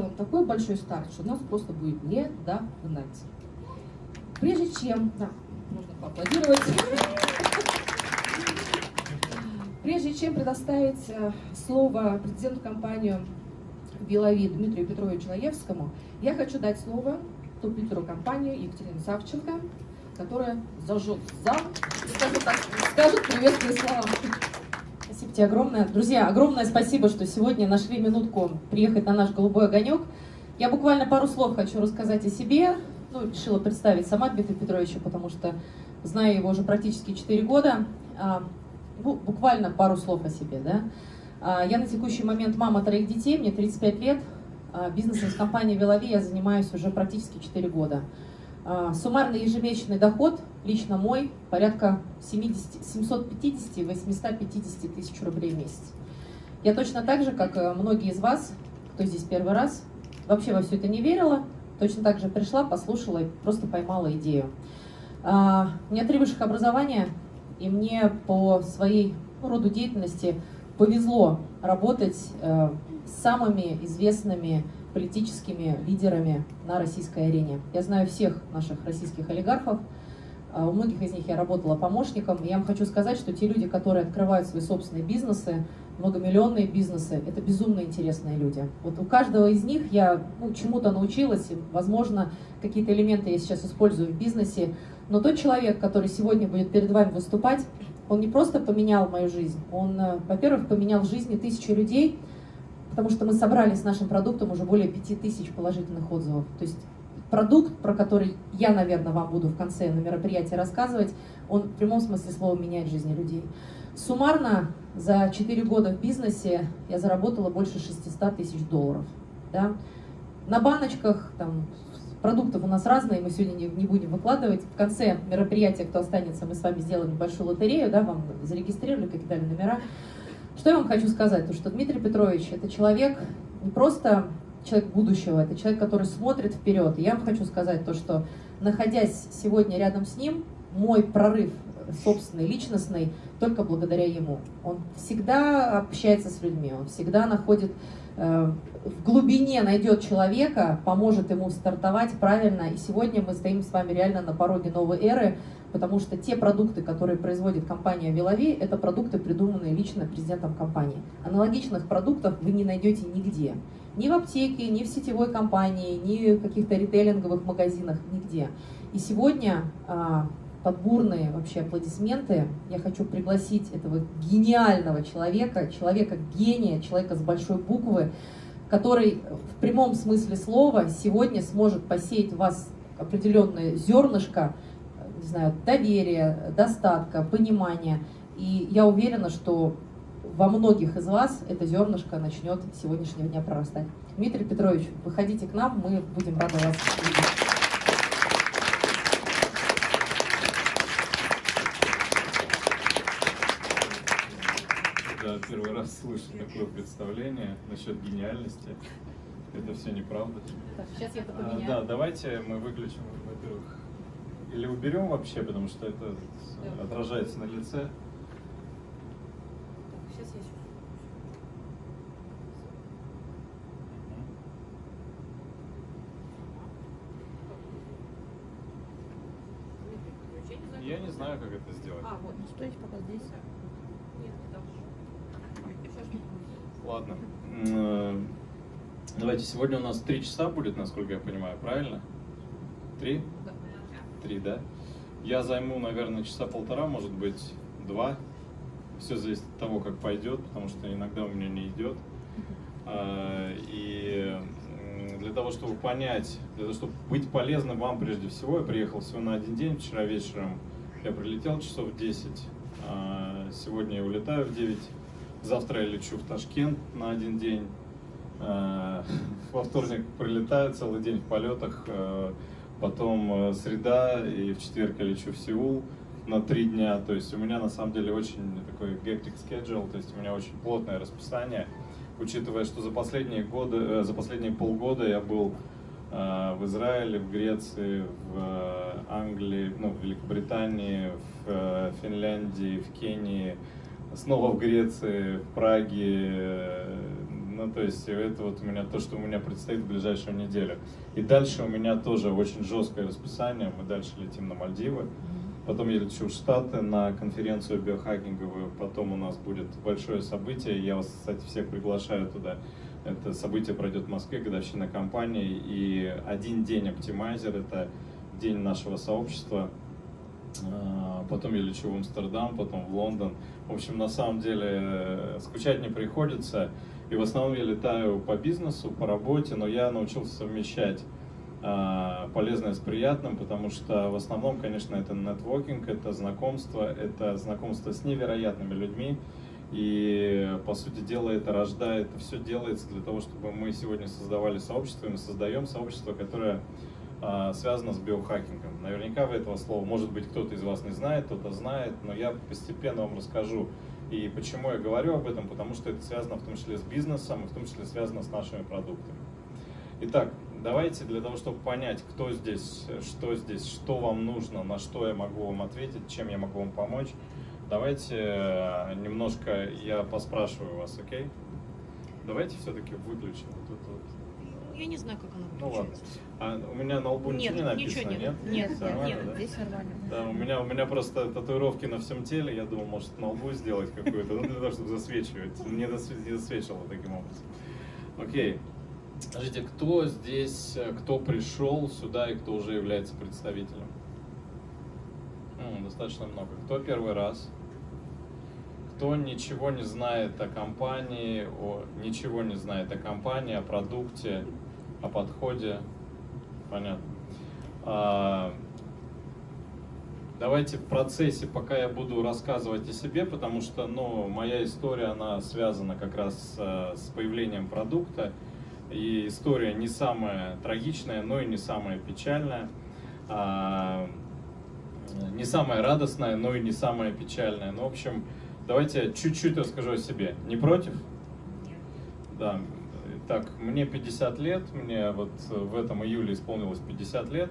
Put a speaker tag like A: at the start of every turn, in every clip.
A: сделаем такой большой старт, что нас просто будет не догнать. Прежде чем... Да, нужно поаплодировать. Прежде чем предоставить э, слово президенту компании Белови Дмитрию Петровичу Лаевскому, я хочу дать слово топ-лидеру компании Екатерине Савченко, которая зажжет зал скажет, так, скажет приветственные слова.
B: Тебе огромное. Друзья, огромное спасибо, что сегодня нашли минутку приехать на наш «Голубой огонек». Я буквально пару слов хочу рассказать о себе. Ну, решила представить сама Дмитрия Петровича, потому что знаю его уже практически 4 года. А, ну, буквально пару слов о себе. Да? А, я на текущий момент мама троих детей, мне 35 лет. А, бизнесом с компанией «Велови» я занимаюсь уже практически 4 года. Суммарный ежемесячный доход, лично мой, порядка 750-850 тысяч рублей в месяц. Я точно так же, как многие из вас, кто здесь первый раз, вообще во все это не верила, точно так же пришла, послушала и просто поймала идею. У меня три высших образования, и мне по своей ну, роду деятельности повезло работать э, с самыми известными политическими лидерами на российской арене. Я знаю всех наших российских олигархов, а у многих из них я работала помощником. И я вам хочу сказать, что те люди, которые открывают свои собственные бизнесы, многомиллионные бизнесы, это безумно интересные люди. Вот у каждого из них я ну, чему-то научилась, и, возможно, какие-то элементы я сейчас использую в бизнесе, но тот человек, который сегодня будет перед вами выступать, он не просто поменял мою жизнь, он, э, во-первых, поменял жизни тысячи людей, потому что мы собрали с нашим продуктом уже более пяти тысяч положительных отзывов. То есть продукт, про который я, наверное, вам буду в конце на мероприятии рассказывать, он в прямом смысле слова меняет жизни людей. Суммарно за 4 года в бизнесе я заработала больше 600 тысяч долларов. Да? На баночках, там, Продуктов у нас разные, мы сегодня не, не будем выкладывать. В конце мероприятия, кто останется, мы с вами сделаем небольшую лотерею, да, вам зарегистрировали, как дали номера. Что я вам хочу сказать? То, что Дмитрий Петрович – это человек не просто человек будущего, это человек, который смотрит вперед. И я вам хочу сказать то, что находясь сегодня рядом с ним, мой прорыв собственный, личностный, только благодаря ему. Он всегда общается с людьми, он всегда находит Э, в глубине найдет человека, поможет ему стартовать правильно. И сегодня мы стоим с вами реально на пороге новой эры, потому что те продукты, которые производит компания Велови, это продукты, придуманные лично президентом компании. Аналогичных продуктов вы не найдете нигде. Ни в аптеке, ни в сетевой компании, ни в каких-то ритейлинговых магазинах, нигде. И сегодня а, под бурные вообще аплодисменты я хочу пригласить этого гениального человека, человека-гения, человека с большой буквы, который в прямом смысле слова сегодня сможет посеять в вас определенное зернышко, не знаю, доверия, достатка, понимания. И я уверена, что во многих из вас это зернышко начнет с сегодняшнего дня прорастать. Дмитрий Петрович, выходите к нам, мы будем рады вас видеть.
C: первый раз слышу такое представление насчет гениальности. Это все неправда.
B: сейчас я
C: а, Да, давайте мы выключим, во-первых, или уберем вообще, потому что это да. отражается на лице.
B: Сейчас я еще.
C: Я не знаю, как это сделать.
B: А, вот, стойте пока здесь.
C: Ладно. Э, давайте, сегодня у нас три часа будет, насколько я понимаю, правильно? Три? Три, да? Я займу, наверное, часа полтора, может быть, два. Все зависит от того, как пойдет, потому что иногда у меня не идет. А, и для того, чтобы понять, для того, чтобы быть полезным вам прежде всего, я приехал всего на один день, вчера вечером я прилетел часов в 10, а, сегодня я улетаю в 9 Завтра я лечу в Ташкент на один день. Э, во вторник прилетаю, целый день в полетах. Э, потом э, среда, и в четверг я лечу в Сеул на три дня. То есть у меня на самом деле очень такой hectic schedule, то есть у меня очень плотное расписание. Учитывая, что за последние годы, за последние полгода я был в Израиле, в Греции, в Англии, ну, в Великобритании, в Финляндии, в Кении, снова в Греции, в Праге, Ну, то есть это вот у меня то, что у меня предстоит в ближайшую неделю. И дальше у меня тоже очень жесткое расписание. Мы дальше летим на Мальдивы. Потом я лечу в Штаты на конференцию биохакинговую. Потом у нас будет большое событие. Я вас, кстати, всех приглашаю туда. Это событие пройдет в Москве, годовщина компании. И один день оптимайзер – это день нашего сообщества. А, потом я лечу в Амстердам, потом в Лондон. В общем, на самом деле э, скучать не приходится. И в основном я летаю по бизнесу, по работе, но я научился совмещать а, полезное с приятным, потому что в основном, конечно, это нетворкинг, это знакомство, это знакомство с невероятными людьми. И, по сути дела, это рождает, все делается для того, чтобы мы сегодня создавали сообщество, и мы создаем сообщество, которое а, связано с биохакингом. Наверняка вы этого слова, может быть, кто-то из вас не знает, кто-то знает, но я постепенно вам расскажу. И почему я говорю об этом? Потому что это связано в том числе с бизнесом, и в том числе связано с нашими продуктами. Итак, давайте для того, чтобы понять, кто здесь, что здесь, что вам нужно, на что я могу вам ответить, чем я могу вам помочь, давайте э, немножко я поспрашиваю вас, окей? Давайте все-таки выключим вот это вот.
D: Я не знаю, как оно
C: Ну ладно.
D: выключается.
C: А у меня на лбу
D: Нет,
C: ничего не написано,
D: ничего нет.
C: нет?
D: Нет, нет,
C: нормально,
D: нет,
C: да?
D: здесь нормально.
C: Да, у меня, у меня просто татуировки на всем теле, я думал, может на лбу сделать какую-то, ну для того, чтобы засвечивать. Не, досве- не засвечивало таким образом. Окей. Скажите, кто здесь, э, кто пришел сюда и кто уже является представителем? М, достаточно много. Кто первый раз? Кто ничего не знает о компании, о, ничего не знает о компании, о продукте, о подходе? Понятно. А, Давайте в процессе, пока я буду рассказывать о себе, потому что ну, моя история, она связана как раз э, с появлением продукта. И история не самая трагичная, но и не самая печальная. А, Не самая радостная, но и не самая печальная. Ну, в общем, давайте я чуть-чуть расскажу о себе. Не против? Да. Так, мне 50 лет, мне вот в этом июле исполнилось 50 лет.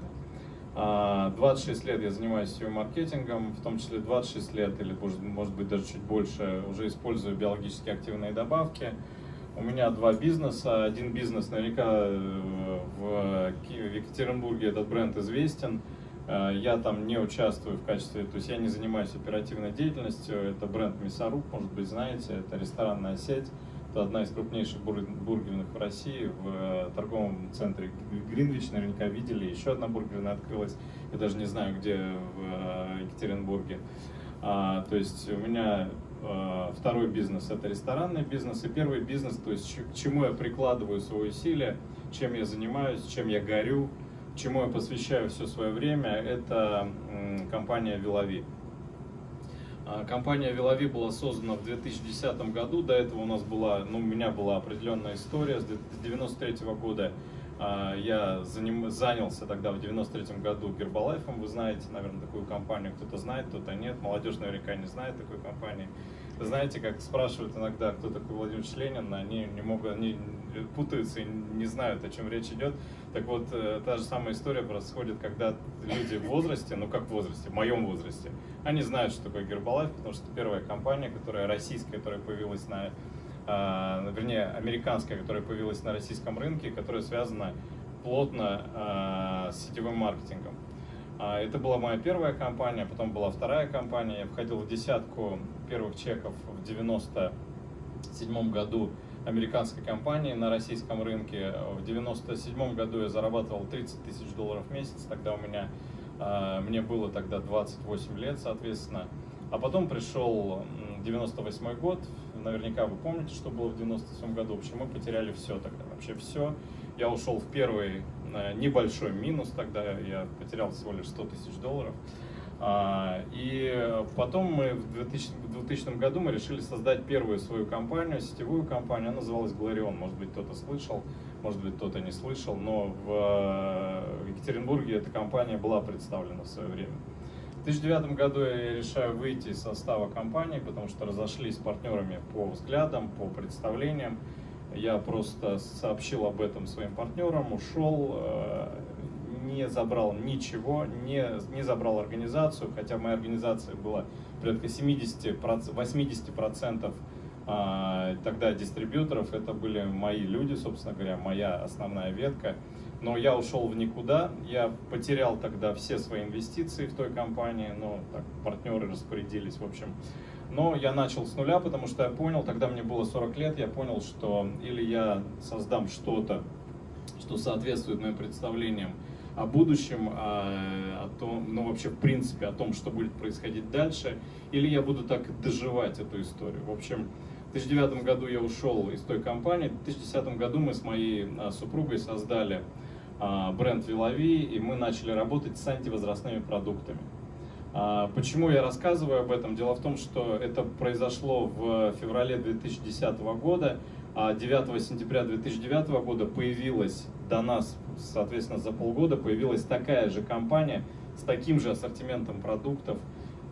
C: А, 26 лет я занимаюсь SEO-маркетингом, в том числе 26 лет, или может, быть даже чуть больше, уже использую биологически активные добавки. У меня два бизнеса. Один бизнес наверняка э, в Екатеринбурге этот бренд известен. Э, Я там не участвую в качестве, то есть я не занимаюсь оперативной деятельностью. Это бренд Мясоруб, может быть, знаете, это ресторанная сеть. Это одна из крупнейших бур- бургерных в России, в э, торговом центре Гринвич, наверняка видели. Еще одна бургерная открылась, я даже не знаю, где в э, Екатеринбурге. А, то есть у меня э, второй бизнес это ресторанный бизнес, и первый бизнес, то есть к чему я прикладываю свои усилия, чем я занимаюсь, чем я горю, чему я посвящаю все свое время, это компания Вилови. А, Компания Вилови была создана в 2010 году. До этого у нас была, ну, у меня была определенная история. С 1993 года а, я заним- занялся тогда в 93 году Гербалайфом. Вы знаете, наверное, такую компанию. Кто-то знает, кто-то нет. Молодежь наверняка не знает такой компании. Вы знаете, как спрашивают иногда, кто такой Владимир Ленин, они не могут, они путаются и не знают, о чем речь идет. Так вот, э, та же самая история происходит, когда люди в возрасте, ну как в возрасте, в моем возрасте, они знают, что такое Гербалайф, потому что первая компания, которая российская, которая появилась на, а, вернее, американская, которая появилась на российском рынке, которая связана плотно а, с сетевым маркетингом. А, Это была моя первая компания, потом была вторая компания. Я входил в десятку первых чеков в 97 году американской компании на российском рынке. В 97 году я зарабатывал 30 тысяч долларов в месяц. Тогда у меня, а, мне было тогда 28 лет, соответственно. А потом пришел м, 98 год. Наверняка вы помните, что было в 97 году. В общем, мы потеряли все тогда, вообще все. Я ушел в первый небольшой минус тогда. Я потерял всего лишь 100 тысяч долларов. А, И потом мы в 2000, в 2000 году мы решили создать первую свою компанию, сетевую компанию. Она называлась Glorion. Может быть, кто-то слышал, может быть, кто-то не слышал, но в э, Екатеринбурге эта компания была представлена в свое время. В 2009 году я решаю выйти из состава компании, потому что разошлись с партнерами по взглядам, по представлениям. Я просто сообщил об этом своим партнерам, ушел, э, не забрал ничего, не, не забрал организацию, хотя в моей организации было порядка 70, 80% а, тогда дистрибьюторов, это были мои люди, собственно говоря, моя основная ветка. Но я ушел в никуда, я потерял тогда все свои инвестиции в той компании, но так, партнеры распорядились, в общем. Но я начал с нуля, потому что я понял, тогда мне было 40 лет, я понял, что или я создам что-то, что соответствует моим представлениям о будущем, о, о том, ну вообще в принципе о том, что будет происходить дальше, или я буду так доживать эту историю. В общем, в 2009 году я ушел из той компании, в 2010 году мы с моей а, супругой создали а, бренд Вилови, и мы начали работать с антивозрастными продуктами. А, почему я рассказываю об этом? Дело в том, что это произошло в феврале 2010 года, а 9 сентября 2009 года появилась до нас, соответственно, за полгода появилась такая же компания с таким же ассортиментом продуктов,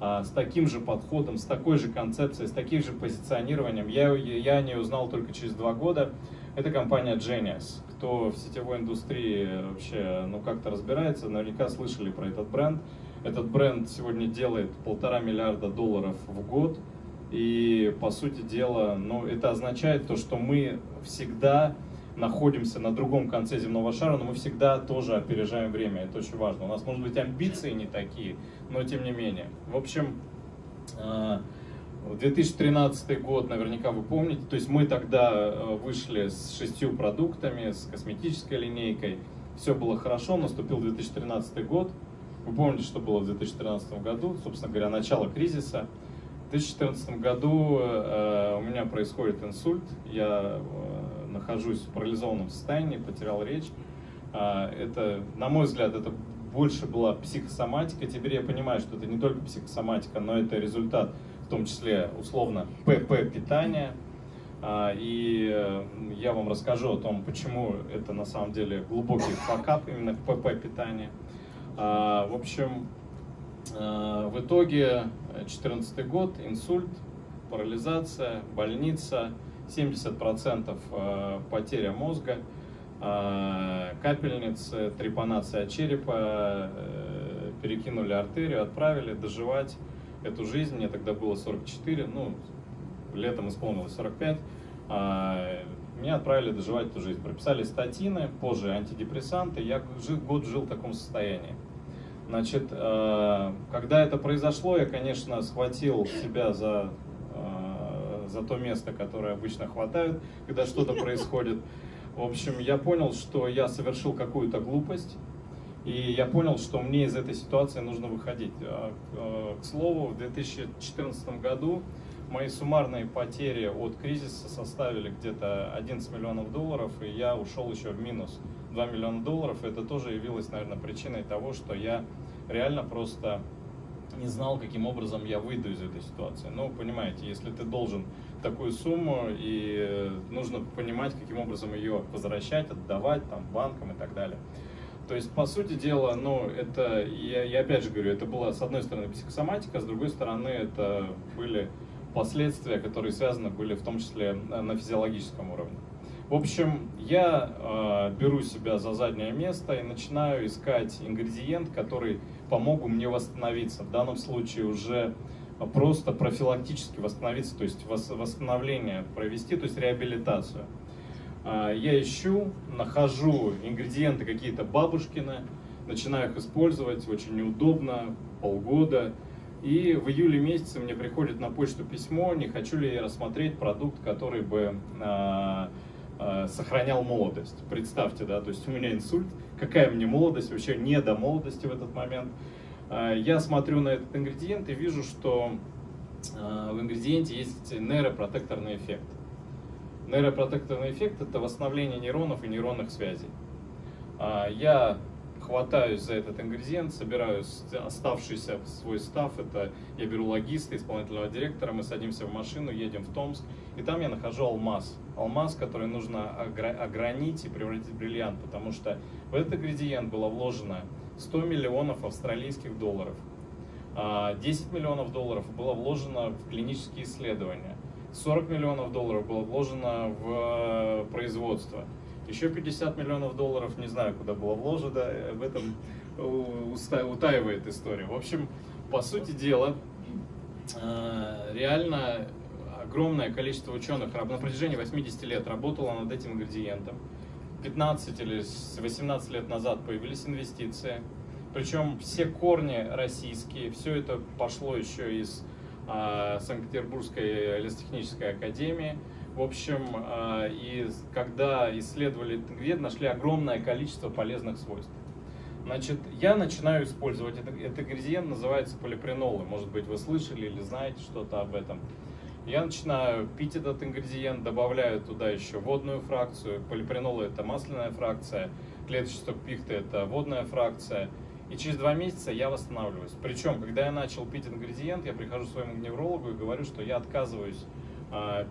C: а, с таким же подходом, с такой же концепцией, с таким же позиционированием. Я, я о ней узнал только через два года. Это компания Genius. Кто в сетевой индустрии вообще ну, как-то разбирается, наверняка слышали про этот бренд. Этот бренд сегодня делает полтора миллиарда долларов в год. И, по сути дела, ну, это означает то, что мы всегда находимся на другом конце земного шара, но мы всегда тоже опережаем время, это очень важно. У нас, может быть, амбиции не такие, но тем не менее. В общем, 2013 э, год, наверняка вы помните, то есть мы тогда э, вышли с шестью продуктами, с косметической линейкой, все было хорошо, наступил 2013 год, вы помните, что было в 2013 году, собственно говоря, начало кризиса. В 2014 году э, у меня происходит инсульт, я нахожусь в парализованном состоянии, потерял речь. А, это, на мой взгляд, это больше была психосоматика. Теперь я понимаю, что это не только психосоматика, но это результат, в том числе, условно, ПП питания. И э, я вам расскажу о том, почему это на самом деле глубокий факап именно ПП питания. А, в общем, в итоге 2014 год, инсульт, парализация, больница – 70% э, потеря мозга, э, капельницы, трепанация черепа, э, перекинули артерию, отправили доживать эту жизнь. Мне тогда было 44, ну, летом исполнилось 45. Меня отправили доживать эту жизнь. Прописали статины, позже антидепрессанты. Я год жил в таком состоянии. Значит, когда это произошло, я, конечно, схватил себя за за то место, которое обычно хватают, когда что-то происходит. В общем, я понял, что я совершил какую-то глупость, и я понял, что мне из этой ситуации нужно выходить. А, а, к слову, в 2014 году мои суммарные потери от кризиса составили где-то 11 миллионов долларов, и я ушел еще в минус 2 миллиона долларов. Это тоже явилось, наверное, причиной того, что я реально просто не знал, каким образом я выйду из этой ситуации. Ну, понимаете, если ты должен такую сумму, и э, нужно понимать, каким образом ее возвращать, отдавать там, банкам и так далее. То есть, по сути дела, ну, это, я, я опять же говорю, это была, с одной стороны, психосоматика, с другой стороны, это были последствия, которые связаны были в том числе на физиологическом уровне. В общем, я э, беру себя за заднее место и начинаю искать ингредиент, который помогут мне восстановиться. В данном случае уже просто профилактически восстановиться, то есть восстановление провести, то есть реабилитацию. А, я ищу, нахожу ингредиенты какие-то бабушкины, начинаю их использовать, очень неудобно, полгода. И в июле месяце мне приходит на почту письмо, не хочу ли я рассмотреть продукт, который бы а, а, сохранял молодость. Представьте, да, то есть у меня инсульт, какая мне молодость, вообще не до молодости в этот момент. А, я смотрю на этот ингредиент и вижу, что а, в ингредиенте есть нейропротекторный эффект. Нейропротекторный эффект – это восстановление нейронов и нейронных связей. Я хватаюсь за этот ингредиент, собираю оставшийся свой став, это я беру логиста, исполнительного директора, мы садимся в машину, едем в Томск, и там я нахожу алмаз. Алмаз, который нужно огранить и превратить в бриллиант, потому что в этот ингредиент было вложено 100 миллионов австралийских долларов. 10 а, миллионов долларов было вложено в клинические исследования. 40 миллионов долларов было вложено в э, производство. Еще 50 миллионов долларов, не знаю, куда было вложено, в этом утаивает история. В общем, по сути дела, э, реально огромное количество ученых на протяжении 80 лет работало над этим ингредиентом. 15 или 18 лет назад появились инвестиции. Причем все корни российские, все это пошло еще из э, Санкт-Петербургской лесотехнической академии. В общем, э, и когда исследовали ингредиент, нашли огромное количество полезных свойств. Значит, я начинаю использовать этот, этот ингредиент, называется полипренолы. Может быть, вы слышали или знаете что-то об этом. Я начинаю пить этот ингредиент, добавляю туда еще водную фракцию. Полипренолы это масляная фракция, клеточный пихты это водная фракция. И через два месяца я восстанавливаюсь. Причем, когда я начал пить ингредиент, я прихожу к своему неврологу и говорю, что я отказываюсь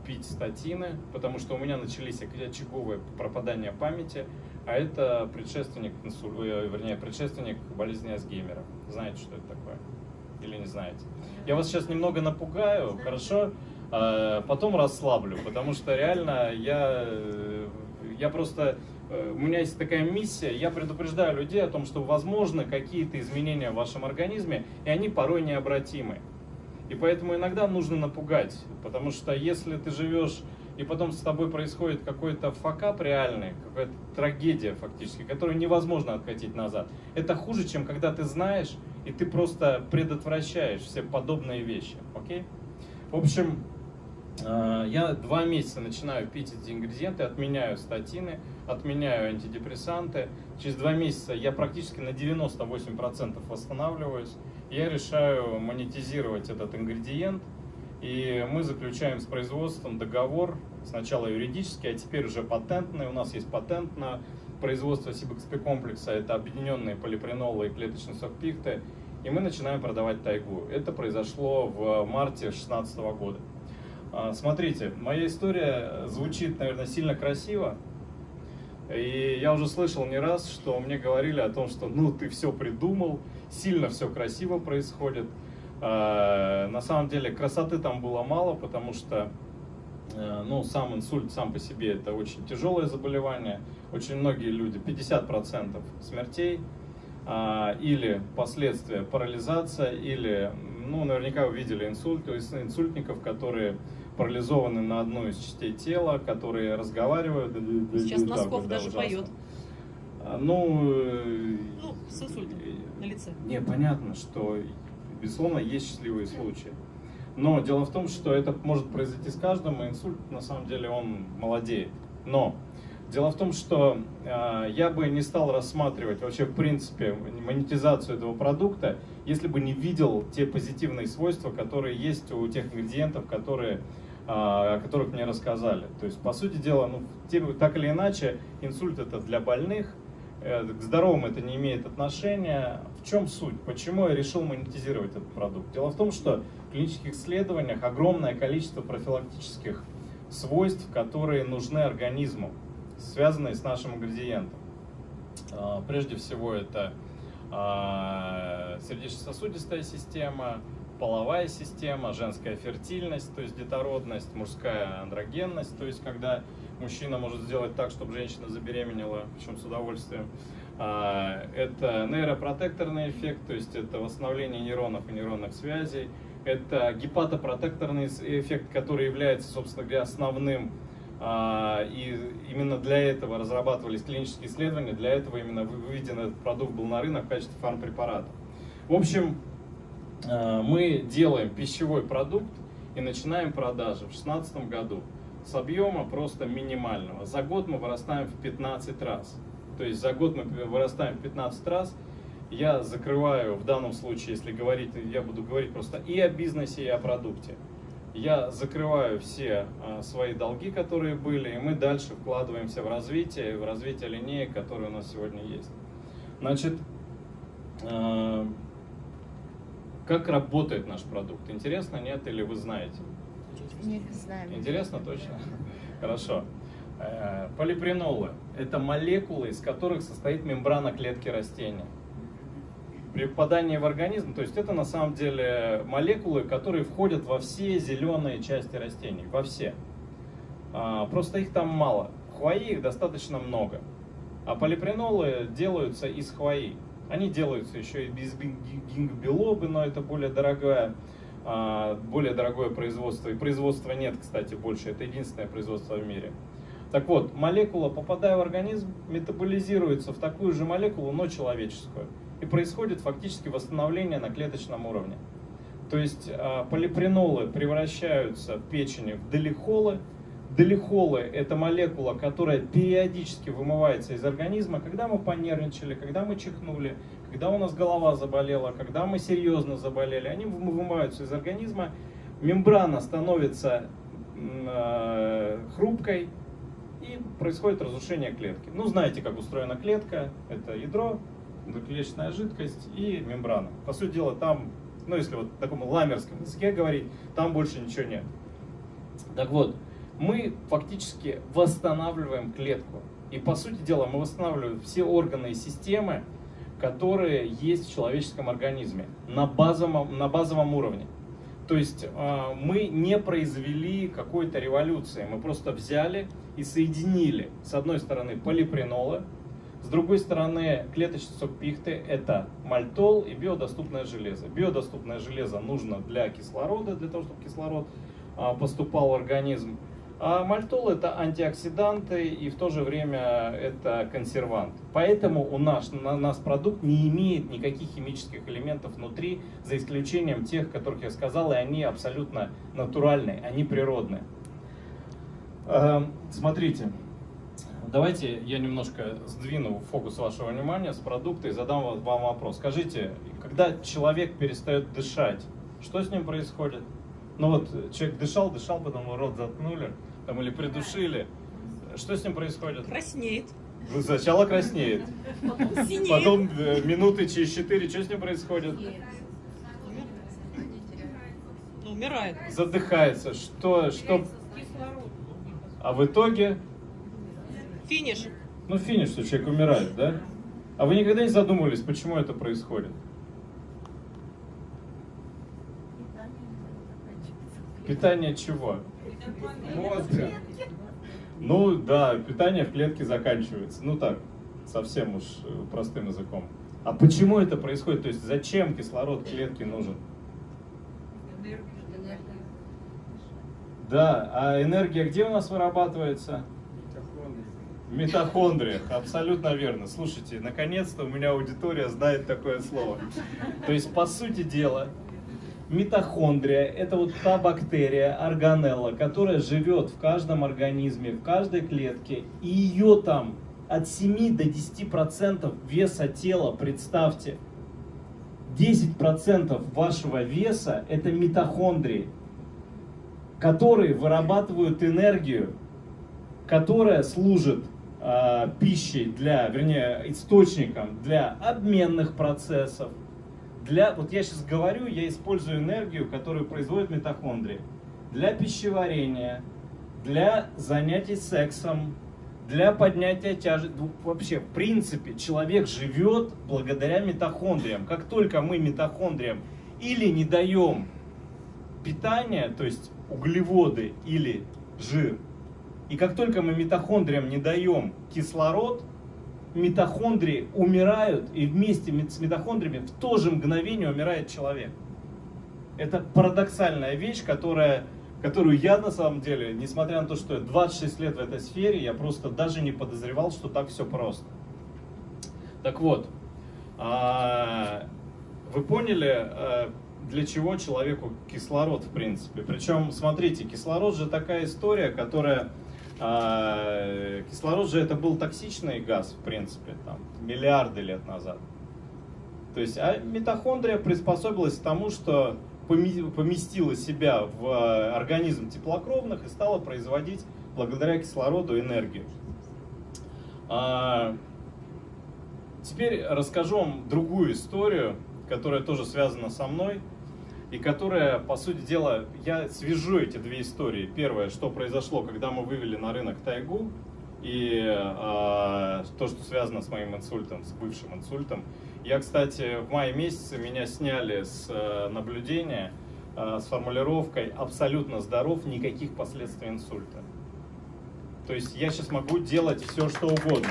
C: пить статины, потому что у меня начались очаговые пропадания памяти, а это предшественник, э, вернее, предшественник болезни Альцгеймера. Знаете, что это такое? Или не знаете? Я вас сейчас немного напугаю, хорошо? А потом расслаблю, потому что реально я, э, я просто... Э, у меня есть такая миссия, я предупреждаю людей о том, что возможны какие-то изменения в вашем организме, и они порой необратимы. И поэтому иногда нужно напугать, потому что если ты живешь и потом с тобой происходит какой-то факап реальный, какая-то трагедия фактически, которую невозможно откатить назад. Это хуже, чем когда ты знаешь, и ты просто предотвращаешь все подобные вещи. Окей? В общем, э, я два месяца начинаю пить эти ингредиенты, отменяю статины, отменяю антидепрессанты. Через два месяца я практически на 98% восстанавливаюсь. Я решаю монетизировать этот ингредиент – и мы заключаем с производством договор, сначала юридический, а теперь уже патентный. У нас есть патент на производство Сибэкспи комплекса, это объединенные полипренолы и клеточный сок пихты. И мы начинаем продавать тайгу. Это произошло в марте 2016 года. А, смотрите, моя история звучит, наверное, сильно красиво. И я уже слышал не раз, что мне говорили о том, что ну ты все придумал, сильно все красиво происходит. Э, на самом деле красоты там было мало, потому что э, ну, сам инсульт сам по себе это очень тяжелое заболевание. Очень многие люди, 50% смертей, а, или последствия парализация, или, ну, наверняка вы видели инсульт, инсультников, которые парализованы на одну из частей тела, которые разговаривают.
B: Сейчас Носков даже ужасно. поет.
C: Ну, э,
B: ну, с инсультом на лице.
C: Не, понятно, что Безусловно, есть счастливые случаи. Но дело в том, что это может произойти с каждым, и инсульт, на самом деле, он молодеет. Но дело в том, что э, я бы не стал рассматривать вообще, в принципе, монетизацию этого продукта, если бы не видел те позитивные свойства, которые есть у тех ингредиентов, которые, э, о которых мне рассказали. То есть, по сути дела, ну, так или иначе, инсульт это для больных, к здоровым это не имеет отношения. В чем суть? Почему я решил монетизировать этот продукт? Дело в том, что в клинических исследованиях огромное количество профилактических свойств, которые нужны организму, связанные с нашим ингредиентом. А, прежде всего это а, сердечно-сосудистая система, половая система, женская фертильность, то есть детородность, мужская андрогенность, то есть когда мужчина может сделать так, чтобы женщина забеременела, причем с удовольствием. А, это нейропротекторный эффект, то есть это восстановление нейронов и нейронных связей. Это гепатопротекторный эффект, который является, собственно говоря, основным. А, и именно для этого разрабатывались клинические исследования, для этого именно выведен этот продукт был на рынок в качестве фармпрепарата. В общем, а, мы делаем пищевой продукт и начинаем продажи в 2016 году с объема просто минимального. За год мы вырастаем в 15 раз. То есть за год мы вырастаем в 15 раз. Я закрываю, в данном случае, если говорить, я буду говорить просто и о бизнесе, и о продукте. Я закрываю все а, свои долги, которые были, и мы дальше вкладываемся в развитие, в развитие линеек, которые у нас сегодня есть. Значит, э, как работает наш продукт? Интересно, нет, или вы знаете?
D: Знаем.
C: Интересно, точно? Хорошо. Э, полипренолы – это молекулы, из которых состоит мембрана клетки растения. При попадании в организм, то есть это на самом деле молекулы, которые входят во все зеленые части растений, во все. А, просто их там мало. Хвои их достаточно много. А полипренолы делаются из хвои. Они делаются еще и без гингбилобы, но это более дорогая более дорогое производство. И производства нет, кстати, больше. Это единственное производство в мире. Так вот, молекула, попадая в организм, метаболизируется в такую же молекулу, но человеческую. И происходит фактически восстановление на клеточном уровне. То есть э, полипренолы превращаются в печени в делихолы. Делихолы – это молекула, которая периодически вымывается из организма, когда мы понервничали, когда мы чихнули, когда у нас голова заболела, когда мы серьезно заболели. Они вымываются из организма, мембрана становится э, хрупкой, и происходит разрушение клетки. Ну, знаете, как устроена клетка. Это ядро, клеточная жидкость и мембрана. По сути дела, там ну если вот в таком ламерском языке говорить, там больше ничего нет. Так вот, мы фактически восстанавливаем клетку. И по сути дела мы восстанавливаем все органы и системы, которые есть в человеческом организме на базовом, на базовом уровне. То есть э, мы не произвели какой-то революции, мы просто взяли и соединили с одной стороны полипренолы, с другой стороны, клеточный сок пихты – это мальтол и биодоступное железо. Биодоступное железо нужно для кислорода, для того, чтобы кислород а, поступал в организм. А мальтол – это антиоксиданты и в то же время это консервант. Поэтому у нас, на нас продукт не имеет никаких химических элементов внутри, за исключением тех, которых я сказал, и они абсолютно натуральные, они природные. Смотрите, Давайте я немножко сдвину фокус вашего внимания с продукта и задам вам вопрос. Скажите, когда человек перестает дышать, что с ним происходит? Ну вот человек дышал, дышал, потом рот заткнули там, или придушили. Что с ним происходит?
E: Краснеет.
C: Ну, сначала краснеет.
E: Синеет.
C: Потом э, минуты через четыре, что с ним происходит?
E: Ну, умирает.
C: Задыхается. Что, что? А в итоге
E: Финиш.
C: Ну, финиш, что человек умирает, да? А вы никогда не задумывались, почему это происходит? Питание чего? Мозга. Ну да, питание в клетке заканчивается. Ну так, совсем уж э, простым языком. А почему это происходит? То есть зачем кислород клетке нужен? Да, а энергия где у нас вырабатывается? В митохондриях, абсолютно верно. Слушайте, наконец-то у меня аудитория знает такое слово. То есть, по сути дела, митохондрия – это вот та бактерия, органелла, которая живет в каждом организме, в каждой клетке, и ее там от 7 до 10% веса тела, представьте, 10% вашего веса – это митохондрии, которые вырабатывают энергию, которая служит э, пищей для, вернее, источником для обменных процессов. Для, вот я сейчас говорю, я использую энергию, которую производят митохондрии. Для пищеварения, для занятий сексом, для поднятия тяжести. Ну, вообще, в принципе, человек живет благодаря митохондриям. Как только мы митохондриям или не даем питания, то есть углеводы или жир, и как только мы митохондриям не даем кислород, митохондрии умирают, и вместе с митохондриями в то же мгновение умирает человек. Это парадоксальная вещь, которая, которую я на самом деле, несмотря на то, что я 26 лет в этой сфере, я просто даже не подозревал, что так все просто. Так вот, а, вы поняли, а, для чего человеку кислород в принципе? Причем, смотрите, кислород же такая история, которая а, кислород же это был токсичный газ, в принципе, там, миллиарды лет назад. То есть, а митохондрия приспособилась к тому, что поместила себя в а, организм теплокровных и стала производить благодаря кислороду энергию. А, теперь расскажу вам другую историю, которая тоже связана со мной и которая, по сути дела, я свяжу эти две истории. Первое, что произошло, когда мы вывели на рынок тайгу, и э, то, что связано с моим инсультом, с бывшим инсультом. Я, кстати, в мае месяце меня сняли с э, наблюдения э, с формулировкой «абсолютно здоров, никаких последствий инсульта». То есть я сейчас могу делать все, что угодно.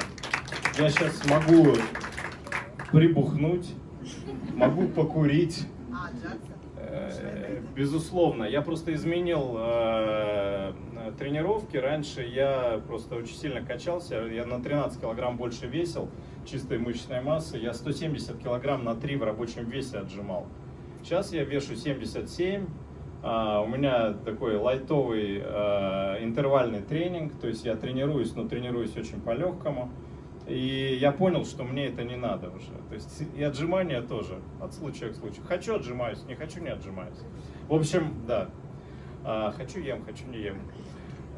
C: Я сейчас могу прибухнуть, могу покурить, Э, Безусловно, я просто изменил э, тренировки. Раньше я просто очень сильно качался, я на 13 килограмм больше весил чистой мышечной массы. Я 170 килограмм на 3 в рабочем весе отжимал. Сейчас я вешу 77. А, у меня такой лайтовый э, интервальный тренинг, то есть я тренируюсь, но тренируюсь очень по-легкому. И я понял, что мне это не надо уже. То есть и отжимания тоже, от случая к случаю. Хочу отжимаюсь, не хочу не отжимаюсь. В общем, да. А, хочу ем, хочу не ем.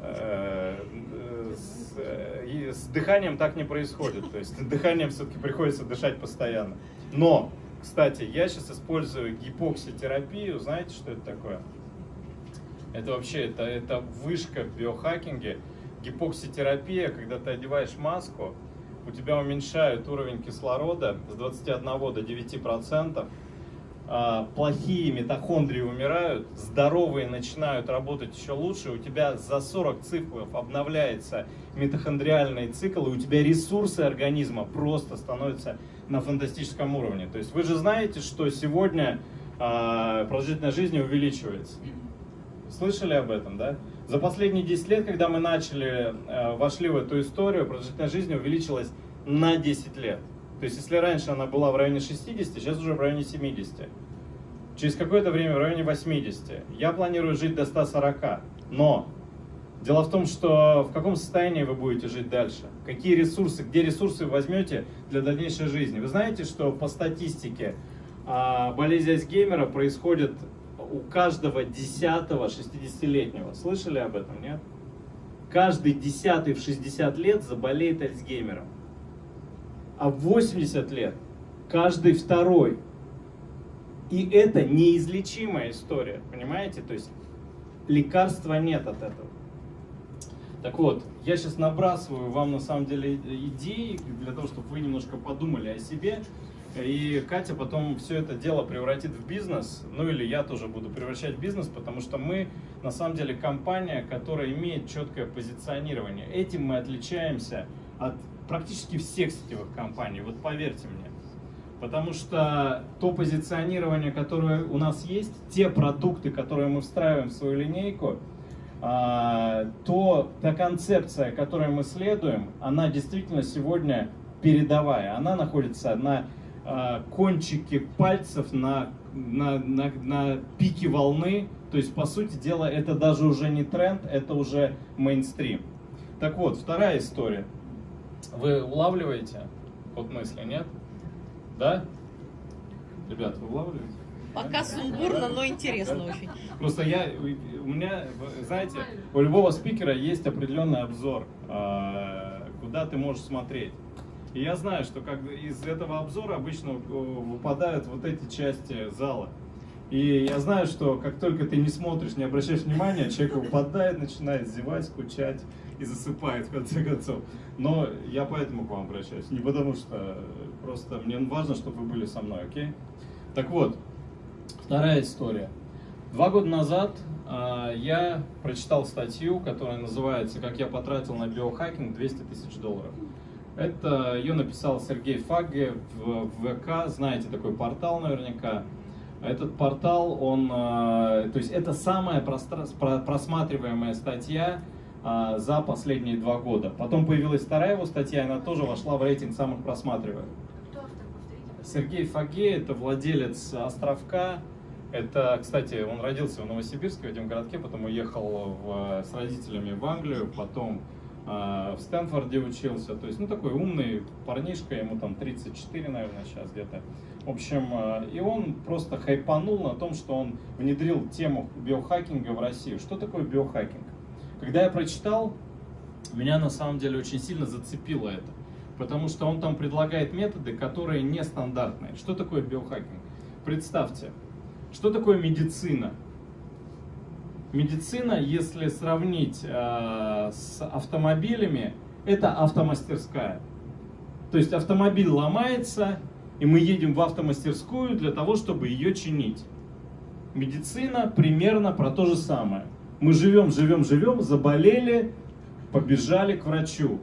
C: Э, э, С, э, с дыханием так не происходит. То есть дыханием все-таки приходится дышать постоянно. Но, кстати, я сейчас использую гипокситерапию. Знаете, что это такое? Это вообще, это, это вышка в биохакинге. Гипокситерапия, когда ты одеваешь маску, у тебя уменьшают уровень кислорода с 21 до 9 процентов, плохие митохондрии умирают, здоровые начинают работать еще лучше, у тебя за 40 циклов обновляется митохондриальный цикл, и у тебя ресурсы организма просто становятся на фантастическом уровне. То есть вы же знаете, что сегодня а, продолжительность жизни увеличивается. Слышали об этом, да? За последние 10 лет, когда мы начали, э, вошли в эту историю, продолжительность жизни увеличилась на 10 лет. То есть, если раньше она была в районе 60, сейчас уже в районе 70. Через какое-то время в районе 80. Я планирую жить до 140. Но дело в том, что в каком состоянии вы будете жить дальше? Какие ресурсы, где ресурсы вы возьмете для дальнейшей жизни? Вы знаете, что по статистике а, болезнь Альцгеймера происходит у каждого десятого 60-летнего. Слышали об этом, нет? Каждый десятый в 60 лет заболеет Альцгеймером. А в 80 лет каждый второй. И это неизлечимая история, понимаете? То есть лекарства нет от этого. Так вот, я сейчас набрасываю вам на самом деле идеи для того, чтобы вы немножко подумали о себе. И Катя потом все это дело превратит в бизнес, ну или я тоже буду превращать в бизнес, потому что мы на самом деле компания, которая имеет четкое позиционирование. Этим мы отличаемся от практически всех сетевых компаний, вот поверьте мне. Потому что то позиционирование, которое у нас есть, те продукты, которые мы встраиваем в свою линейку, а, то та концепция, которой мы следуем, она действительно сегодня передовая. Она находится на а, кончике пальцев, на, на, на, на пике волны. То есть, по сути дела, это даже уже не тренд, это уже мейнстрим. Так вот, вторая история. Вы улавливаете ход мысли, нет? Да? Ребят, вы улавливаете?
E: Пока сумбурно, но интересно
C: Да?
E: очень.
C: Просто я, у меня, знаете, у любого спикера есть определенный обзор, а, куда ты можешь смотреть. И я знаю, что как из этого обзора обычно э, выпадают вот эти части зала. И я знаю, что как только ты не смотришь, не обращаешь внимания, человек выпадает, начинает зевать, скучать и засыпает в конце концов. Но я поэтому к вам обращаюсь. Не потому что просто мне важно, чтобы вы были со мной, окей? Так вот, вторая история. Два года назад а, я прочитал статью, которая называется «Как я потратил на биохакинг 200 тысяч долларов». Это ее написал Сергей Фагге в ВК, знаете такой портал наверняка. Этот портал, он, а, то есть это самая просматриваемая статья за последние два года. Потом появилась вторая его статья, она тоже вошла в рейтинг самых просматриваемых. Сергей Фаге, это владелец Островка. Это, кстати, он родился в Новосибирске, в этом городке, потом уехал в- с родителями в Англию, потом а, в Стэнфорде учился. То есть, ну, такой умный парнишка, ему там 34, наверное, сейчас где-то. В общем, а, и он просто хайпанул на том, что он внедрил тему биохакинга в Россию. Что такое биохакинг? Когда я прочитал, меня на самом деле очень сильно зацепило это. Потому что он там предлагает методы, которые нестандартные. Что такое биохакинг? Представьте, что такое медицина? Медицина, если сравнить э, с автомобилями, это автомастерская. То есть автомобиль ломается, и мы едем в автомастерскую для того, чтобы ее чинить. Медицина примерно про то же самое. Мы живем, живем, живем, заболели, побежали к врачу.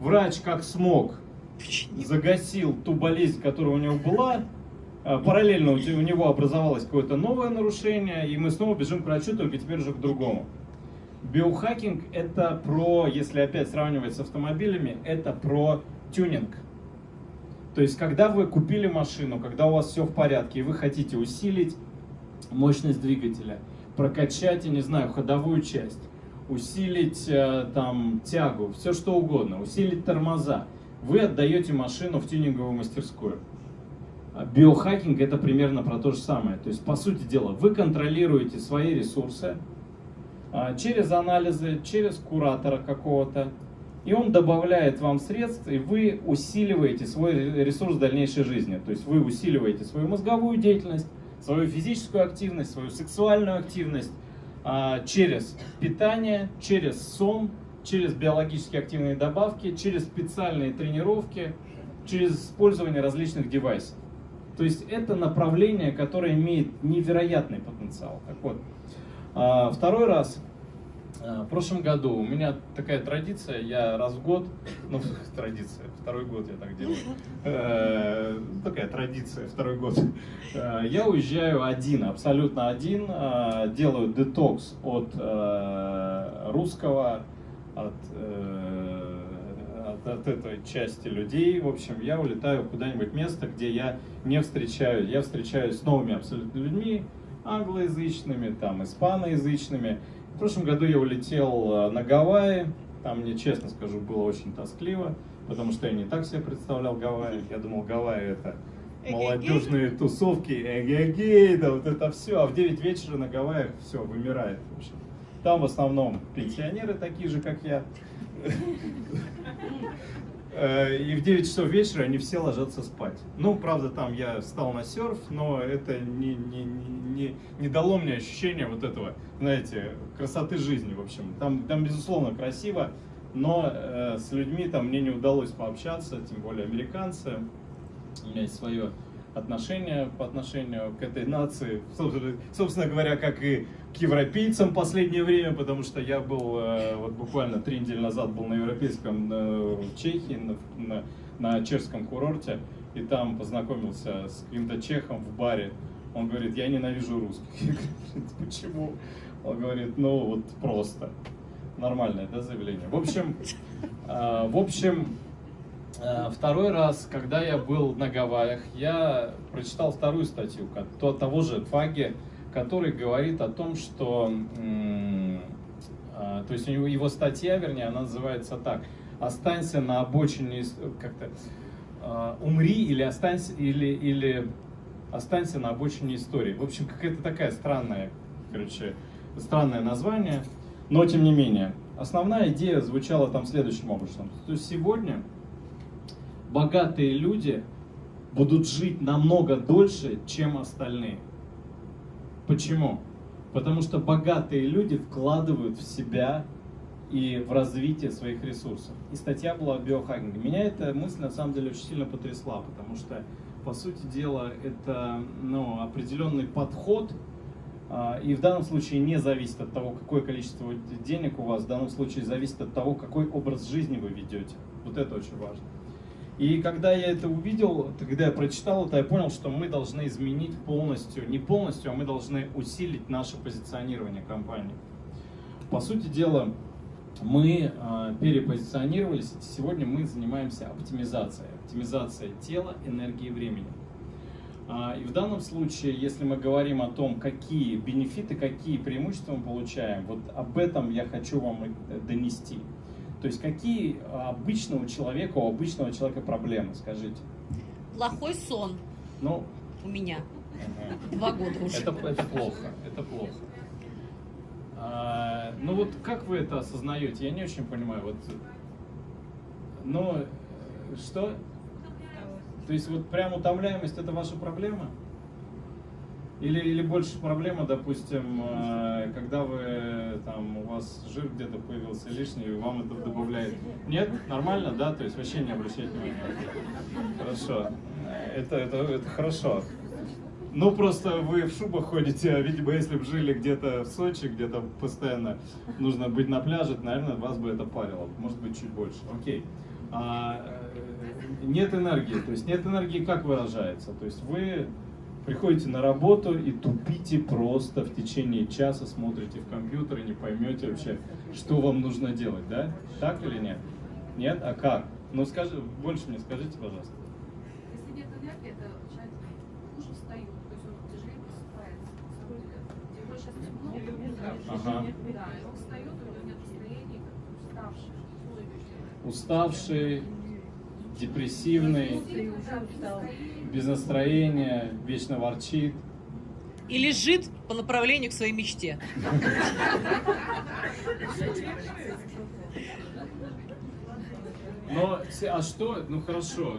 C: Врач как смог загасил ту болезнь, которая у него была, А, Параллельно у него образовалось какое-то новое нарушение, и мы снова бежим к врачу, только теперь уже к другому. Биохакинг это про, если опять сравнивать с автомобилями, это про тюнинг. То есть, когда вы купили машину, когда у вас все в порядке, и вы хотите усилить мощность двигателя, прокачать, я не знаю, ходовую часть, усилить э, там тягу, все что угодно, усилить тормоза, вы отдаете машину в тюнинговую мастерскую. А Биохакинг это примерно про то же самое. То есть, по сути дела, вы контролируете свои ресурсы а, через анализы, через куратора какого-то, и он добавляет вам средств, и вы усиливаете свой ре- ресурс дальнейшей жизни. То есть вы усиливаете свою мозговую деятельность, свою физическую активность, свою сексуальную активность а, через питание, через сон, через биологически активные добавки, через специальные тренировки, через использование различных девайсов. То есть это направление, которое имеет невероятный потенциал. Так вот, а, второй раз. А, В прошлом году у меня такая традиция, я раз в год, ну традиция, второй год я так делаю, Э, такая традиция, второй год, Э, я уезжаю один, абсолютно один, э, делаю детокс от э, русского, от, э, от, от этой части людей, в общем, я улетаю куда-нибудь место, где я не встречаю, я встречаюсь с новыми абсолютно людьми, англоязычными, там, испаноязычными. В прошлом году я улетел э, на Гавайи, там мне, честно скажу, было очень тоскливо, потому что я не так себе представлял Гавайи. Я думал, Гавайи это молодежные тусовки, эгегей, да вот это все. А в 9 вечера на Гавайях все, вымирает, в общем. Там в основном пенсионеры такие же, как я. Э, И в 9 часов вечера они все ложатся спать. Ну, правда, там я встал на серф, но это не, не, не, не, дало мне ощущения вот этого, знаете, красоты жизни, в общем. Там, там безусловно, красиво, но э, с людьми там мне не удалось пообщаться, тем более американцы. У меня есть свое отношение по отношению к этой нации, собственно, собственно говоря, как и к европейцам в последнее время, потому что я был э, вот буквально три недели назад был на европейском э, в Чехии, на, на, на чешском курорте, и там познакомился с каким-то чехом в баре. Он говорит, я ненавижу русских. Я говорю, почему? Он говорит, ну вот просто. Нормальное, да, заявление? В общем, э, в общем, Второй раз, когда я был на Гавайях, я прочитал вторую статью того же Фаги, который говорит о том, что, а, то есть у него его статья, вернее, она называется так: "Останься на обочине, как-то а, умри или останься или или останься на обочине истории". В общем, какая-то такая странная, короче, странное название, но тем не менее. Основная идея звучала там следующим образом. То есть сегодня богатые люди будут жить намного дольше, чем остальные. Почему? Потому что богатые люди вкладывают в себя и в развитие своих ресурсов. И статья была о биохакинге. Меня эта мысль на самом деле очень сильно потрясла, потому что, по сути дела, это ну, определенный подход, а, и в данном случае не зависит от того, какое количество денег у вас, в данном случае зависит от того, какой образ жизни вы ведете. Вот это очень важно. И когда я это увидел, когда я прочитал это, я понял, что мы должны изменить полностью, не полностью, а мы должны усилить наше позиционирование компании. По сути дела, мы э, перепозиционировались, и сегодня мы занимаемся оптимизацией. Оптимизацией тела, энергии и времени. А, И в данном случае, если мы говорим о том, какие бенефиты, какие преимущества мы получаем, вот об этом я хочу вам и донести. То есть какие а, обычного человека, у обычного человека проблемы, скажите?
E: Плохой сон
C: Ну,
E: у меня.
C: ага.
E: Два года уже.
C: это, это плохо, это плохо. А, ну вот как вы это осознаете? Я не очень понимаю. Вот, ну, что? То есть вот прям утомляемость это ваша проблема? Или, или больше проблема, допустим, э, когда вы там у вас жир где-то появился лишний, вам это добавляет. Нет? Нормально, да? То есть вообще не обращать внимания. Хорошо. Это, это, это хорошо. Ну, просто вы в шубах ходите, а, видимо, если бы жили где-то в Сочи, где-то постоянно нужно быть на пляже, наверное, вас бы это парило. Может быть, чуть больше. Окей. А, э, нет энергии. То есть нет энергии как выражается? То есть вы приходите на работу и тупите просто в течение часа, смотрите в компьютер и не поймете вообще, что вам нужно делать, да? Так или нет? Нет? А как? Ну скажи, больше мне скажите, пожалуйста.
A: Если нет энергии, это человек хуже встает, то есть он тяжелее просыпается. сейчас
C: Ага.
A: да, и он встает, у него нет настроения, как уставший.
C: Уставший, депрессивный, без настроения, вечно ворчит.
E: И лежит по направлению к своей мечте.
C: Но, а что, ну хорошо,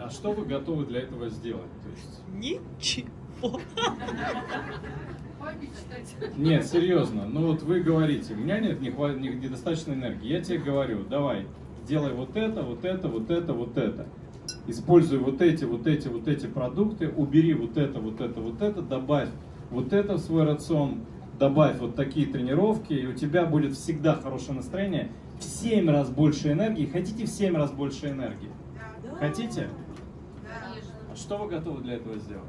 C: а что вы готовы для этого сделать? То есть,
E: Ничего.
C: нет, серьезно, ну вот вы говорите, у меня нет недостаточно энергии, я тебе говорю, давай, делай вот это, вот это, вот это, вот это. Используй вот эти, вот эти, вот эти продукты, убери вот это, вот это, вот это, добавь вот это в свой рацион, добавь вот такие тренировки, и у тебя будет всегда хорошее настроение, в 7 раз больше энергии. Хотите в 7 раз больше энергии? Хотите? А Что вы готовы для этого сделать?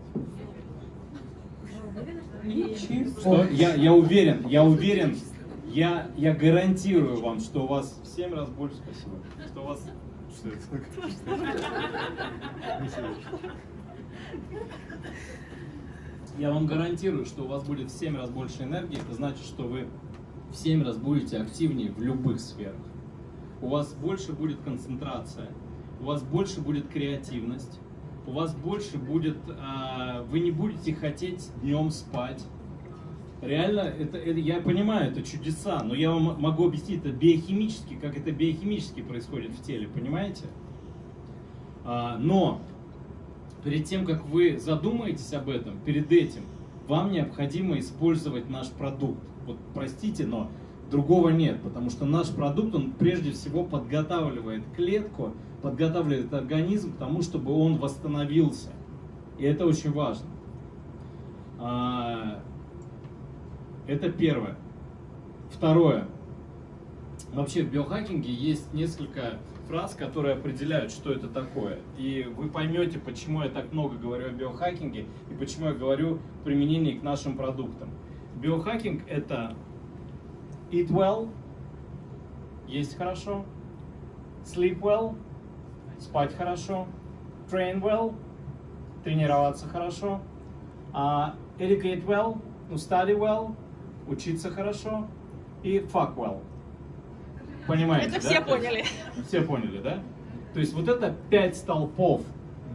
C: Что? Я, я уверен, я уверен, я, я гарантирую вам, что у вас в 7 раз больше, спасибо, что у вас... Что это? Я вам гарантирую, что у вас будет в 7 раз больше энергии, это значит, что вы в 7 раз будете активнее в любых сферах. У вас больше будет концентрация, у вас больше будет креативность, у вас больше будет, а, вы не будете хотеть днем спать. Реально, это, это- я понимаю, это чудеса, но я вам могу объяснить это биохимически, как это биохимически происходит в теле, понимаете? А, но перед тем, как вы задумаетесь об этом, перед этим, вам необходимо использовать наш продукт. Вот простите, но другого нет, потому что наш продукт, он прежде всего подготавливает клетку, подготавливает организм к тому, чтобы он восстановился. И это очень важно. Это первое. Второе. Вообще в биохакинге есть несколько фраз, которые определяют, что это такое. И вы поймете, почему я так много говорю о биохакинге и почему я говорю в применении к нашим продуктам. Биохакинг это eat well, есть хорошо, sleep well, спать хорошо, train well, тренироваться хорошо, а educate well, ну, study well, учиться хорошо и fuck well. Понимаете,
E: Это
C: да?
E: все
C: есть-
E: поняли.
C: все поняли, да? То есть вот это пять столпов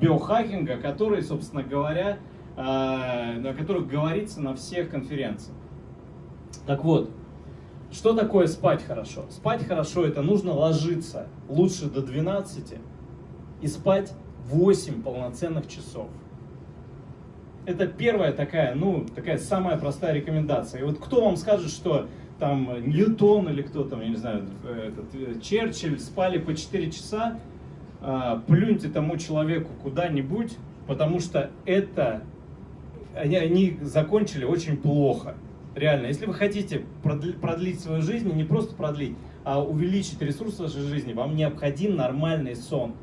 C: биохакинга, которые, собственно говоря, э, о которых говорится на всех конференциях. Так вот, что такое спать хорошо? Спать хорошо это нужно ложиться лучше до 12 и спать 8 полноценных часов. Это первая такая, ну, такая самая простая рекомендация. И вот кто вам скажет, что там Ньютон или кто там, я не знаю, этот, э, Черчилль спали по 4 часа, а, плюньте тому человеку куда-нибудь, потому что это они, они закончили очень плохо. Реально, если вы хотите продли- продлить свою жизнь, не просто продлить, а увеличить ресурс вашей жизни, вам необходим нормальный сон.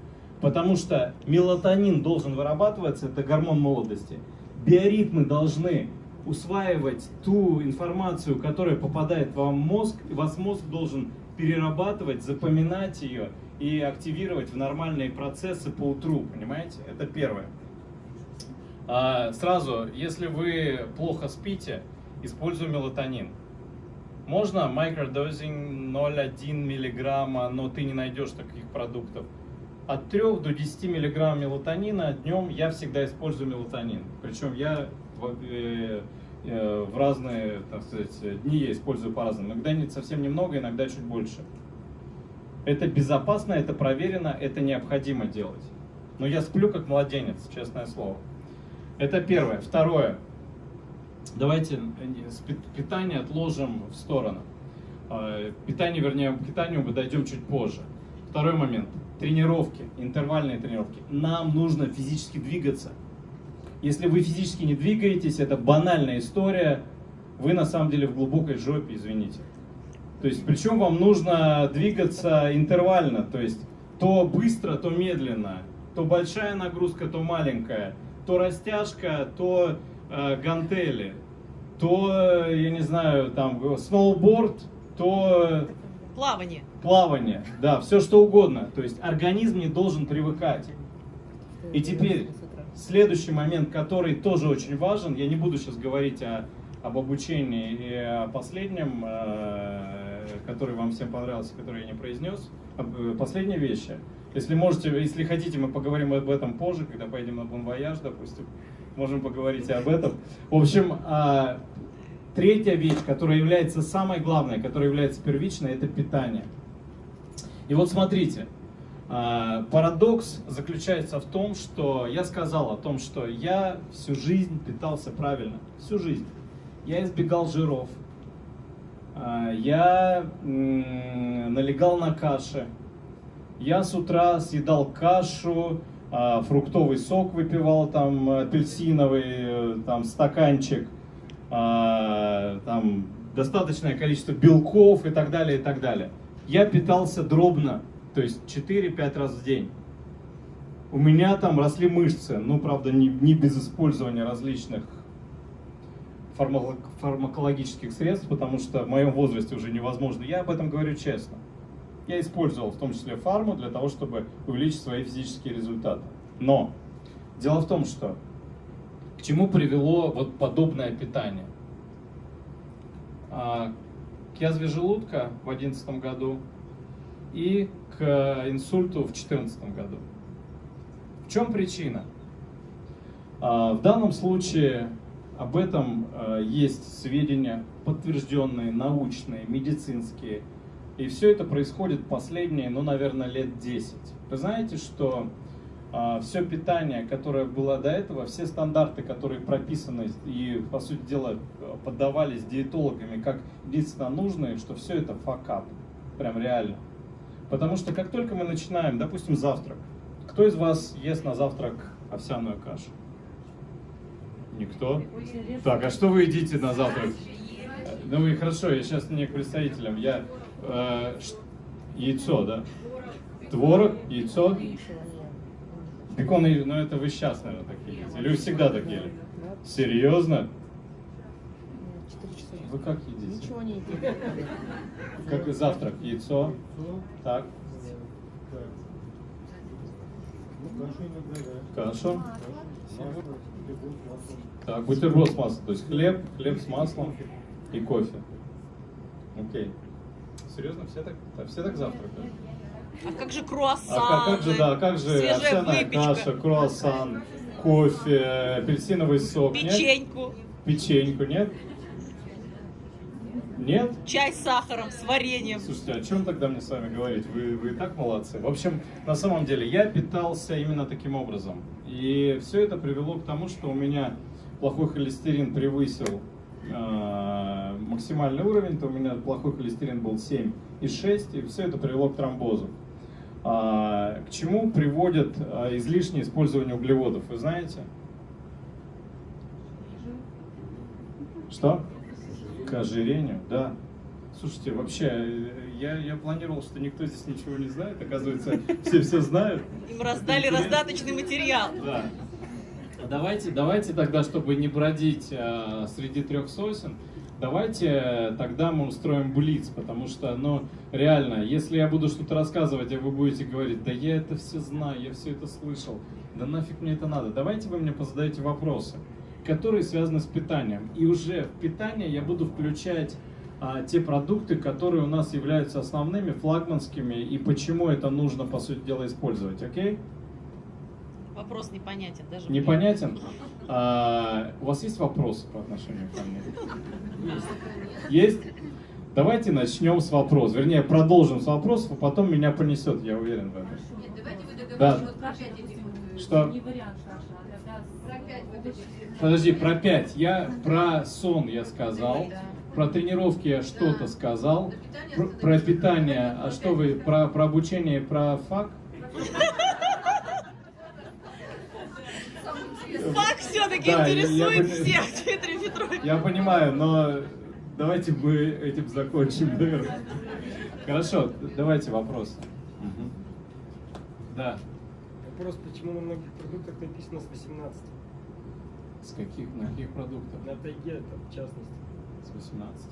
C: Потому что мелатонин должен вырабатываться, это гормон молодости. Биоритмы должны усваивать ту информацию, которая попадает вам в мозг, и ваш мозг должен перерабатывать, запоминать ее и активировать в нормальные процессы по утру, понимаете? Это первое. А, Сразу, если вы плохо спите, используй мелатонин. Можно микродозинг 0,1 миллиграмма, но ты не найдешь таких продуктов. От 3 до 10 миллиграмм мелатонина днем я всегда использую мелатонин. Причем я в, э, э, в разные, так сказать, дни я использую по-разному. Иногда не, совсем немного, иногда чуть больше. Это безопасно, это проверено, это необходимо делать. Но я сплю как младенец, честное слово. Это первое. Второе. Давайте э, питание отложим в сторону. Питание, вернее, к питанию мы дойдем чуть позже. Второй момент. Тренировки, интервальные тренировки. Нам нужно физически двигаться. Если вы физически не двигаетесь, это банальная история. Вы на самом деле в глубокой жопе, извините. То есть, причем вам нужно двигаться интервально, то есть то быстро, то медленно, то большая нагрузка, то маленькая, то растяжка, то э, гантели, то, э, я не знаю, там, сноуборд, то
E: Плавание.
C: плавание, да, все что угодно. То есть организм не должен привыкать. И теперь следующий момент, который тоже очень важен, я не буду сейчас говорить о, об обучении и о последнем, э, который вам всем понравился, который я не произнес. Э, Последние вещи. Если можете, если хотите, мы поговорим об этом позже, когда поедем на Voyage, допустим. Можем поговорить и об этом. В общем, а, третья вещь, которая является самой главной, которая является первичной, это питание. И вот смотрите, а, парадокс заключается в том, что я сказал о том, что я всю жизнь питался правильно, всю жизнь. Я избегал жиров, а, я налегал на каши, я с утра съедал кашу, а, фруктовый сок выпивал, там апельсиновый, э, там стаканчик, а, там достаточное количество белков и так далее, и так далее. Я питался дробно, то есть 4-5 раз в день. У меня там росли мышцы, ну, правда, не, не без использования различных фармако- фармакологических средств, потому что в моем возрасте уже невозможно. Я об этом говорю честно. Я использовал в том числе фарму для того, чтобы увеличить свои физические результаты. Но дело в том, что к чему привело вот подобное питание? А, К язве желудка в 2011 году и к инсульту в 2014 году. В чем причина? А, В данном случае об этом а, есть сведения подтвержденные, научные, медицинские. И все это происходит последние, ну, наверное, лет 10. Вы знаете, что все питание, которое было до этого, все стандарты, которые прописаны и, по сути дела, поддавались диетологами как единственно нужные, что все это факап. Прям реально. Потому что как только мы начинаем, допустим, завтрак, кто из вас ест на завтрак овсяную кашу? Никто? Так, а что вы едите на завтрак? Ну и хорошо, я сейчас не к представителям. Я э, яйцо, да? Творог, яйцо. Бекон, и- ну это вы сейчас, наверное, такие едите. Или вы всегда такие ели? Серьезно? Вы как едите?
D: Ничего не едим.
C: Как завтрак? Яйцо? Так. Хорошо. Так, бутерброд с маслом. То есть хлеб, хлеб с маслом и кофе. Окей. Серьезно, все так, так- все так завтракают?
E: А как же
C: А
E: круассаны?
C: как, как же, да, как же овсяная каша, круассан, кофе, апельсиновый сок, нет?
E: печеньку,
C: Печеньку, нет? Нет?
E: чай с сахаром, с вареньем.
C: Слушайте, о чем тогда мне с вами говорить? Вы, вы и так молодцы. В общем, на самом деле, я питался именно таким образом. И все это привело к тому, что у меня плохой холестерин превысил э, максимальный уровень, то у меня плохой холестерин был 7,6, и все это привело к тромбозу. А, к чему приводит а, излишнее использование углеводов, вы знаете? Что? К ожирению, да. Слушайте, вообще, э, я, я планировал, что никто здесь ничего не знает, оказывается, все все знают.
E: Им раздали раздаточный материал.
C: Да. Давайте, давайте тогда, чтобы не бродить э, среди трех сосен, давайте э, тогда мы устроим блиц, потому что, ну, реально, если я буду что-то рассказывать, а вы будете говорить, да я это все знаю, я все это слышал, да нафиг мне это надо. Давайте вы мне позадаете вопросы, которые связаны с питанием. И уже в питание я буду включать а, те продукты, которые у нас являются основными, флагманскими, и почему это нужно, по сути дела, использовать, окей?
E: Вопрос непонятен даже.
C: Непонятен? А, у вас есть вопросы по отношению ко мне? Есть? Давайте начнем с вопросов. Вернее, продолжим с вопросов, а потом меня понесет, я уверен в этом.
F: Нет, давайте вы
C: Да.
F: вот про э,
C: Что?
F: Не вариант, Саша, а про.
C: Подожди, про пять. Я про сон я сказал. Про тренировки я что-то сказал. Про, про питание. А что вы? Про, про обучение и про фак?
E: Факт все-таки
C: Да, я- я
E: интересует
C: бы-
E: всех, Дмитрий Петрович.
C: Я понимаю, но давайте мы этим закончим, наверное. Хорошо, давайте вопросы. Да.
G: Вопрос, почему на многих продуктах написано с 18?
C: С каких, на каких продуктов?
G: На тайге, там, в частности.
C: С 18.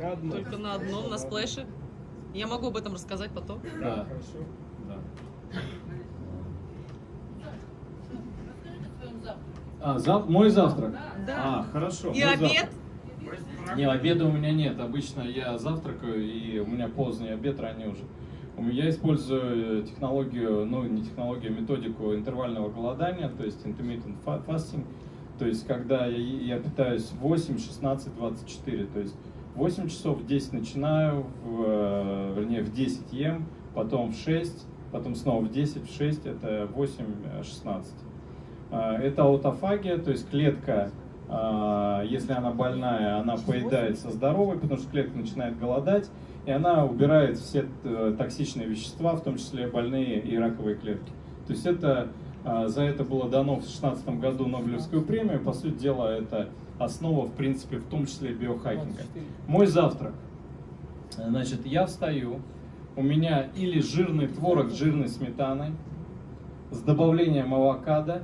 G: На одном.
E: Только на одном, на сплэше. Я могу об этом рассказать потом.
C: Да.
G: Хорошо.
C: Да. А, зав... мой завтрак?
E: Да.
C: А, хорошо.
E: И обед.
C: завтрак. Не, обеда у меня нет. Обычно я завтракаю, и у меня поздний обед, ранний уже. У меня использую технологию, ну не технологию, а методику интервального голодания, то есть intermittent fa- fasting. То есть когда я, я питаюсь 8, 16, 24. То есть 8 часов в 10 начинаю, в, э, вернее в 10 ем, потом в 6, потом снова в 10, в 6, это 8, э, 16. А, Это аутофагия, то есть клетка, а, если она больная, она поедается здоровой, потому что клетка начинает голодать, и она убирает все э, токсичные вещества, в том числе больные и раковые клетки. То есть это а, за это было дано в 2016 году Нобелевскую премию. По сути дела, это основа, в принципе, в том числе биохакинга. Мой завтрак. Значит, я встаю, у меня или жирный творог с жирной сметаной, с добавлением авокадо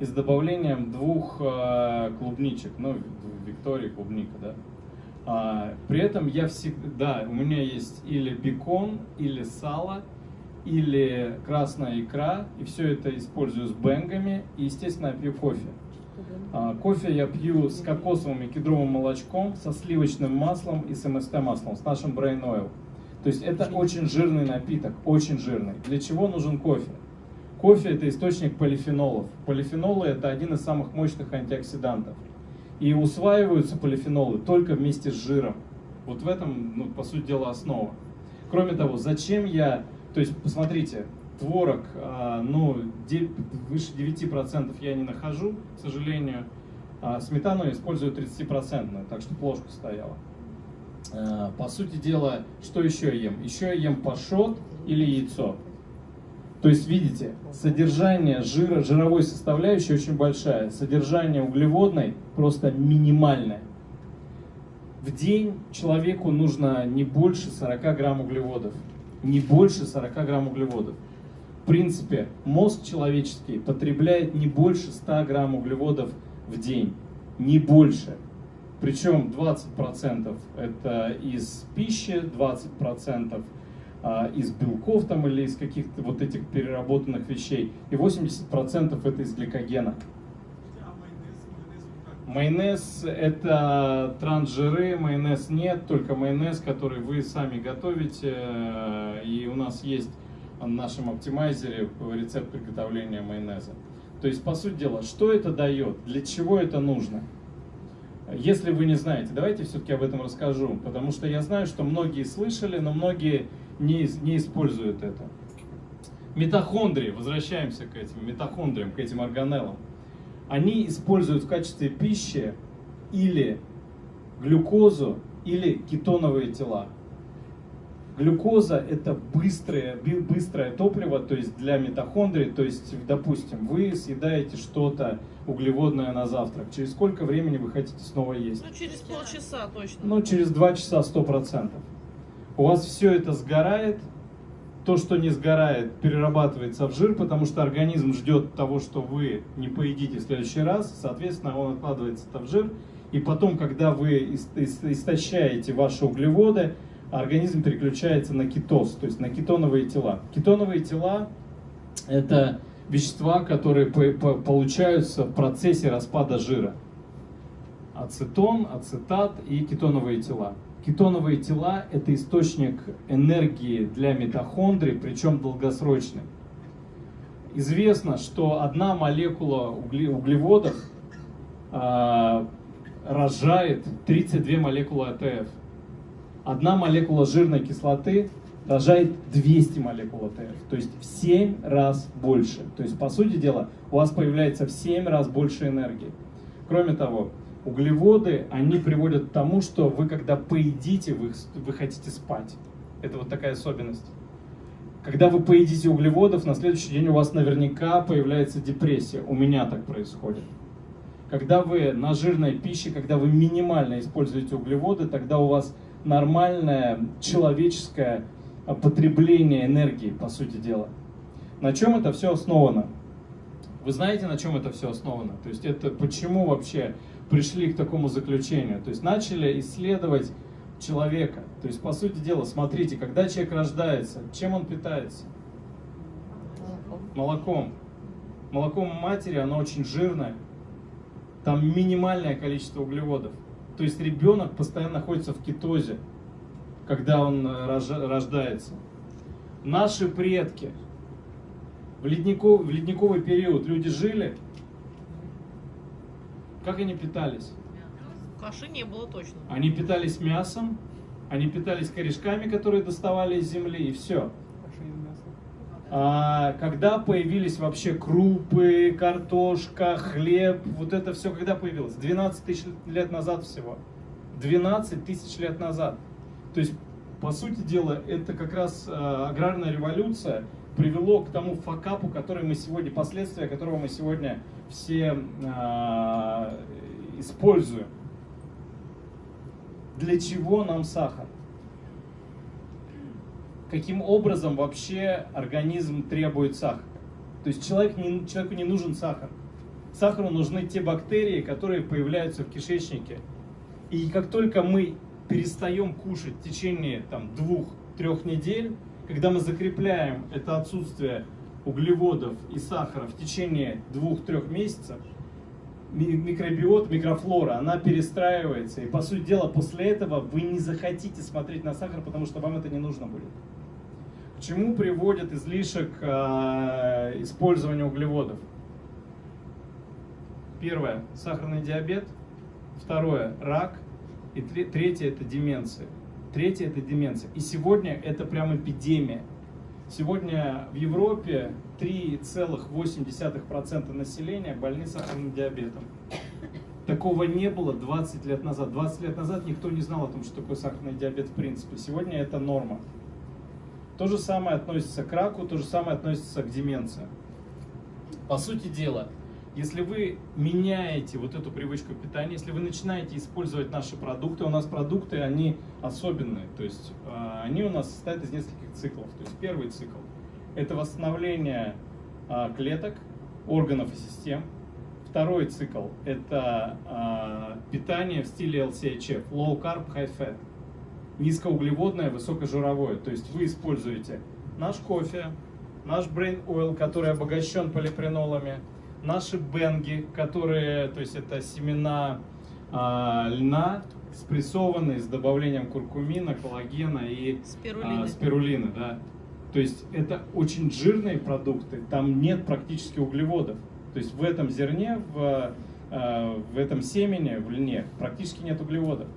C: и с добавлением двух э, клубничек, ну, в- Виктории клубника, да. А, при этом я всегда, у меня есть или бекон, или сало, или красная икра, и все это использую с бенгами, и, естественно, я пью кофе. А, кофе я пью с кокосовым и кедровым молочком, со сливочным маслом и с МСТ маслом, с нашим Brain Oil. То есть это очень жирный напиток, очень жирный. Для чего нужен кофе? Кофе это источник полифенолов. Полифенолы это один из самых мощных антиоксидантов. И усваиваются полифенолы только вместе с жиром. Вот в этом, ну, по сути дела, основа. Кроме того, зачем я, то есть, посмотрите, творог, а, ну, выше 9% я не нахожу, к сожалению. А сметану я использую 30%, так что ложка стояла. А, По сути дела, что еще я ем? Еще я ем пашот или яйцо. То есть, видите, содержание жира, жировой составляющей очень большая, содержание углеводной просто минимальное. В день человеку нужно не больше 40 грамм углеводов. Не больше 40 грамм углеводов. В принципе, мозг человеческий потребляет не больше 100 грамм углеводов в день. Не больше. Причем 20% это из пищи, 20% а, из белков там или из каких-то вот этих переработанных вещей, и 80% это из гликогена. Майонез это трансжиры, майонез нет, только майонез, который вы сами готовите. И у нас есть в нашем оптимайзере рецепт приготовления майонеза. То есть, по сути дела, что это дает, для чего это нужно? Если вы не знаете, давайте все-таки об этом расскажу, потому что я знаю, что многие слышали, но многие не, не используют это. Митохондрии, возвращаемся к этим митохондриям, к этим органеллам. Они используют в качестве пищи или глюкозу, или кетоновые тела. Глюкоза это быстрое, быстрое топливо, то есть для митохондрий, то есть, допустим, вы съедаете что-то углеводное на завтрак. Через сколько времени вы хотите снова есть?
E: Ну, через полчаса точно.
C: Ну, через 2 часа 100%. У вас все это сгорает, то, что не сгорает, перерабатывается в жир, потому что организм ждет того, что вы не поедите в следующий раз, соответственно, он откладывается это в жир, и потом, когда вы ис- ис- истощаете ваши углеводы, организм переключается на кетоз, то есть на кетоновые тела. Кетоновые тела – это вещества, которые по- по- получаются в процессе распада жира ацетон, ацетат и кетоновые тела. Кетоновые тела – это источник энергии для митохондрий, причем долгосрочный. Известно, что одна молекула угле- углеводов а, рожает 32 молекулы АТФ. Одна молекула жирной кислоты рожает 200 молекул АТФ, то есть в 7 раз больше. То есть, по сути дела, у вас появляется в 7 раз больше энергии. Кроме того, углеводы, они приводят к тому, что вы, когда поедите, вы, вы хотите спать. Это вот такая особенность. Когда вы поедите углеводов, на следующий день у вас наверняка появляется депрессия. У меня так происходит. Когда вы на жирной пище, когда вы минимально используете углеводы, тогда у вас нормальное человеческое потребление энергии, по сути дела. На чем это все основано? Вы знаете, на чем это все основано? То есть это почему вообще пришли к такому заключению? То есть начали исследовать человека. То есть, по сути дела, смотрите, когда человек рождается, чем он питается? Молоком. Молоком матери, оно очень жирное. Там минимальное количество углеводов. То есть ребенок постоянно находится в кетозе, когда он э, рождается. Наши предки в, ледников- в ледниковый период люди жили, как они питались?
E: Каши не было точно.
C: Они питались мясом, они питались корешками, которые доставали из земли, и все. А когда появились вообще крупы, картошка, хлеб, вот это все когда появилось? 12 тысяч лет назад всего. 12 тысяч лет назад. То есть, по сути дела, это как раз э, аграрная революция привело к тому факапу, который мы сегодня, последствия которого мы сегодня все э, используем. Для чего нам сахар? Каким образом вообще организм требует сахар? То есть человек не, человеку не нужен сахар. Сахару нужны те бактерии, которые появляются в кишечнике. И как только мы перестаем кушать в течение там, двух-трех недель, когда мы закрепляем это отсутствие углеводов и сахара в течение двух-трех месяцев, ми- микробиот, микрофлора, она перестраивается. И по сути дела, после этого вы не захотите смотреть на сахар, потому что вам это не нужно будет. К чему приводит излишек э, использования углеводов? Первое – сахарный диабет. Второе – рак. И тре- третье – это деменция. Третье – это деменция. И сегодня это прям эпидемия. Сегодня в Европе 3,8% населения больны сахарным диабетом. Такого не было 20 лет назад. 20 лет назад никто не знал о том, что такое сахарный диабет в принципе. Сегодня это норма. То же самое относится к раку, то же самое относится к деменции. По сути дела, если вы меняете вот эту привычку питания, если вы начинаете использовать наши продукты, у нас продукты, они особенные, то есть э, они у нас состоят из нескольких циклов. То есть первый цикл – это восстановление э, клеток, органов и систем. Второй цикл – это э, питание в стиле LCHF – Low Carb, High Fat низкоуглеводное, высокожировое. То есть вы используете наш кофе, наш brain oil, который обогащен полипренолами, наши бенги, которые, то есть это семена а, льна, спрессованные с добавлением куркумина, коллагена и
E: Спирулины.
C: а, спирулины, да. То есть это очень жирные продукты, там нет практически углеводов. То есть в этом зерне, в, а, в этом семени, в льне практически нет углеводов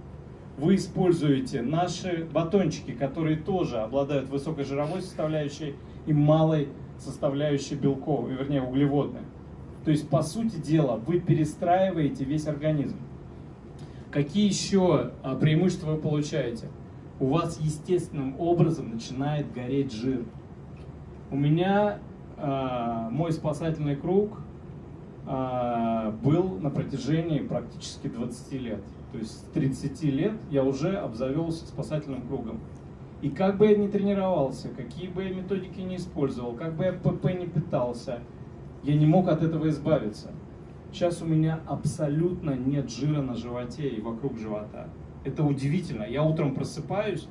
C: вы используете наши батончики, которые тоже обладают высокой жировой составляющей и малой составляющей белковой, вернее углеводной. То есть, по сути дела, вы перестраиваете весь организм. Какие еще а, преимущества вы получаете? У вас естественным образом начинает гореть жир. У меня а, мой спасательный круг а, был на протяжении практически 20 лет. То есть с 30 лет я уже обзавелся спасательным кругом. И как бы я ни тренировался, какие бы я методики не использовал, как бы я ПП не питался, я не мог от этого избавиться. Сейчас у меня абсолютно нет жира на животе и вокруг живота. Это удивительно. Я утром просыпаюсь,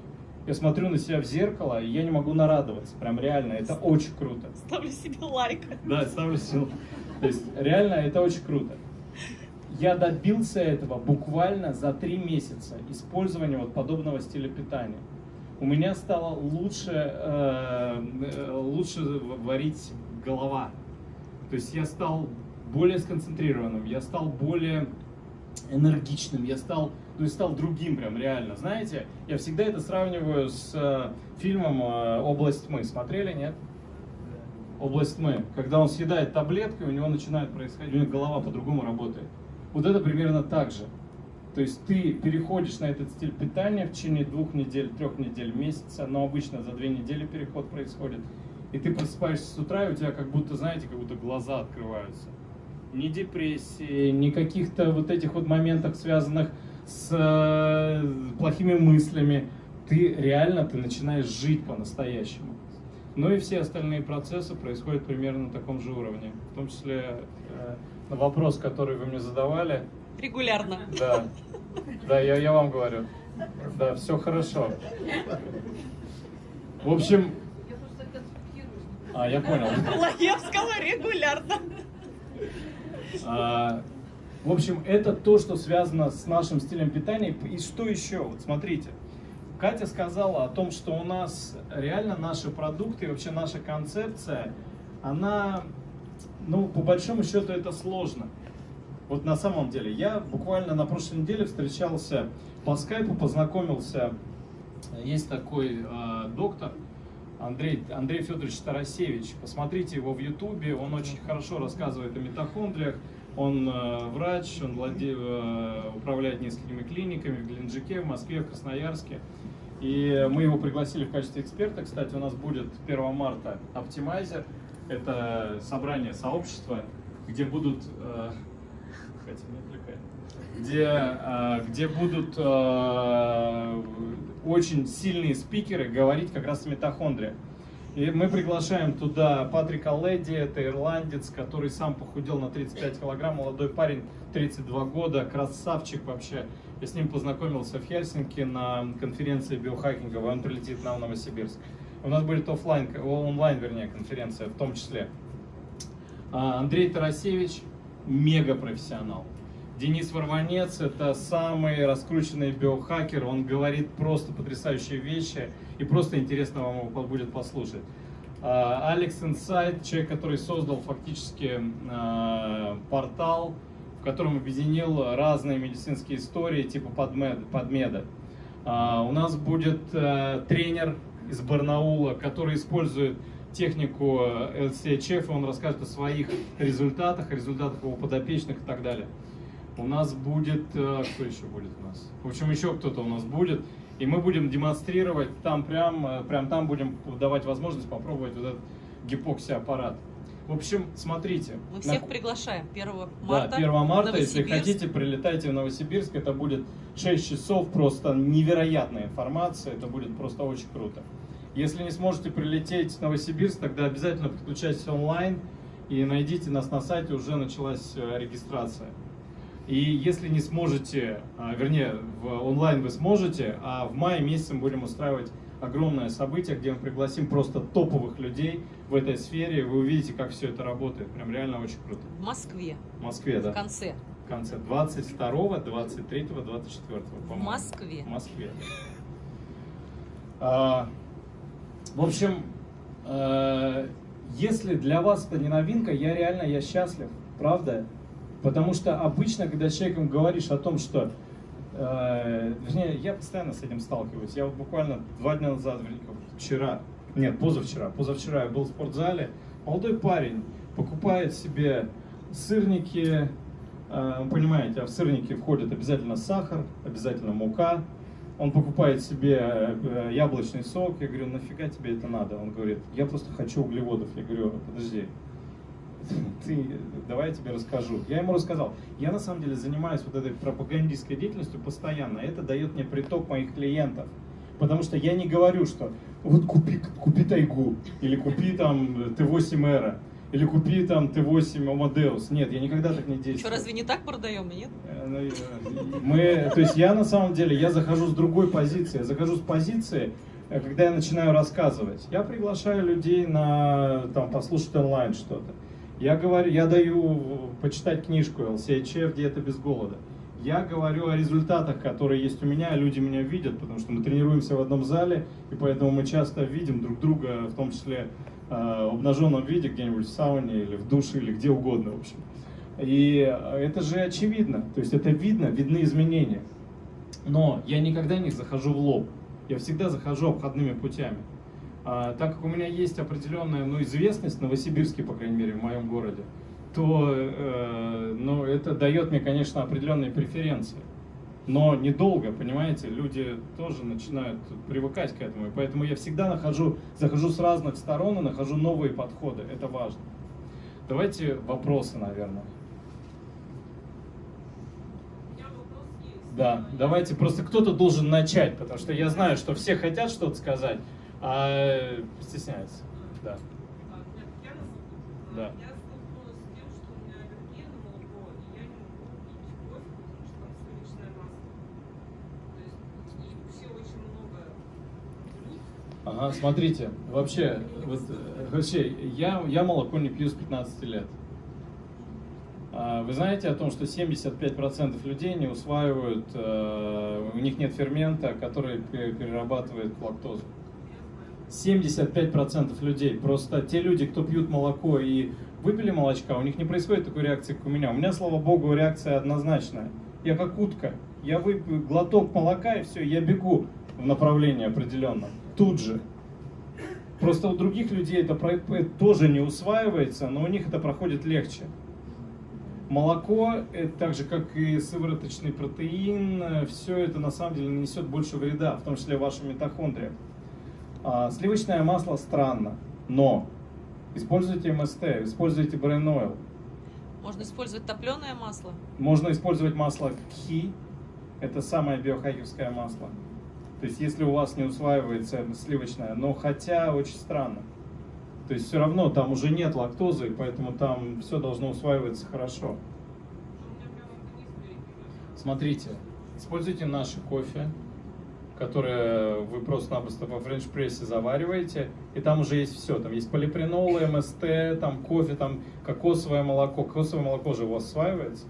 C: я смотрю на себя в зеркало, и я не могу нарадоваться. Прям реально, это очень круто.
E: Ставлю себе лайк.
C: Да, ставлю силу. То есть реально это очень круто. Я добился этого буквально за три месяца использования вот подобного стиля питания. У меня стало лучше, э, э, лучше варить голова. То есть я стал более сконцентрированным, я стал более энергичным, я стал, есть стал другим прям реально. Знаете, я всегда это сравниваю с э, фильмом э, «Область тьмы». Смотрели, нет? область тьмы. Когда он съедает таблетку, у него начинает происходить, у него голова по-другому работает. Вот это примерно так же. То есть ты переходишь на этот стиль питания в течение двух недель, трех недель, месяца, но обычно за две недели переход происходит. И ты просыпаешься с утра, и у тебя как будто, знаете, как будто глаза открываются. Ни депрессии, ни каких-то вот этих вот моментов, связанных с э, плохими мыслями. Ты реально, ты начинаешь жить по-настоящему. Ну и все остальные процессы происходят примерно на таком же уровне. В том числе э, на вопрос, который вы мне задавали.
E: Регулярно.
C: Да, да, я, я вам говорю. Да, все хорошо. В общем. А, я понял.
E: Лаевского регулярно.
C: А, в общем, это то, что связано с нашим стилем питания. И что еще? Вот смотрите. Катя сказала о том, что у нас реально наши продукты и вообще наша концепция, она, ну, по большому счету, это сложно. Вот на самом деле, я буквально на прошлой неделе встречался по скайпу, познакомился, есть такой э, доктор, Андрей, Андрей Федорович Тарасевич. Посмотрите его в Ютубе, он очень хорошо рассказывает о митохондриях. Он э, врач, он владе- э, управляет несколькими клиниками в Геленджике, в Москве, в Красноярске. И мы его пригласили в качестве эксперта. Кстати, у нас будет 1 марта Optimizer. Это собрание сообщества, где будут... э, Катя, не отвлекай. Где, э, где будут э, очень сильные спикеры говорить как раз о митохондриях. И мы приглашаем туда Патрика Леди, это ирландец, который сам похудел на 35 килограмм, молодой парень, 32 года, красавчик вообще. Я с ним познакомился в Хельсинки на конференции биохакинговой, он прилетит нам в Новосибирск. У нас будет офлайн, онлайн, вернее, конференция в том числе. А, Андрей Тарасевич мега профессионал. Денис Варванец – это самый раскрученный биохакер, он говорит просто потрясающие вещи, и просто интересно вам его будет послушать. А, Алекс Инсайт, человек, который создал фактически а, портал, в котором объединил разные медицинские истории типа подмед, подмеда. А, У нас будет э, тренер из Барнаула, который использует технику э, LCHF, и он расскажет о своих результатах, результатах его подопечных и так далее. У нас будет, э, кто еще будет у нас? В общем, еще кто-то у нас будет. И мы будем демонстрировать там прям, э, прям там будем давать возможность попробовать вот этот гипокси-аппарат. В общем, смотрите.
E: Мы
C: на-
E: всех приглашаем 1 марта.
C: да, 1 марта, если хотите, прилетайте в Новосибирск. Это будет 6 часов, просто невероятная информация. Это будет просто очень круто. Если не сможете прилететь в Новосибирск, тогда обязательно подключайтесь онлайн и найдите нас на сайте, уже началась э, регистрация. И если не сможете, а, вернее, в онлайн вы сможете, а в мае месяце мы будем устраивать огромное событие, где мы пригласим просто топовых людей в этой сфере. Вы увидите, как все это работает. Прям реально очень круто.
E: В Москве.
C: В Москве, да.
E: В конце.
C: В конце 22, 23, 24,
E: В. Москве.
C: В Москве. А, в общем, э, если для вас это не новинка, я реально я счастлив, правда? Потому что обычно, когда с человеком говоришь о том, что э, вернее, я постоянно с этим сталкиваюсь. Я вот буквально два дня назад, вчера, нет, позавчера, позавчера я был в спортзале, молодой парень покупает себе сырники, э, понимаете, а в сырники входит обязательно сахар, обязательно мука, он покупает себе э, яблочный сок, я говорю, нафига тебе это надо? Он говорит, я просто хочу углеводов. Я говорю, подожди, ты, давай я тебе расскажу. Я ему рассказал. Я на самом деле занимаюсь вот этой пропагандистской деятельностью постоянно. Это дает мне приток моих клиентов. Потому что я не говорю, что вот купи, купи тайгу, или купи там Т8 Эра, или купи там Т8 Amadeus. Нет, я никогда так не действую.
E: Что, разве не так продаем, нет?
C: Э, ну, Мы, то есть я на самом деле, я захожу с другой позиции. Я захожу с позиции, э, когда я начинаю рассказывать. Я приглашаю людей на, там, послушать онлайн что-то. Я говорю, я даю почитать книжку LCHF «Диета без голода». Я говорю о результатах, которые есть у меня, люди меня видят, потому что мы тренируемся в одном зале, и поэтому мы часто видим друг друга, в том числе э, в обнаженном виде, где-нибудь в сауне или в душе, или где угодно, в общем. И это же очевидно, то есть это видно, видны изменения. Но я никогда не захожу в лоб, я всегда захожу обходными путями. А, так как у меня есть определенная ну, известность в Новосибирске, по крайней мере, в моем городе, то э, ну, это дает мне, конечно, определенные преференции. Но недолго, понимаете, люди тоже начинают привыкать к этому. И поэтому я всегда нахожу, захожу с разных сторон и нахожу новые подходы. Это важно. Давайте вопросы, наверное. Да, давайте просто кто-то должен начать, потому что я знаю, что все хотят что-то сказать, а стесняются. Да. Да. Ага, смотрите, вообще, вот, э, вообще я, я молоко не пью с 15 лет. А Вы знаете о том, что 75% людей не усваивают, э, у них нет фермента, который пе- перерабатывает лактозу. 75% людей. Просто те люди, кто пьют молоко и выпили молочка, у них не происходит такой реакции, как у меня. У меня, слава богу, реакция однозначная. Я как утка. Я выпью глоток молока и все, я бегу в направлении определенном. Тут же. Просто у других людей это тоже не усваивается, но у них это проходит легче. Молоко, так же как и сывороточный протеин, все это на самом деле нанесет больше вреда, в том числе вашим митохондриям. А, сливочное масло странно, но используйте МСТ, используйте Brain Oil.
E: Можно использовать топленое масло.
C: Можно использовать масло КХИ, это самое биохакерское масло. То есть если у вас не усваивается сливочное, но хотя очень странно. То есть все равно там уже нет лактозы, поэтому там все должно усваиваться хорошо. Смотрите, используйте наши кофе, которые вы просто-напросто во френч-прессе завариваете, и там уже есть все. Там есть полипренолы, МСТ, там кофе, там кокосовое молоко. Кокосовое молоко же у вас усваивается?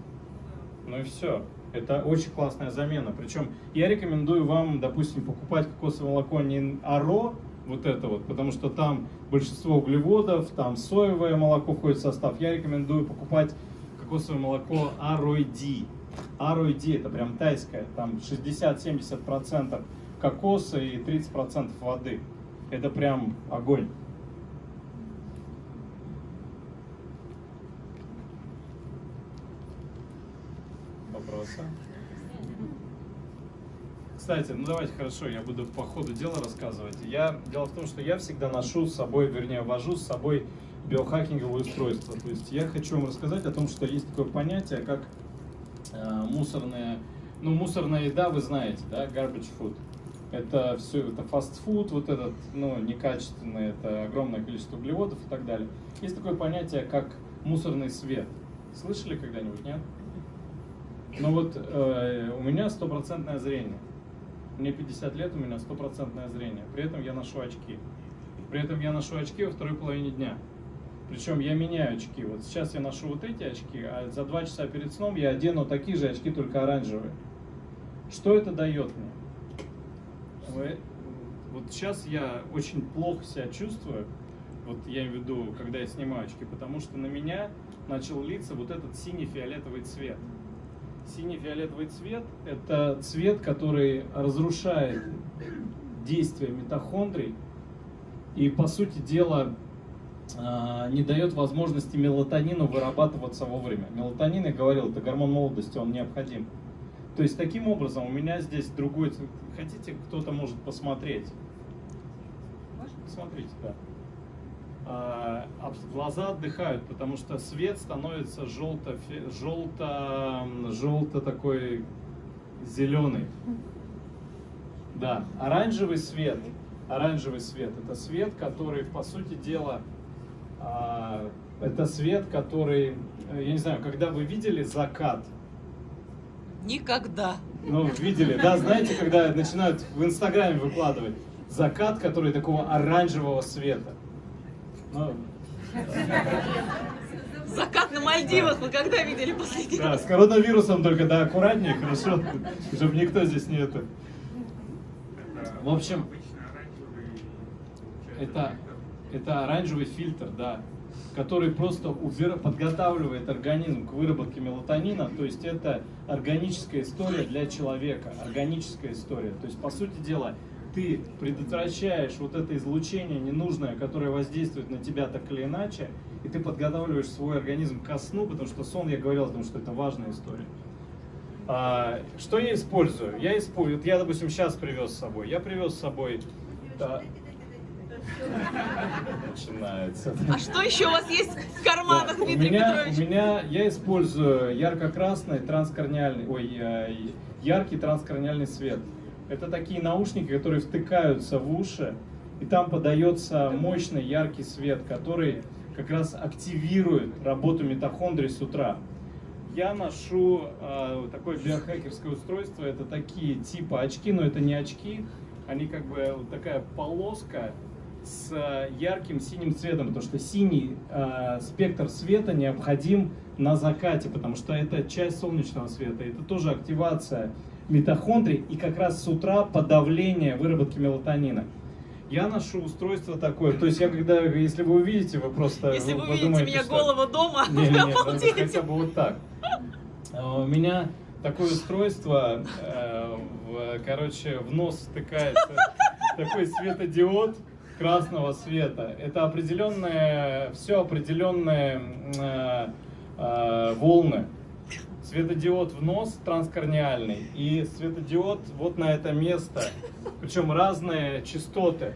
C: Ну и все. Это очень классная замена. Причем я рекомендую вам, допустим, покупать кокосовое молоко не Аро, вот это вот, потому что там большинство углеводов, там соевое молоко входит в состав. Я рекомендую покупать кокосовое молоко Аройди. Аройди это прям тайское, там 60-70% кокоса и 30% воды. Это прям огонь. Вопросы? Кстати, ну давайте хорошо, я буду по ходу дела рассказывать. Я, дело в том, что я всегда ношу с собой, вернее, вожу с собой биохакинговое устройство. То есть я хочу вам рассказать о том, что есть такое понятие, как э, мусорная, ну мусорная еда, вы знаете, да, garbage food. Это все, это фастфуд, вот этот, ну, некачественный, это огромное количество углеводов и так далее. Есть такое понятие, как мусорный свет. Слышали когда-нибудь, нет? Ну вот э, у меня стопроцентное зрение. Мне 50 лет, у меня стопроцентное зрение. При этом я ношу очки. При этом я ношу очки во второй половине дня. Причем я меняю очки. Вот сейчас я ношу вот эти очки, а за два часа перед сном я одену такие же очки, только оранжевые. Что это дает мне? Вы- Вот сейчас я очень плохо себя чувствую, вот я имею в виду, когда я снимаю очки, потому что на меня начал литься вот этот синий-фиолетовый цвет. Синий-фиолетовый цвет – это цвет, который разрушает действие митохондрий и, по сути дела, а, не дает возможности мелатонину вырабатываться вовремя. Мелатонин, я говорил, это гормон молодости, он необходим. То есть, таким образом, у меня здесь другой. Хотите, кто-то может посмотреть? Посмотрите, да. А, об- глаза отдыхают, потому что свет становится желто, желто, желто такой зеленый. Да, оранжевый свет, оранжевый свет, это свет, который, по сути дела, а, это свет, который, э, я не знаю, когда вы видели закат,
E: Никогда.
C: ну, видели, да, знаете, когда начинают в Инстаграме выкладывать закат, который такого оранжевого света. Ну,
E: Закат на Мальдивах вы когда видели последний
C: да, с коронавирусом только, да, аккуратнее, хорошо, чтобы никто здесь не это. В общем, это, это оранжевый фильтр, да, который просто подготавливает организм к выработке мелатонина, то есть это органическая история для человека, органическая история. То есть, по сути дела, ты предотвращаешь вот это излучение ненужное, которое воздействует на тебя так или иначе, и ты подготавливаешь свой организм ко сну, потому что сон, я говорил, потому что это важная история. А, что я использую? Я использую, вот я, допустим, сейчас привез с собой. Я привез с собой. да. Начинается.
E: А что еще у вас есть в карманах,
C: Да, у
E: Дмитрий
C: меня,
E: Петрович?
C: у меня я использую ярко-красный транскорниальный, ой, э, яркий транскорниальный свет. Это такие наушники, которые втыкаются в уши и там подается мощный яркий свет, который как раз активирует работу митохондрий с утра. Я ношу э, такое биохакерское устройство, это такие типа очки, но это не очки, они как бы вот такая полоска с э, ярким синим цветом, потому что синий э, спектр света необходим на закате, потому что это часть солнечного света, это тоже активация митохондрий и как раз с утра подавление выработки мелатонина. Я ношу устройство такое, то есть я когда, если вы увидите, вы просто
E: Если вы увидите меня
C: что-
E: голого дома,
C: не, не, не,
E: обалдеете.
C: хотя бы вот так. А, У меня такое устройство, э, в, короче, в нос втыкается такой светодиод красного света. Это определенные, все определенные э, э, волны. Светодиод в нос транскорниальный и светодиод вот на это место, причем разные частоты.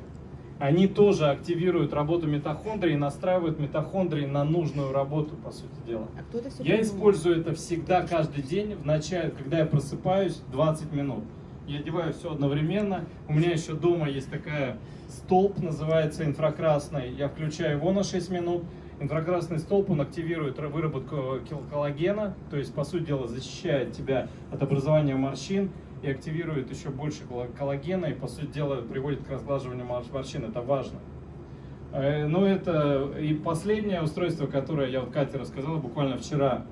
C: Они тоже активируют работу митохондрий и настраивают митохондрии на нужную работу, по сути дела.
D: А
C: Я использую это всегда, каждый день, в начале, когда я просыпаюсь, 20 минут. Я одеваю все одновременно. У меня еще дома есть такая столб, называется инфракрасный. Я включаю его на 6 минут. Инфракрасный столб, он активирует выработку кил- коллагена, то есть, по сути дела, защищает тебя от образования морщин и активирует еще больше колла- коллагена и, по сути дела, приводит к разглаживанию мор- морщин. Это важно. Э, Ну, это и последнее устройство, которое я вот Кате рассказал, буквально вчера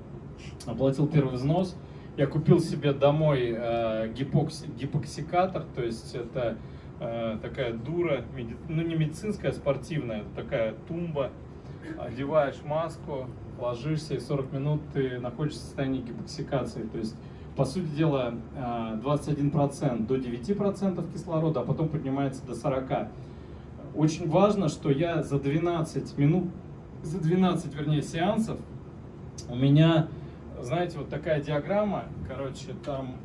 C: оплатил первый взнос. Я купил себе домой э, гипокси- гипоксикатор, то есть это э, такая дура, меди- ну не медицинская, а спортивная, такая тумба. Одеваешь маску, ложишься, и 40 минут ты находишься в состоянии гипоксикации. То есть, по сути дела, э, 21% до 9% кислорода, а потом поднимается до 40%. Очень важно, что я за 12 минут, за 12, вернее, сеансов у меня, знаете, вот такая диаграмма, короче, там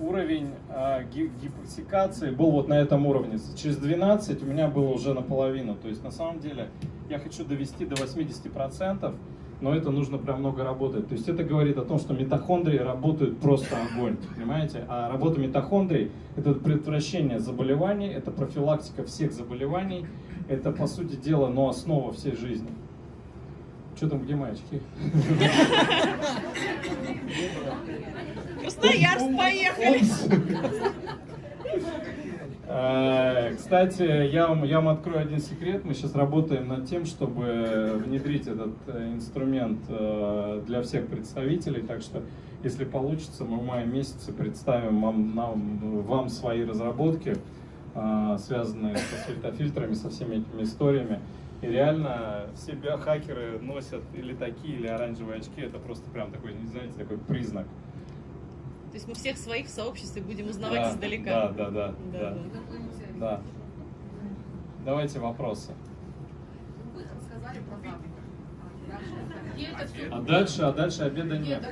C: уровень э, ги- гипоксикации был вот на этом уровне. Через 12 у меня было уже наполовину. То есть на самом деле я хочу довести до 80%, но это нужно прям много работать. То есть это говорит о том, что митохондрии работают просто огонь, понимаете? А работа митохондрий – это предотвращение заболеваний, это профилактика всех заболеваний, это, по сути дела, ну, основа всей жизни. Что там, где мои очки?
E: Красноярск, поехали!
C: Э, Кстати, я вам, я вам открою один секрет. Мы сейчас работаем над тем, чтобы внедрить этот э, инструмент э, для всех представителей. Так что, если получится, мы в мае месяце представим вам, нам- вам свои разработки, связанные со светофильтрами, со всеми этими историями. И реально все биохакеры носят или такие, или оранжевые очки. Это просто прям такой, не знаете, такой признак.
E: То есть мы всех своих в сообществе будем узнавать
C: Да,
E: издалека.
C: Да, да, да,
E: Да,
C: да.
E: да.
C: Да. Давайте вопросы. А дальше, а дальше обеда
A: Нет.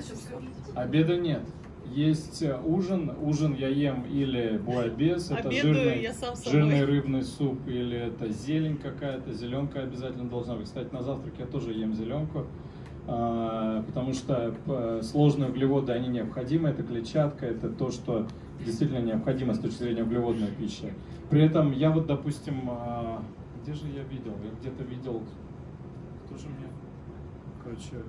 C: Обеда нет. Есть э, ужин. Ужин я ем или буайбес, это
E: Обедаю
C: жирный,
E: я сам собой.
C: жирный рыбный суп, или это зелень какая-то, зеленка обязательно должна быть. Кстати, на завтрак я тоже ем зеленку, а, потому что э, сложные углеводы, они необходимы, это клетчатка, это то, что действительно необходимо с точки зрения углеводной пищи. При этом я вот, допустим, а, где же я видел? Я где-то видел, кто же мне, короче,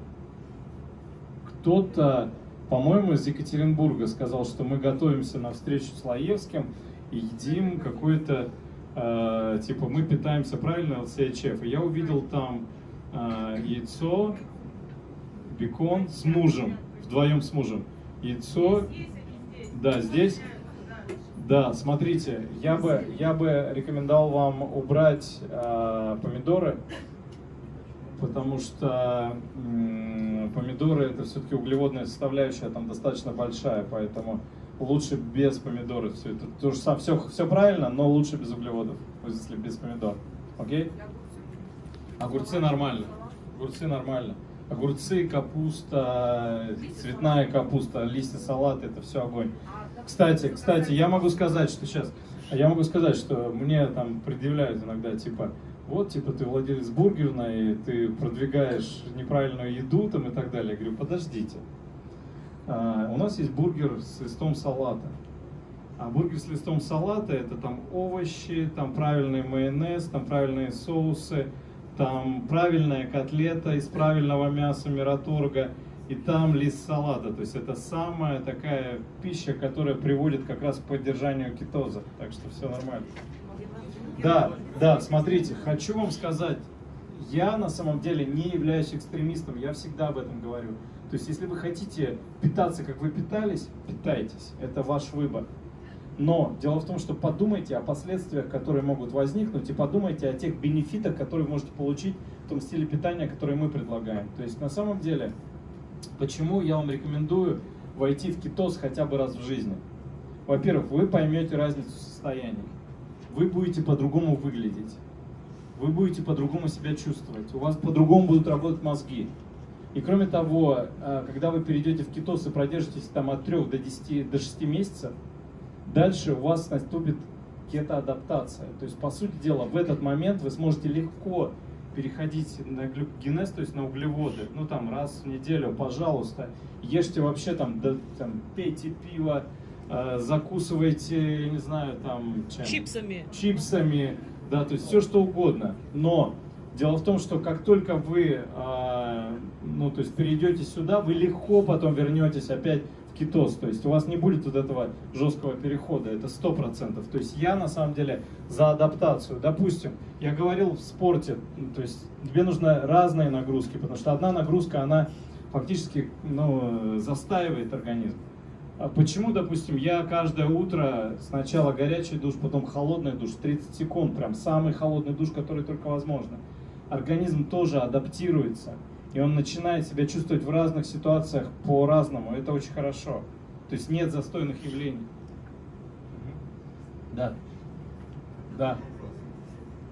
C: кто-то, по-моему, из Екатеринбурга сказал, что мы готовимся на встречу с Лаевским и едим какой-то, э, типа, мы питаемся правильно ЛСХФ. И я увидел там э, яйцо, бекон с мужем, вдвоем с мужем. Яйцо, да, здесь. Да, смотрите, я бы, я бы рекомендовал вам убрать э, помидоры, потому что помидоры это все-таки углеводная составляющая, там достаточно большая, поэтому лучше без помидоров все это. То же самое, все, все правильно, но лучше без углеводов, если без помидор. Окей? Огурцы нормально. Огурцы нормально. Огурцы, капуста, цветная капуста, листья салата, это все огонь. Кстати, кстати, я могу сказать, что сейчас, я могу сказать, что мне там предъявляют иногда, типа, вот, типа, ты владелец бургерной, ты продвигаешь неправильную еду там и так далее. Я говорю, подождите. А, у нас есть бургер с листом салата. А бургер с листом салата это там овощи, там правильный майонез, там правильные соусы, там правильная котлета из правильного мяса мираторга и там лист салата. То есть это самая такая пища, которая приводит как раз к поддержанию кетоза. Так что все нормально. Да, да, смотрите, хочу вам сказать, я на самом деле не являюсь экстремистом, я всегда об этом говорю. То есть, если вы хотите питаться, как вы питались, питайтесь, это ваш выбор. Но дело в том, что подумайте о последствиях, которые могут возникнуть, и подумайте о тех бенефитах, которые вы можете получить в том стиле питания, который мы предлагаем. То есть, на самом деле, почему я вам рекомендую войти в кетоз хотя бы раз в жизни? Во-первых, вы поймете разницу в состояниях вы будете по-другому выглядеть, вы будете по-другому себя чувствовать, у вас по-другому будут работать мозги. И кроме того, э, когда вы перейдете в кетоз и продержитесь там от 3 до 10, до 6 месяцев, дальше у вас наступит кетоадаптация. То есть, по сути дела, в этот момент вы сможете легко переходить на глюкогенез, то есть на углеводы, ну там раз в неделю, пожалуйста, ешьте вообще там, да, там пейте пиво, э, закусывайте, я не знаю, там чем?
E: Чипсами.
C: чипсами, да, то есть все что угодно. Но дело в том, что как только вы, э, ну, то есть перейдете сюда, вы легко потом вернетесь опять в кетоз. То есть у вас не будет вот этого жесткого перехода, это сто процентов. То есть я на самом деле за адаптацию. Допустим, я говорил в спорте, ну, то есть тебе нужны разные нагрузки, потому что одна нагрузка, она фактически ну, застаивает организм. А почему, допустим, я каждое утро сначала горячий душ, потом холодный душ, 30 секунд, прям самый холодный душ, который только возможно. Организм тоже адаптируется, и он начинает себя чувствовать в разных ситуациях по-разному. Это очень хорошо. То есть нет застойных явлений. Да. Да.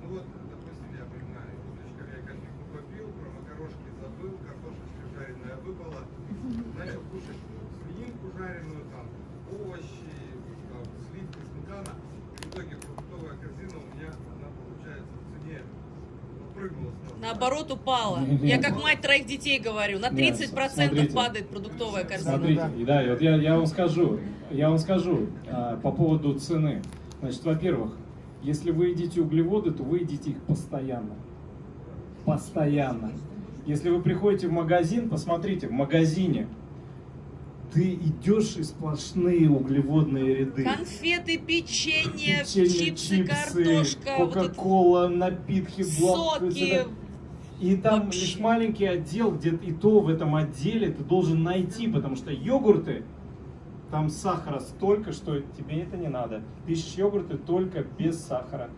H: Ну вот, допустим, я понимаю, утречка я кофейку попил, про макарошки забыл, картошечка жареная выпала, начал кушать свининку жареную, там, овощи, там, сливки, сметана. В итоге продуктовая корзина у меня, она получается в цене ну, прыгнула сразу.
E: Наоборот, упала.
C: Нет.
E: Я как мать троих детей говорю, на
C: Нет,
E: 30%
C: смотрите.
E: падает продуктовая корзина.
C: Смотрите, и да, и вот я, я вам скажу, я вам скажу а, по поводу цены. Значит, во-первых, если вы едите углеводы, то вы едите их постоянно. Постоянно. Если вы приходите в магазин, посмотрите, в магазине ты идешь и сплошные углеводные ряды.
E: Конфеты, печенье,
C: Печенье,
E: чипсы, картошка, вот это
C: кока-кола, напитки, блок,
E: соки.
C: И там
E: Вообще.
C: лишь маленький отдел, где и то в этом отделе ты должен найти, потому что йогурты, там сахара столько, что тебе это не надо. Ты ищешь йогурты только без сахара.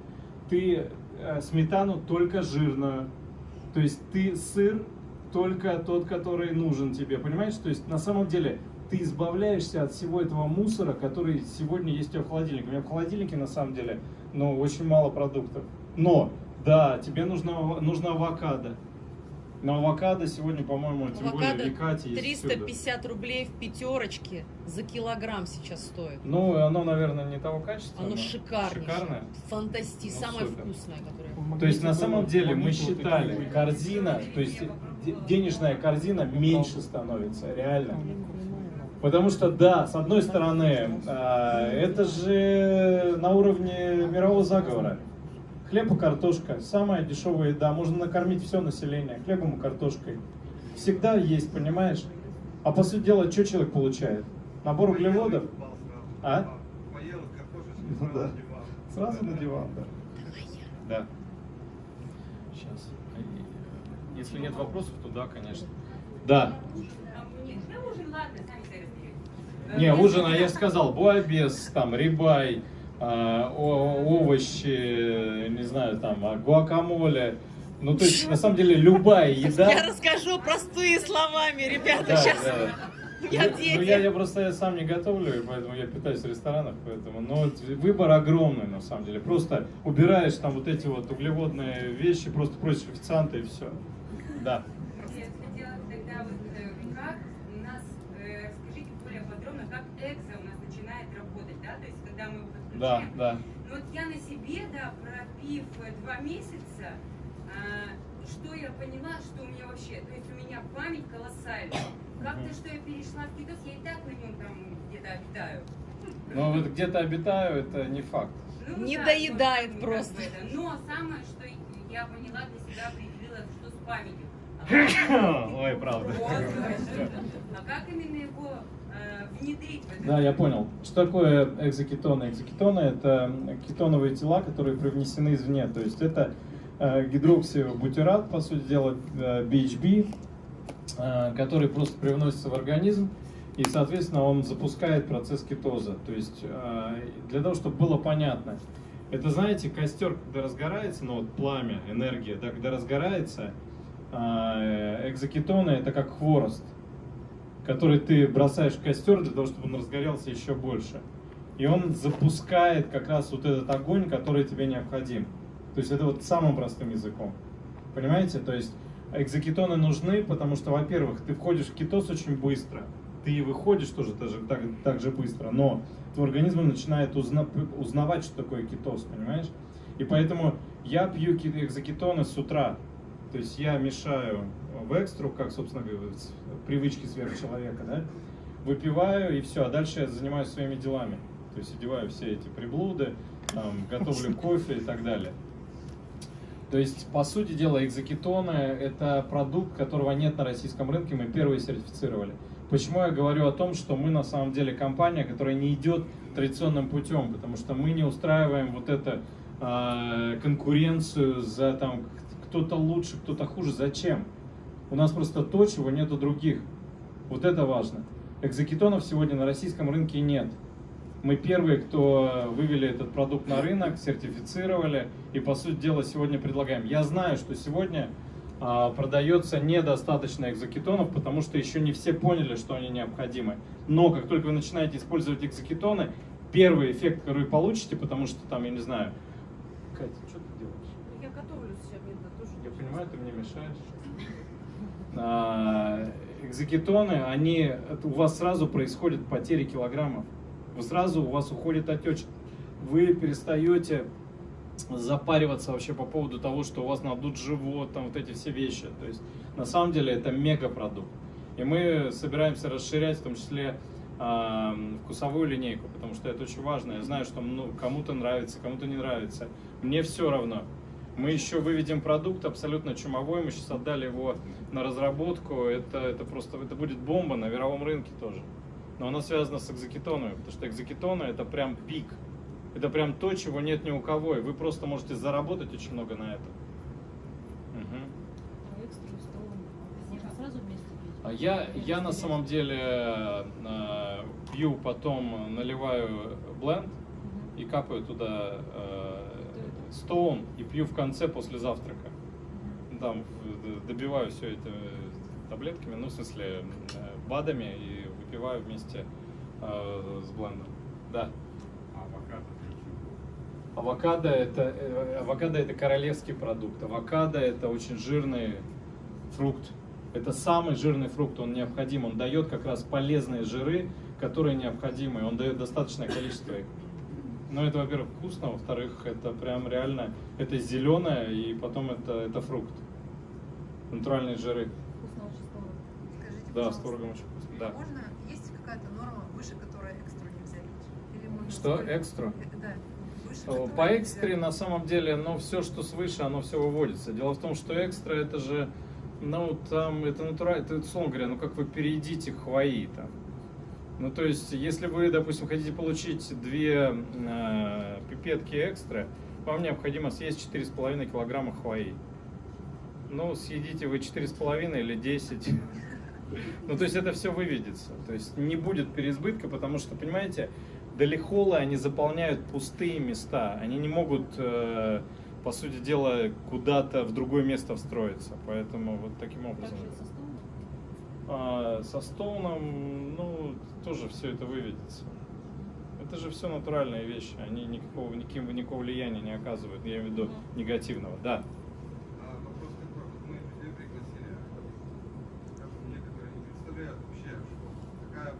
C: Ты э, сметану только жирную. То есть ты сыр только тот, который нужен тебе, понимаешь? То есть на самом деле ты избавляешься от всего этого мусора, который сегодня есть у тебя в холодильнике. У меня в холодильнике на самом деле, ну, очень мало продуктов. Но, да, тебе нужно, нужно авокадо. Но авокадо сегодня, по-моему, тем более
E: Авокадо
C: в Екате есть
E: 350 рублей в пятерочке за килограмм сейчас стоит.
C: Ну, оно, наверное, не того качества.
E: Оно
C: но
E: шикарнейшее.
C: Шикарное.
E: Фантасти,
C: Ну,
E: самое
C: супер.
E: вкусное, которое.
C: То есть на самом деле мы считали, корзина, то есть де- денежная корзина меньше становится, реально. Потому что, да, с одной стороны, а, это же на уровне мирового заговора. Хлеб и картошка, самая дешевая еда, можно накормить все население хлебом и картошкой. Всегда есть, понимаешь? А по сути дела, что человек получает? Набор углеводов? А?
H: Поел картошечку,
C: Ну
H: сразу
C: да.
H: на диван.
C: Сразу на диван, да. Да. Сейчас. Если нет вопросов, то да, конечно. Да. Не, ужин, а я сказал, буабес, там, рибай, овощи, не знаю, там, а, гуакамоле. Ну, то есть, на самом деле, любая еда...
E: Я расскажу простые словами, ребята,
C: Да,
E: сейчас.
C: да.
E: Я
C: Ну. Ну, я, я просто я сам не готовлю, поэтому я питаюсь в ресторанах, поэтому, но выбор огромный, на самом деле. Просто убираешь там вот эти вот углеводные вещи, просто просишь официанта и все. Да.
I: Я хотела тогда вот э, как у нас, э, расскажите более подробно, как экзо у нас начинает работать, да, то есть когда мы его
C: Да, да.
I: Ну вот я на себе, да, пропив э, два месяца, а, что я поняла, что у меня вообще, то есть у меня память колоссальная. Как-то, что я перешла в кетоз, я и так на нем там где-то обитаю.
C: Но вот где-то обитаю, это не факт.
I: Ну,
E: Не
I: да,
E: доедает просто.
I: это. Но самое, что я поняла для себя, определила, что с памятью. А
C: Ой, правда.
I: А как именно его э, внедрить?
C: Да, я понял. Что такое экзокетоны? Экзокетоны – это кетоновые тела, которые привнесены извне. То есть это э, гидроксибутират, по сути дела, э, BHB, э, который просто привносится в организм, и, соответственно, он запускает процесс кетоза. То есть э, для того, чтобы было понятно, это, знаете, костер, когда разгорается, ну вот пламя, энергия, да, когда разгорается, э, экзокетоны – это как хворост который ты бросаешь в костер для того, чтобы он разгорелся еще больше. И он запускает как раз вот этот огонь, который тебе необходим. То есть это вот самым простым языком. Понимаете? То есть экзокетоны нужны, потому что, во-первых, ты входишь в кетоз очень быстро, ты выходишь тоже так, же- так, так же быстро, но твой организм начинает узна- узнавать, что такое кетоз, понимаешь? И поэтому я пью экзокетоны с утра. То есть я мешаю в экстру, как, собственно, говоря, привычки сверхчеловека, да? Выпиваю и все, а дальше я занимаюсь своими делами. То есть одеваю все эти приблуды, там, готовлю кофе и так далее. То есть, по сути дела, экзокетоны – это продукт, которого нет на российском рынке, мы первые сертифицировали. Почему я говорю о том, что мы на самом деле компания, которая не идет традиционным путем, потому что мы не устраиваем вот эту а, конкуренцию за там кто-то лучше, кто-то хуже. Зачем? У нас просто то, чего нет у других. Вот это важно. Экзокетонов сегодня на российском рынке нет. Мы первые, кто вывели этот продукт на рынок, сертифицировали и, по сути дела, сегодня предлагаем. Я знаю, что сегодня а, продается недостаточно экзокетонов, потому что еще не все поняли, что они необходимы. Но как только вы начинаете использовать экзокетоны, первый эффект, который вы получите, потому что там, я не знаю, Катя, что ты делаешь?
E: Я готовлю сегодня тоже.
C: Я понимаю, ты мне мешаешь. А, Экзокетоны, они, у вас сразу происходит потеря килограммов. Вы сразу, у вас уходит отечка. Вы перестаете запариваться вообще по поводу того, что у вас надут живот, там вот эти все вещи. То есть на самом деле это мегапродукт. И мы собираемся расширять в том числе а, вкусовую линейку, потому что это очень важно. Я знаю, что ну, кому-то нравится, кому-то не нравится. Мне все равно. Мы еще выведем продукт абсолютно чумовой, мы сейчас отдали его на разработку. Это, это просто это будет бомба на мировом рынке тоже. Но оно связано с экзокетонами, потому что экзокетоны это прям пик. Это прям то, чего нет ни у кого. И вы просто можете заработать очень много на этом. А Я, я на самом деле э, пью, потом наливаю бленд и капаю туда э, стоун и пью в конце после завтрака. Там добиваю все это таблетками, ну в смысле э, БАДами и выпиваю вместе э, с блендом. Да. Авокадо это, э, авокадо это королевский продукт. Авокадо это очень жирный фрукт. Это самый жирный фрукт, он необходим. Он дает как раз полезные жиры, которые необходимы. Он дает достаточное количество их. Ну, это, во-первых, вкусно, во-вторых, это прям реально, это зеленое, и потом это, это фрукт. Натуральные жиры.
B: Вкусно очень с творогом.
J: Скажите,
C: Да, с творогом очень вкусно. Да.
J: Можно, есть какая-то норма выше, которой экстру нельзя пить? Или можно
C: Что,
J: сколько-
C: экстру?
J: Э, Да. Выше
C: Э, По
J: нельзя.
C: экстре на самом деле, ну, все, что свыше, оно все выводится. Дело в том, что экстра это же, ну, там, это натурально, это, условно говоря, ну, как вы переедите хвои там. Ну, то есть, если вы, допустим, хотите получить две э, пипетки экстра, вам необходимо съесть 4,5 килограмма хвои. Ну, съедите вы 4,5 или 10. Ну, то есть это все выведется. То есть не будет переизбытка, потому что, понимаете, долихолы, они заполняют пустые места. Они не могут, э, по сути дела, куда-то в другое место встроиться. Поэтому вот таким образом.
B: Также со стоуном?
C: А, со стоуном, ну, тоже все это выведется. Это же все натуральные вещи, они никакого, никаким, никакого влияния не оказывают, я имею в виду негативного. Да.
H: А вопрос такой, вот мы людей пригласили, скажем, некоторые не представляют вообще, что какая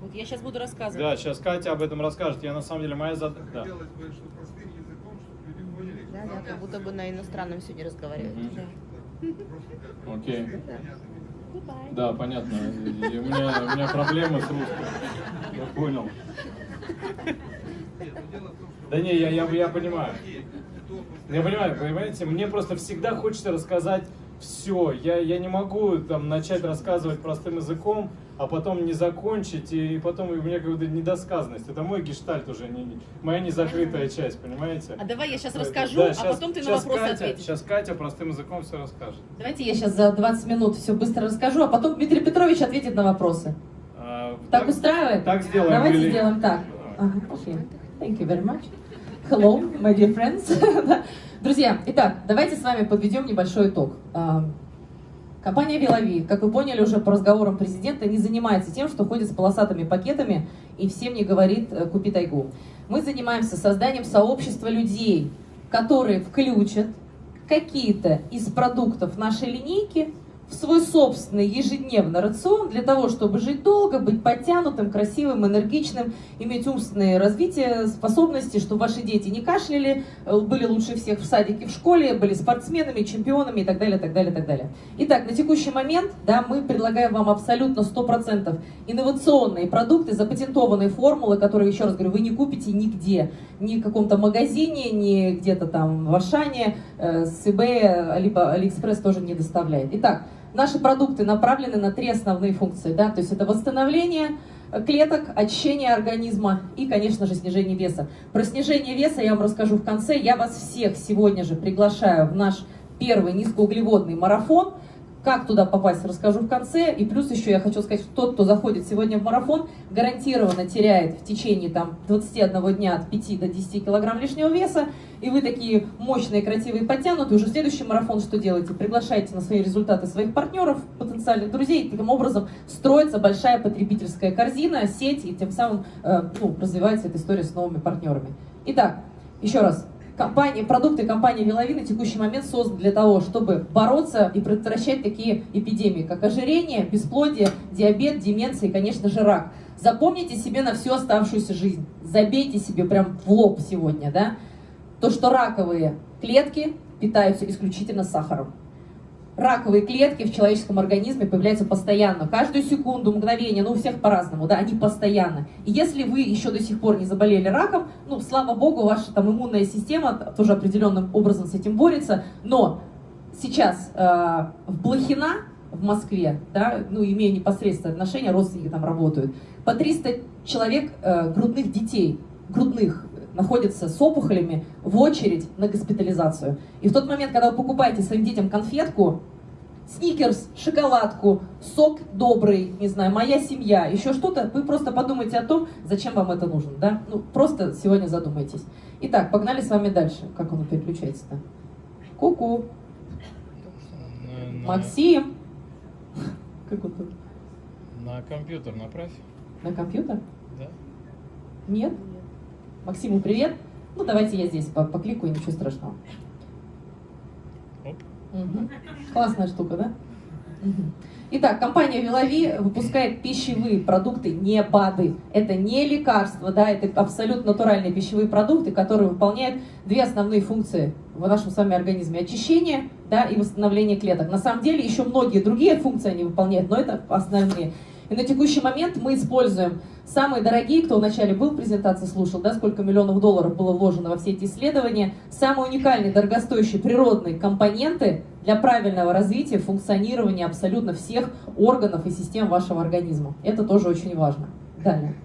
E: Вот я сейчас буду рассказывать.
C: Да, сейчас Катя об этом расскажет. Я на самом деле моя задача. Да.
H: Хотелось бы, чтобы простым языком, чтобы люди поняли.
D: Да, да, как будто бы на иностранном сегодня разговаривают.
C: Мгм.
D: Да.
C: Окей.
H: простым, языком.
C: Да, понятно. И у, меня, у меня проблемы с русским. Я понял. Да не, я, я, я понимаю. Я понимаю, понимаете, мне просто всегда хочется рассказать все. Я, я не могу там начать рассказывать простым языком, а потом не закончить, и, потом у меня какая-то недосказанность. Это мой гештальт уже, не, моя незакрытая часть, понимаете?
E: А давай я сейчас
C: Да,
E: расскажу,
C: да,
E: а
C: щас-
E: потом ты на
C: щас
E: вопросы
C: Катя,
E: ответишь.
C: Сейчас Катя простым языком все расскажет.
B: Давайте я сейчас за 20 минут все быстро расскажу, а потом Дмитрий Петрович ответит на вопросы.
C: А,
B: Так устраивает?
C: Так сделаем.
B: Давайте
C: или-
B: сделаем так. Ага. Thank you very much. Hello, my dear friends. Друзья, итак, давайте с вами подведем небольшой итог. Компания Вилови, как вы поняли уже по разговорам президента, не занимается тем, что ходит с полосатыми пакетами и всем не говорит э, «купи тайгу». Мы занимаемся созданием сообщества людей, которые включат какие-то из продуктов нашей линейки в свой собственный ежедневный рацион для того, чтобы жить долго, быть подтянутым, красивым, энергичным, иметь умственное развитие, способности, чтобы ваши дети не кашляли, э, были лучше всех в садике, в школе, были спортсменами, чемпионами и так далее, так далее, так далее. Итак, на текущий момент да, мы предлагаем вам абсолютно 100% инновационные продукты, запатентованные формулы, которые, еще раз говорю, вы не купите нигде, ни в каком-то магазине, ни где-то там в Ашане, э, с eBay, либо Алиэкспресс тоже не доставляет. Итак, наши продукты направлены на три основные функции, да, то есть это восстановление клеток, очищение организма и, конечно же, снижение веса. Про снижение веса я вам расскажу в конце. Я вас всех сегодня же приглашаю в наш первый низкоуглеводный марафон. Как туда попасть, расскажу в конце. И плюс еще я хочу сказать, что тот, кто заходит сегодня в марафон, гарантированно теряет в течение там, 21 дня от 5 до 10 килограмм лишнего веса. И вы такие мощные, красивые, подтянутые. Уже следующий марафон что делаете? Приглашаете на свои результаты своих партнеров, потенциальных друзей. И таким образом строится большая потребительская корзина, сеть, и тем самым э, ну, развивается эта история с новыми партнерами. Итак, еще раз, Компания, продукты компании Вилови на текущий момент созданы для того, чтобы бороться и предотвращать такие эпидемии, как ожирение, бесплодие, диабет, деменция и, конечно же, рак. Запомните себе на всю оставшуюся жизнь. Забейте себе прям в лоб сегодня, да, то, что раковые клетки питаются исключительно сахаром. Раковые клетки в человеческом организме появляются постоянно, каждую секунду, мгновение, ну у всех по-разному, да, они постоянно. И если вы еще до сих пор не заболели раком, ну, слава богу, ваша там иммунная система тоже определенным образом с этим борется, но сейчас э, в Блохина, в Москве, да, ну, имея непосредственное отношение, родственники там работают, по 300 человек э, грудных детей, грудных, находятся с опухолями в очередь на госпитализацию. И в тот момент, когда вы покупаете своим детям конфетку, сникерс, шоколадку, сок добрый, не знаю, моя семья, еще что-то, вы просто подумайте о том, зачем вам это нужно, да? Ну, просто сегодня задумайтесь. Итак, погнали с вами дальше. Как оно переключается-то? Ку-ку. Максим. Как он тут?
G: На компьютер направь.
B: На компьютер?
G: Да.
B: Нет? Максиму привет. Ну, давайте я здесь по- покликаю, ничего страшного. Мгм. Классная штука, да? Итак, компания Вилови выпускает пищевые продукты, не БАДы. Это не лекарства, да, это абсолютно натуральные пищевые продукты, которые выполняют две основные функции в нашем с вами организме. Очищение да, и восстановление клеток. На самом деле еще многие другие функции они выполняют, но это основные. И на текущий момент мы используем самые дорогие, кто вначале был в презентации, слушал, да, сколько миллионов долларов было вложено во все эти исследования, самые уникальные, дорогостоящие природные компоненты для правильного развития, функционирования абсолютно всех органов и систем вашего организма. Это тоже очень важно. Далее.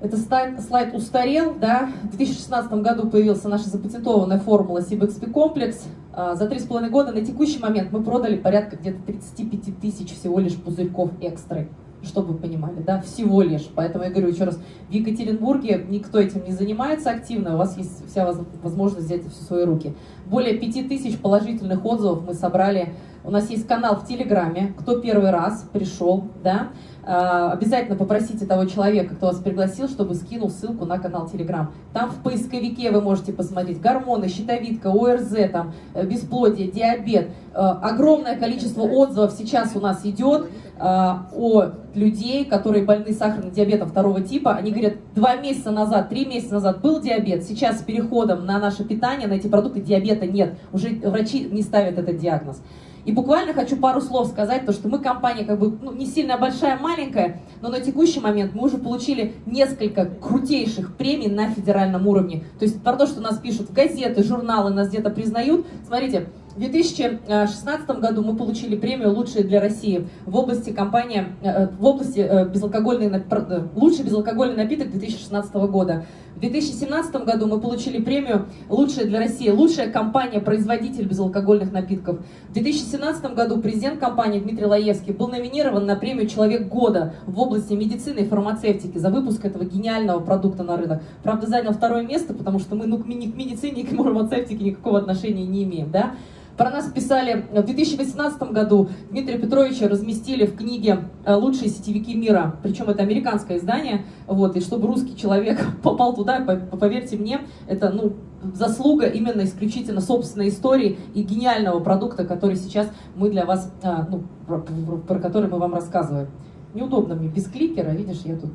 B: Это слайд, устарел, да. В 2016 году появилась наша запатентованная формула CBXP комплекс. А, За три с половиной года на текущий момент мы продали порядка где-то 35 тысяч всего лишь пузырьков экстры. Чтобы вы понимали, да, всего лишь. Поэтому я говорю еще раз, в Екатеринбурге никто этим не занимается активно, у вас есть вся воз- возможность взять это все в свои руки. Более 5 тысяч положительных отзывов мы собрали. У нас есть канал в Телеграме, кто первый раз пришел, да, а, обязательно попросите того человека, кто вас пригласил, чтобы скинул ссылку на канал Телеграм. Там в поисковике вы можете посмотреть гормоны, щитовидка, ОРЗ, там, э, бесплодие, диабет. Э, Огромное количество отзывов сейчас у нас идет э, о людей, которые больны сахарным диабетом второго типа. Они говорят, два месяца назад, три месяца назад был диабет, сейчас с переходом на наше питание, на эти продукты диабета нет. Уже врачи не ставят этот диагноз. И буквально хочу пару слов сказать, то что мы компания как бы ну, не сильно большая, маленькая, но на текущий момент мы уже получили несколько крутейших премий на федеральном уровне. То есть про то, что нас пишут в газеты, журналы, нас где-то признают. Смотрите, в 2016 году мы получили премию «Лучшие для России» в области компании, э, в области э, безалкогольный, э, лучший безалкогольный напиток 2016 года. В 2017 году мы получили премию «Лучшая для России», лучшая компания-производитель безалкогольных напитков. В 2017 году президент компании Дмитрий Лаевский был номинирован на премию «Человек года» в области медицины и фармацевтики за выпуск этого гениального продукта на рынок. Правда, занял второе место, потому что мы ну, к медицине и к фармацевтике никакого отношения не имеем. Да? Про нас писали в 2018 году. Дмитрия Петровича разместили в книге э, «Лучшие сетевики мира». Причем это американское издание. Вот, и чтобы русский человек попал туда, поверьте мне, это ну, заслуга именно исключительно собственной истории и гениального продукта, который сейчас мы для вас, э, ну, про, про который мы вам рассказываем. Неудобно мне без кликера, видишь, я тут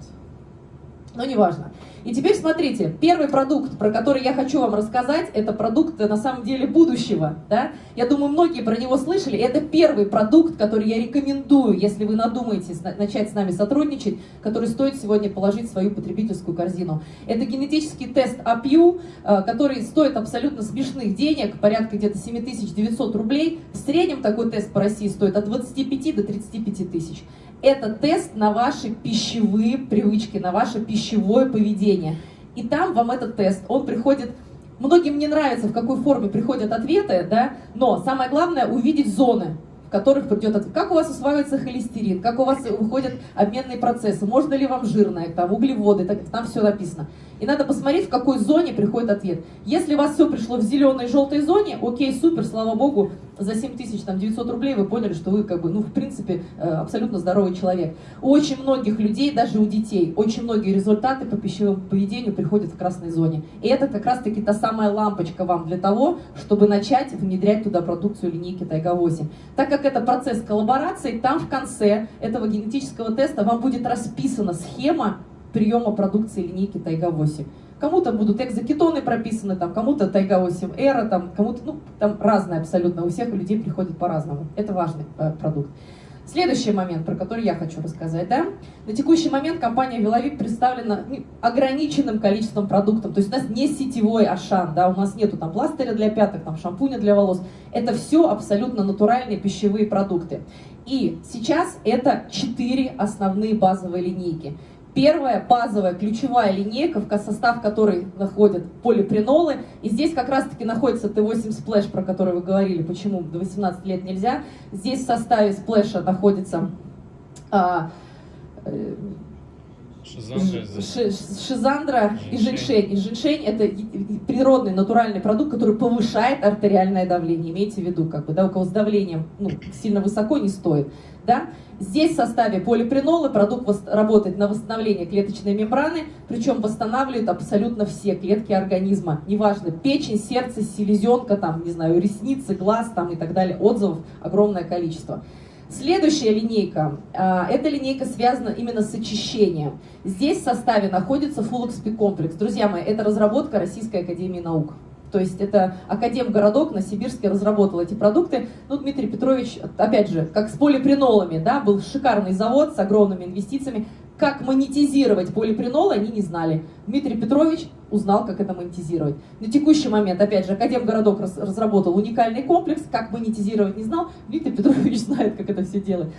B: но неважно. И теперь смотрите, первый продукт, про который я хочу вам рассказать, это продукт на самом деле будущего. Да? Я думаю, многие про него слышали. Это первый продукт, который я рекомендую, если вы надумаетесь начать с нами сотрудничать, который стоит сегодня положить в свою потребительскую корзину. Это генетический тест APU, э, который стоит абсолютно смешных денег, порядка где-то 7900 рублей. В среднем такой тест по России стоит от 25 до 35 тысяч. Это тест на ваши пищевые привычки, на ваше пищевое поведение. И там вам этот тест, он приходит Многим не нравится, в какой форме приходят ответы, да, но самое главное увидеть зоны, в которых придет ответ. Как у вас усваивается холестерин, как у вас выходят обменные процессы, можно ли вам жирное, там, углеводы, там все написано. И надо посмотреть, в какой зоне приходит ответ. Если у вас все пришло в зеленой и желтой зоне, окей, супер, слава богу, за 7900 рублей вы поняли, что вы, как бы, ну, в принципе, э, абсолютно здоровый человек. У очень многих людей, даже у детей, очень многие результаты по пищевому поведению приходят в красной зоне. И это как раз-таки та самая лампочка вам для того, чтобы начать внедрять туда продукцию линейки Тайга-8. Так как это процесс коллаборации, там в конце этого генетического теста вам будет расписана схема приема продукции линейки Тайга-8. Кому-то будут экзокетоны прописаны, там, кому-то Тайга-8 Эра, там, кому-то, ну, там разное абсолютно, у всех людей приходит по-разному. Это важный э, продукт. Следующий момент, про который я хочу рассказать, да, на текущий момент компания Веловик представлена ну, ограниченным количеством продуктов, то есть у нас не сетевой Ашан, да, у нас нету там пластыря для пяток, там шампуня для волос, это все абсолютно натуральные пищевые продукты. И сейчас это четыре основные базовые линейки. Первая базовая ключевая линейка, в состав которой находят полипринолы. И здесь как раз-таки находится Т8 Splash, про который вы говорили, почему до 18 лет нельзя. Здесь в составе сплэша находится а, э, Шизандра и женьшень. И женьшень это природный натуральный продукт, который повышает артериальное давление. Имейте в виду, как бы, да, у кого с давлением ну, сильно высоко не стоит. Да? Здесь в составе полипринолы продукт работает на восстановление клеточной мембраны, причем восстанавливает абсолютно все клетки организма. Неважно, печень, сердце, селезенка, там, не знаю, ресницы, глаз там, и так далее. Отзывов огромное количество. Следующая линейка, а, эта линейка связана именно с очищением. Здесь в составе находится Full комплекс. Друзья мои, это разработка Российской Академии Наук. То есть это Академгородок на Сибирске разработал эти продукты. Ну, Дмитрий Петрович, опять же, как с полипринолами, да, был шикарный завод с огромными инвестициями. Как монетизировать полипринолы, они не знали. Дмитрий Петрович узнал, как это монетизировать. На текущий момент, опять же, Академгородок раз, разработал уникальный комплекс, как монетизировать не знал. Дмитрий Петрович знает, как это все делать.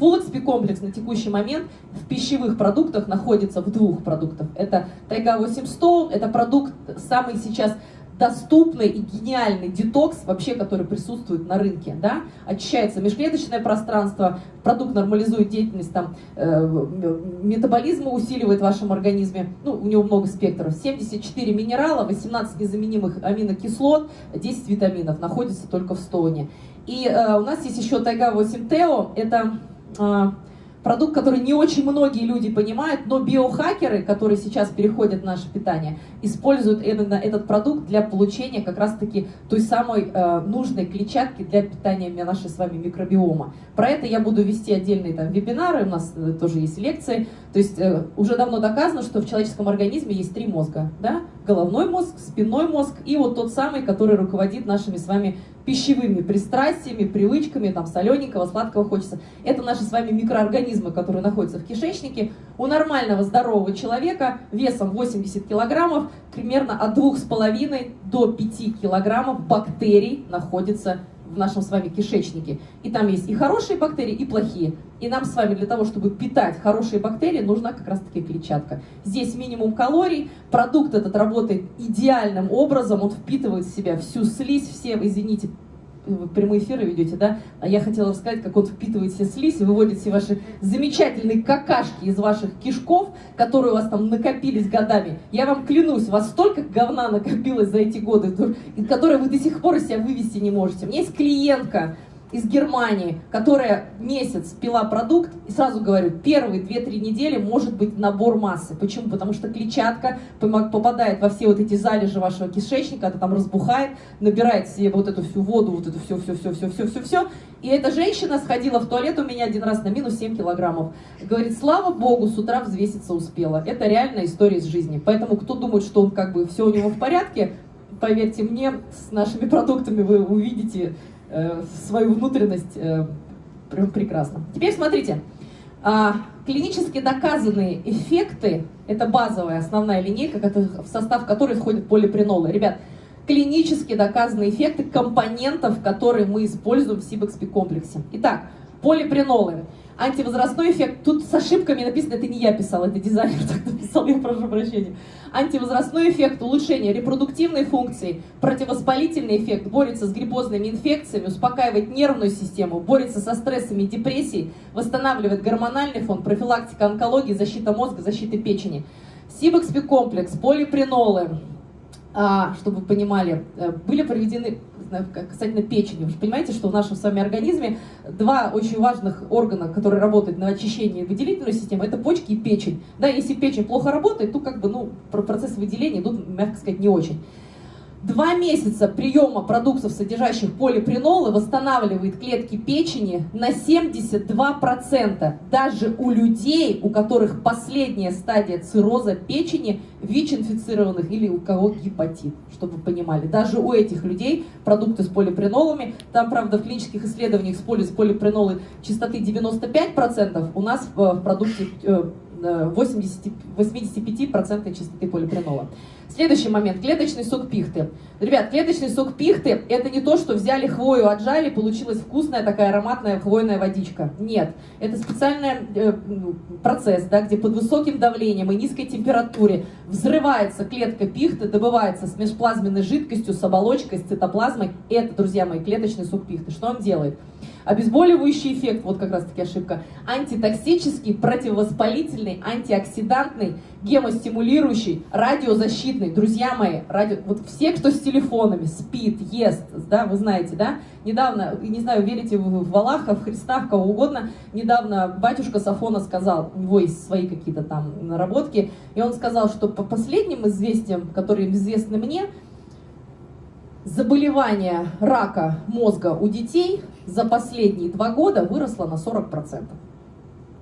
B: XP комплекс на текущий момент в пищевых продуктах находится в двух продуктах. Это Тайга 800, это продукт самый сейчас доступный и гениальный детокс, вообще, который присутствует на рынке. Да? Очищается межклеточное пространство, продукт нормализует деятельность, там, э, метаболизма усиливает в вашем организме. Ну, у него много спектров. 74 минерала, 18 незаменимых аминокислот, 10 витаминов находится только в стоне. И э, у нас есть еще Тайга 8 Тео, это... Э, продукт, который не очень многие люди понимают, но биохакеры, которые сейчас переходят в наше питание, используют именно этот продукт для получения как раз-таки той самой э, нужной клетчатки для питания нашей с вами микробиома. Про это я буду вести отдельные там вебинары, у нас э, тоже есть лекции. То есть э, уже давно доказано, что в человеческом организме есть три мозга. Да? Головной мозг, спинной мозг и вот тот самый, который руководит нашими с вами пищевыми пристрастиями, привычками, там солененького, сладкого хочется. Это наши с вами микроорганизмы, которые находятся в кишечнике. У нормального здорового человека весом 80 килограммов примерно от 2,5 до 5 килограммов бактерий находится в нашем с вами кишечнике. И там есть и хорошие бактерии, и плохие. И нам с вами для того, чтобы питать хорошие бактерии, нужна как раз-таки клетчатка. Здесь минимум калорий, продукт этот работает идеальным образом, он впитывает в себя всю слизь, все, извините, вы прямые эфиры ведете, да? А я хотела рассказать, как он впитывает все слизь выводит все ваши замечательные какашки из ваших кишков, которые у вас там накопились годами. Я вам клянусь, у вас столько говна накопилось за эти годы, которые вы до сих пор из себя вывести не можете. У меня есть клиентка, из Германии, которая месяц пила продукт, и сразу говорю, первые 2-3 недели может быть набор массы. Почему? Потому что клетчатка попадает во все вот эти залежи вашего кишечника, это там разбухает, набирает себе вот эту всю воду, вот эту все-все-все-все-все-все-все. И эта женщина сходила в туалет у меня один раз на минус 7 килограммов. Говорит, слава богу, с утра взвеситься успела. Это реальная история из жизни. Поэтому кто думает, что он как бы все у него в порядке, поверьте мне, с нашими продуктами вы увидите Э, свою внутренность э, прям прекрасно. Теперь смотрите, а, клинически доказанные эффекты, это базовая основная линейка, в состав которой входят полипренолы. Ребят, клинически доказанные эффекты компонентов, которые мы используем в Сибэкспи комплексе. Итак, полипренолы антивозрастной эффект. Тут с ошибками написано, это не я писал, это дизайнер так написал, я прошу прощения. Антивозрастной эффект, улучшение репродуктивной функции, противовоспалительный эффект, борется с гриппозными инфекциями, успокаивает нервную систему, борется со стрессами и депрессией, восстанавливает гормональный фон, профилактика онкологии, защита мозга, защита печени. Сибэкспи комплекс, полипренолы, а, чтобы вы понимали, э, были проведены касательно печени. Вы же понимаете, что в нашем с вами организме два очень важных органа, которые работают на очищение выделительной системы, это почки и печень. Да, если печень плохо работает, то как бы, ну, процессы выделения идут, мягко сказать, не очень. Два месяца приема продуктов, содержащих полипренолы, восстанавливает клетки печени на 72%. Даже у людей, у которых последняя стадия цирроза печени, ВИЧ-инфицированных или у кого гепатит, чтобы вы понимали. Даже у этих людей продукты с полипренолами, там, правда, в клинических исследованиях используются полипренолы частоты 95%, у нас в продукте 80, э, 85% частоты полипренола. Следующий момент. Клеточный сок пихты. Ребят, клеточный сок пихты – это не то, что взяли хвою, отжали, получилась вкусная такая ароматная хвойная водичка. Нет. Это специальный э, процесс, да, где под высоким давлением и низкой температуре взрывается клетка пихты, добывается с межплазменной жидкостью, с оболочкой, с цитоплазмой. Это, друзья мои, клеточный сок пихты. Что он делает? Обезболивающий эффект, вот как раз таки ошибка, антитоксический, противовоспалительный, антиоксидантный, гемостимулирующий, радиозащитный. Друзья мои, радио, вот все, кто с телефонами спит, ест, да, вы знаете, да, недавно, не знаю, верите вы в Аллаха, в Христа, в кого угодно, недавно батюшка Сафона сказал, у него есть свои какие-то там наработки, и он сказал, что по последним известиям, которые известны мне, заболевание рака мозга у детей за последние два года выросло на 40%.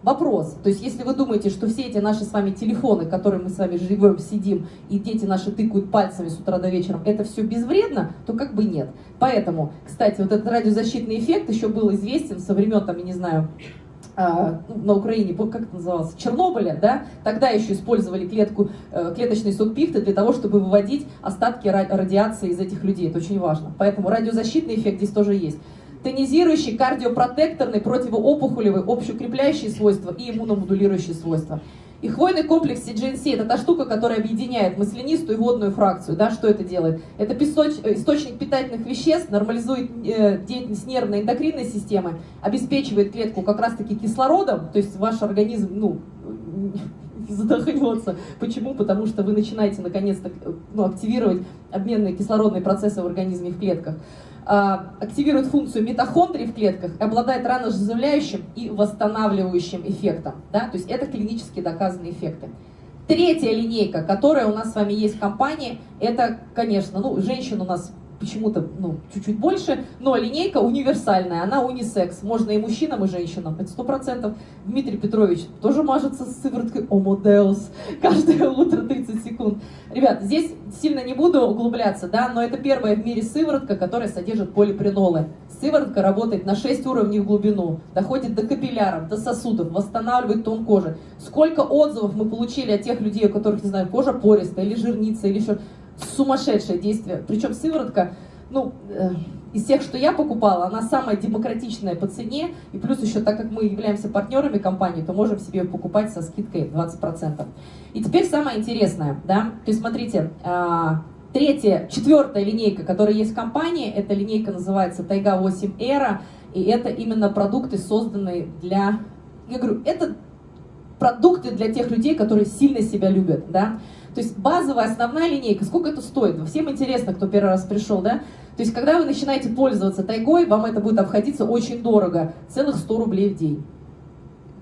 B: Вопрос, то есть если вы думаете, что все эти наши с вами телефоны, которые мы с вами живем, сидим, и дети наши тыкают пальцами с утра до вечера, это все безвредно, то как бы нет. Поэтому, кстати, вот этот радиозащитный эффект еще был известен со времен, там, я не знаю, на Украине, как это называлось, Чернобыля, да, тогда еще использовали клетку, э, клеточный сок пихты для того, чтобы выводить остатки радиации из этих людей. Это очень важно. Поэтому радиозащитный эффект здесь тоже есть. Тонизирующий, кардиопротекторный, противоопухолевый, общеукрепляющие свойства и иммуномодулирующие свойства. И хвойный комплекс CGNC – это та штука, которая объединяет маслянистую и водную фракцию. Да, что это делает? Это песоч, э, источник питательных веществ, нормализует э, деятельность нервной эндокринной системы, обеспечивает клетку как раз-таки кислородом, то есть ваш организм ну, задохнется. Почему? Потому что вы начинаете наконец-то ну, активировать обменные кислородные процессы в организме в клетках. А, активирует функцию митохондрий в клетках, обладает ранозаживляющим и восстанавливающим эффектом. Да? То есть это клинически доказанные эффекты. Третья линейка, которая у нас с вами есть в компании, это, конечно, ну, женщин у нас почему-то ну, чуть-чуть больше, но линейка универсальная, она унисекс, можно и мужчинам, и женщинам, это сто процентов. Дмитрий Петрович тоже мажется с сывороткой Омодеус каждое утро 30 секунд. Ребят, здесь сильно не буду углубляться, да, но это первая в мире сыворотка, которая содержит полипринолы. Сыворотка работает на 6 уровней в глубину, доходит до капилляров, до сосудов, восстанавливает тон кожи. Сколько отзывов мы получили от тех людей, у которых, не знаю, кожа пористая или жирница, или еще сумасшедшее действие. Причем сыворотка, ну, э, из тех, что я покупала, она самая демократичная по цене, и плюс еще, так как мы являемся партнерами компании, то можем себе покупать со скидкой 20%. И теперь самое интересное, да, то есть смотрите, э, третья, четвертая линейка, которая есть в компании, эта линейка называется Тайга 8 Era, и это именно продукты, созданные для, я говорю, это продукты для тех людей, которые сильно себя любят, да, то есть базовая, основная линейка, сколько это стоит? Всем интересно, кто первый раз пришел, да? То есть когда вы начинаете пользоваться тайгой, вам это будет обходиться очень дорого, целых 100 рублей в день.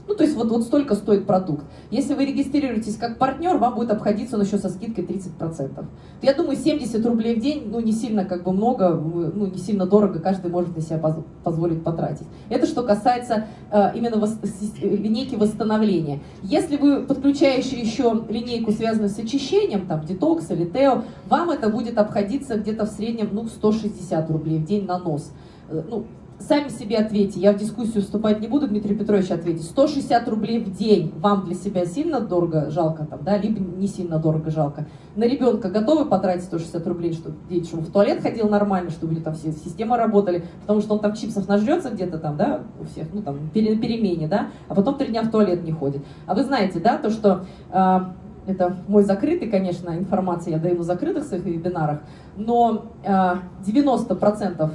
B: Ну, то есть вот, вот столько стоит продукт. Если вы регистрируетесь как партнер, вам будет обходиться он еще со скидкой 30%. Я думаю, 70 рублей в день, ну, не сильно как бы много, ну, не сильно дорого, каждый может на себя позволить потратить. Это что касается э, именно вос линейки восстановления. Если вы подключаете еще линейку, связанную с очищением, там, детокс или тео, вам это будет обходиться где-то в среднем, ну, 160 рублей в день на нос. Э, ну, Сами себе ответьте, я в дискуссию вступать не буду, Дмитрий Петрович ответит. 160 рублей в день вам для себя сильно дорого жалко, там, да, либо не сильно дорого жалко. На ребенка готовы потратить 160 рублей, чтобы дети, чтобы в туалет ходил нормально, чтобы там все системы работали, потому что он там чипсов нажрется где-то там, да, у всех, ну там, пере, перемене, да, а потом три дня в туалет не ходит. А вы знаете, да, то, что э, это мой закрытый, конечно, информация, я даю на закрытых своих вебинарах, но э, 90%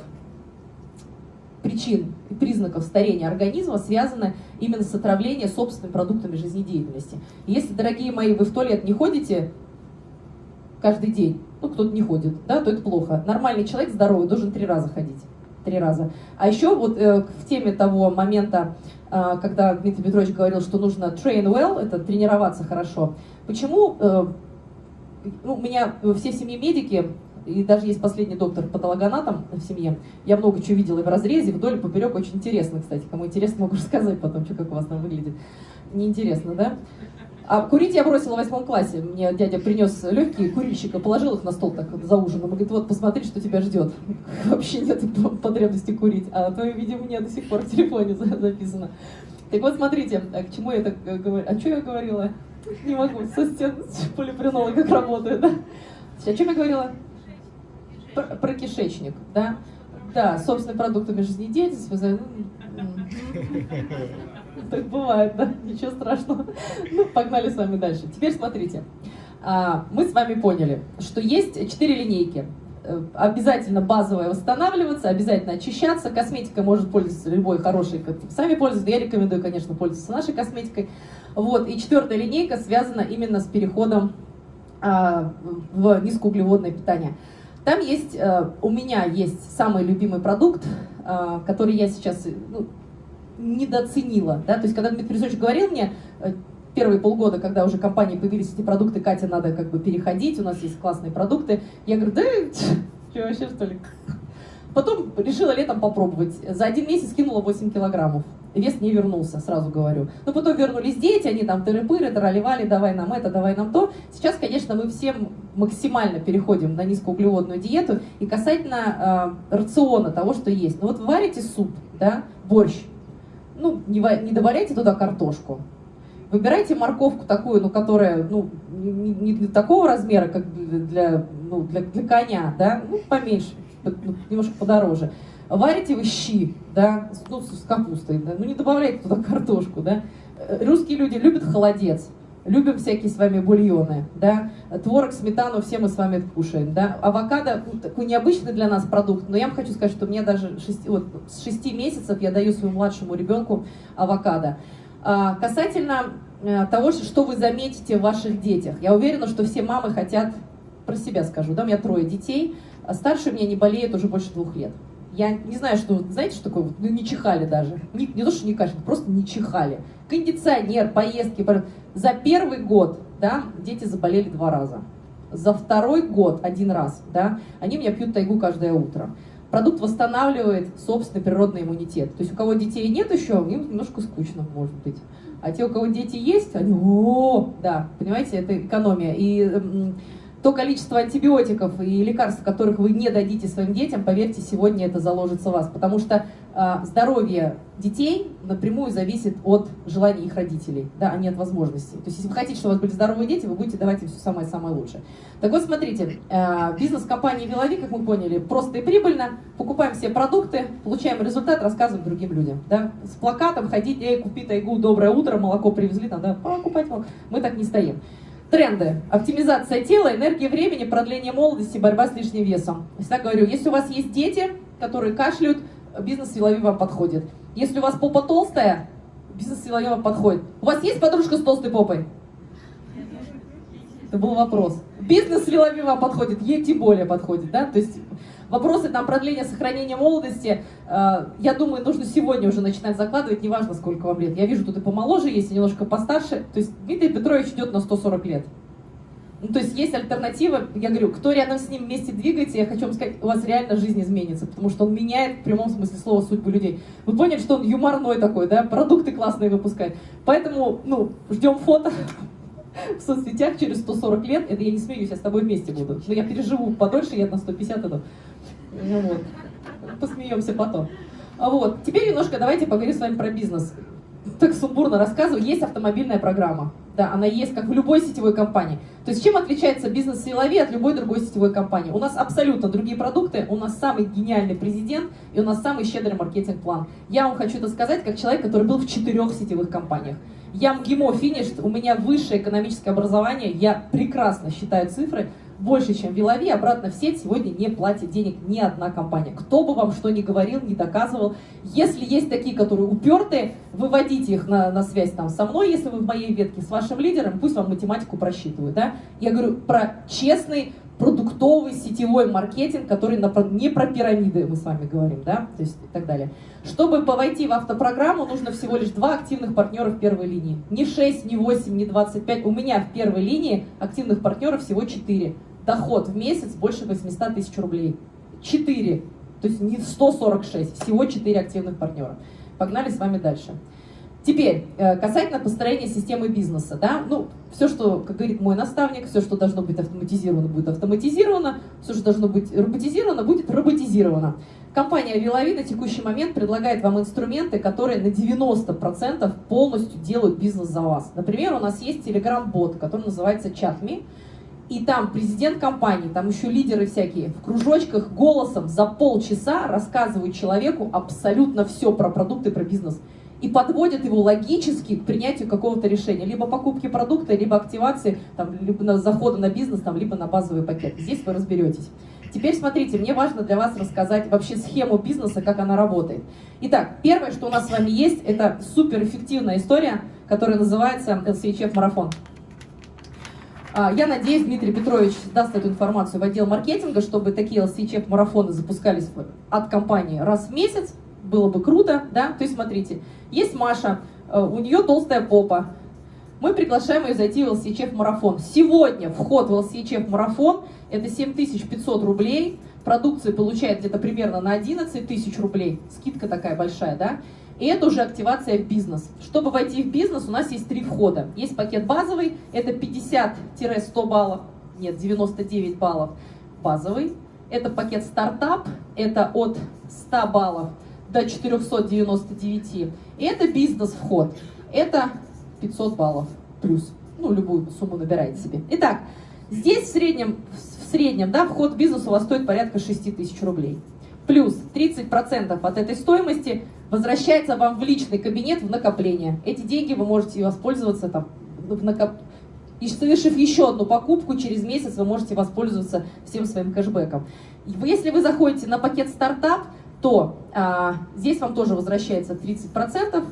B: причин и признаков старения организма связано именно с отравлением собственными продуктами жизнедеятельности. Если, дорогие мои, вы в туалет не ходите каждый день, ну, кто-то не ходит, да, то это плохо. Нормальный человек здоровый должен три раза ходить. Три раза. А еще вот э, в теме того момента, э, когда Дмитрий Петрович говорил, что нужно train well, это тренироваться хорошо. Почему э, ну, у меня все в семье медики, и даже есть последний доктор патологоанатом в семье. Я много чего видела и в разрезе, вдоль и поперек. Очень интересно, кстати. Кому интересно, могу рассказать потом, что, как у вас там выглядит. Неинтересно, да? А курить я бросила в восьмом классе. Мне дядя принес легкие курильщика, положил их на стол так за ужином. И говорит, вот посмотри, что тебя ждет. Вообще нет потребности курить. А твое видео у меня до сих пор в телефоне записано. Так вот, смотрите, а к чему я так э, говорю? А что я говорила? Не могу, со стен полипринолы как работает, да? О чем я говорила? Про, про кишечник, да? Да, собственными продуктами жизнедеятельности. Так бывает, да? Ничего страшного. Ну, погнали с вами дальше. Теперь смотрите. А, мы с вами поняли, что есть четыре линейки. Э, обязательно базовая восстанавливаться, обязательно очищаться. Косметика может пользоваться любой хорошей, как сами пользуются. Я рекомендую, конечно, пользоваться нашей косметикой. Вот. И четвертая линейка связана именно с переходом а, в низкоуглеводное питание. Там есть, э, у меня есть самый любимый продукт, э, который я сейчас ну, недооценила. Да? То есть, когда Дмитрий Петрович говорил мне, э, первые полгода, когда уже компании появились эти продукты, Катя, надо как бы переходить, у нас есть классные продукты. Я говорю, да, что вообще что ли? Потом решила летом попробовать. За один месяц кинула 8 килограммов вес не вернулся, сразу говорю. Но потом вернулись дети, они там тыры-пыры, тараливали, давай нам это, давай нам то. Сейчас, конечно, мы всем максимально переходим на низкоуглеводную диету и касательно э, рациона того, что есть. Ну вот варите суп, да, борщ, ну, не, не добавляйте туда картошку. Выбирайте морковку такую, ну, которая, ну, не, не для такого размера, как для, ну, для, для коня, да, ну, поменьше, ну, немножко подороже. Варите вы щи, да, ну, с капустой, да, ну не добавляйте туда картошку, да. Э, русские люди любят холодец, любим всякие с вами бульоны, да, творог, сметану, все мы с вами кушаем, да. Авокадо ну, такой необычный для нас продукт, но я вам хочу сказать, что мне даже 6, вот, с 6 месяцев я даю своему младшему ребенку авокадо. А, касательно а, того, что вы заметите в ваших детях, я уверена, что все мамы хотят, про себя скажу, да, у меня трое детей, а старший у меня не болеет уже больше двух лет. Я не знаю, что, знаете, что такое? Ну, не чихали даже. Не, не то, что не кашляют, просто не чихали. Кондиционер, поездки. За первый год, да, дети заболели два раза. за второй год один раз, да, они меня пьют тайгу каждое утро. Продукт восстанавливает собственный природный иммунитет. То есть у кого детей нет еще, им немножко скучно, может быть. А те, у кого дети есть, они, о, да, понимаете, это экономия. И м, то количество антибиотиков и лекарств, которых вы не дадите своим детям, поверьте, сегодня это заложится в вас. Потому что э, здоровье детей напрямую зависит от желаний их родителей, да, а не от возможностей. То есть если вы хотите, чтобы у вас были здоровые дети, вы будете давать им все самое-самое лучшее. Так вот, смотрите, э, бизнес компании Вилови, как мы поняли, просто и прибыльно. Покупаем все продукты, получаем результат, рассказываем другим людям. Да? С плакатом ходить, эй, купи тайгу, доброе утро, молоко привезли, надо покупать. Мы так не стоим. Тренды. Оптимизация тела, энергия времени, продление молодости, борьба с лишним весом. Всегда говорю, если у вас есть дети, которые кашляют, бизнес Вилови вам подходит. Если у вас попа толстая, бизнес Вилови вам подходит. У вас есть подружка с толстой попой? Это был вопрос. Бизнес Вилови вам подходит, ей тем более подходит, да? То есть вопросы там продления, сохранения молодости, э, я думаю, нужно сегодня уже начинать закладывать, неважно, сколько вам лет. Я вижу, тут и помоложе есть, и немножко постарше. То есть Дмитрий Петрович идет на 140 лет. Ну, то есть есть альтернатива, я говорю, кто рядом с ним вместе двигается, я хочу вам сказать, у вас реально жизнь изменится, потому что он меняет в прямом смысле слова судьбу людей. Вы поняли, что он юморной такой, да, продукты классные выпускает. Поэтому, ну, ждем фото в соцсетях через 140 лет, это я не смеюсь, я с тобой вместе буду. Но я переживу подольше, я на 150 иду. Ну вот, посмеемся потом. А вот, теперь немножко давайте поговорим с вами про бизнес. Так сумбурно рассказываю, есть автомобильная программа. Да, она есть, как в любой сетевой компании. То есть чем отличается бизнес Силови от любой другой сетевой компании? У нас абсолютно другие продукты, у нас самый гениальный президент и у нас самый щедрый маркетинг-план. Я вам хочу это сказать как человек, который был в четырех сетевых компаниях. Я МГИМО финиш, у меня высшее экономическое образование, я прекрасно считаю цифры, больше, чем Вилови, обратно в сеть сегодня не платит денег ни одна компания. Кто бы вам что ни говорил, не доказывал. Если есть такие, которые упертые, выводите их на, на связь там со мной, если вы в моей ветке с вашим лидером, пусть вам математику просчитывают. Да? Я говорю про честный, продуктовый сетевой маркетинг, который на, не про пирамиды мы с вами говорим, да, то есть и так далее. Чтобы войти в автопрограмму, нужно всего лишь два активных партнера в первой линии. Не 6, не 8, не 25. У меня в первой линии активных партнеров всего 4 доход в месяц больше 800 тысяч рублей. 4, то есть не 146, всего 4 активных партнера. Погнали с вами дальше. Теперь, э, касательно построения системы бизнеса, да, ну, все, что, как говорит мой наставник, все, что должно быть автоматизировано, будет автоматизировано, все, что должно быть роботизировано, будет роботизировано. Компания Вилови на текущий момент предлагает вам инструменты, которые на 90% полностью делают бизнес за вас. Например, у нас есть Telegram-бот, который называется ChatMe, и там президент компании, там еще лидеры всякие, в кружочках голосом за полчаса рассказывают человеку абсолютно все про продукты, про бизнес. И подводят его логически к принятию какого-то решения. Либо покупки продукта, либо активации, там, либо на захода на бизнес, там, либо на базовый пакет. Здесь вы разберетесь. Теперь смотрите, мне важно для вас рассказать вообще схему бизнеса, как она работает. Итак, первое, что у нас с вами есть, это суперэффективная история, которая называется LCHF марафон. А, я надеюсь, Дмитрий Петрович даст эту информацию в отдел маркетинга, чтобы такие LCHF-марафоны запускались от компании раз в месяц. Было бы круто, да? То есть, смотрите, есть Маша, э, у нее толстая попа. Мы приглашаем ее зайти в LCHF-марафон. Сегодня вход в LCHF-марафон – это 7500 рублей. Продукции получает где-то примерно на 11 тысяч рублей. Скидка такая большая, да? И это уже активация в бизнес. Чтобы войти в бизнес, у нас есть три входа. Есть пакет базовый, это 50-100 баллов, нет, 99 баллов базовый. Это пакет стартап, это от 100 баллов до 499. И это бизнес-вход, это 500 баллов плюс. Ну, любую сумму набирайте себе. Итак, здесь в среднем, в среднем да, вход в бизнес у вас стоит порядка 6 тысяч рублей. Плюс 30% от этой стоимости возвращается вам в личный кабинет в накопление. Эти деньги вы можете воспользоваться там, в накоп... И совершив еще одну покупку, через месяц вы можете воспользоваться всем своим кэшбэком. Если вы заходите на пакет стартап, то а, здесь вам тоже возвращается 30%.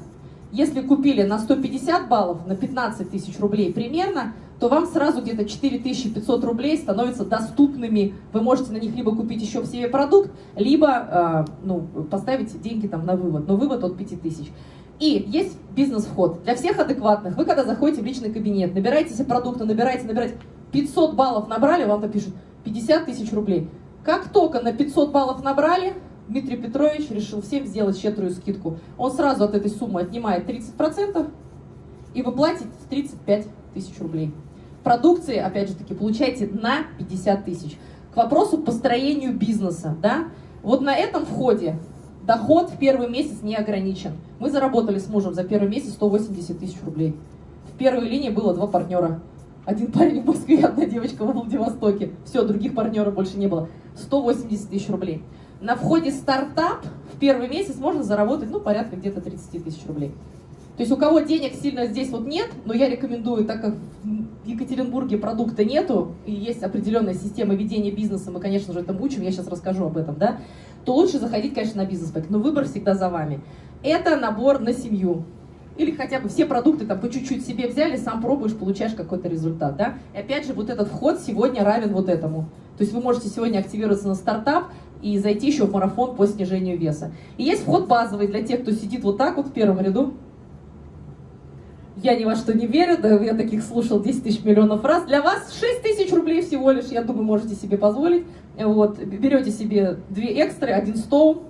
B: Если купили на 150 баллов, на 15 тысяч рублей примерно, то вам сразу где-то 4500 рублей становятся доступными. Вы можете на них либо купить еще в себе продукт, либо э, ну, поставить деньги там на вывод. Но вывод от 5000. И есть бизнес-вход. Для всех адекватных. Вы когда заходите в личный кабинет, набираете себе продукты, набираете, набираете, 500 баллов набрали, вам то пишут 50 тысяч рублей. Как только на 500 баллов набрали, Дмитрий Петрович решил всем сделать щедрую скидку. Он сразу от этой суммы отнимает 30% и вы платите 35 тысяч рублей. Продукции, опять же таки, получаете на 50 тысяч. К вопросу построению бизнеса, да, вот на этом входе доход в первый месяц не ограничен. Мы заработали с мужем за первый месяц 180 тысяч рублей. В первой линии было два партнера. Один парень в Москве, одна девочка в Владивостоке. Все, других партнеров больше не было. 180 тысяч рублей. На входе стартап в первый месяц можно заработать, ну, порядка где-то 30 тысяч рублей. То есть у кого денег сильно здесь вот нет, но я рекомендую, так как в Екатеринбурге продукта нету, и есть определенная система ведения бизнеса, мы, конечно же, этому учим, я сейчас расскажу об этом, да, то лучше заходить, конечно, на бизнес-пак, но выбор всегда за вами. Это набор на семью. Или хотя бы все продукты там по чуть-чуть себе взяли, сам пробуешь, получаешь какой-то результат, да. И опять же, вот этот вход сегодня равен вот этому. То есть вы можете сегодня активироваться на стартап и зайти еще в марафон по снижению веса. И есть вход базовый для тех, кто сидит вот так вот в первом ряду, я ни во что не верю, да я таких слушал 10 тысяч миллионов раз. Для вас 6 тысяч рублей всего лишь, я думаю, можете себе позволить. Вот, берете себе две экстры, один стол,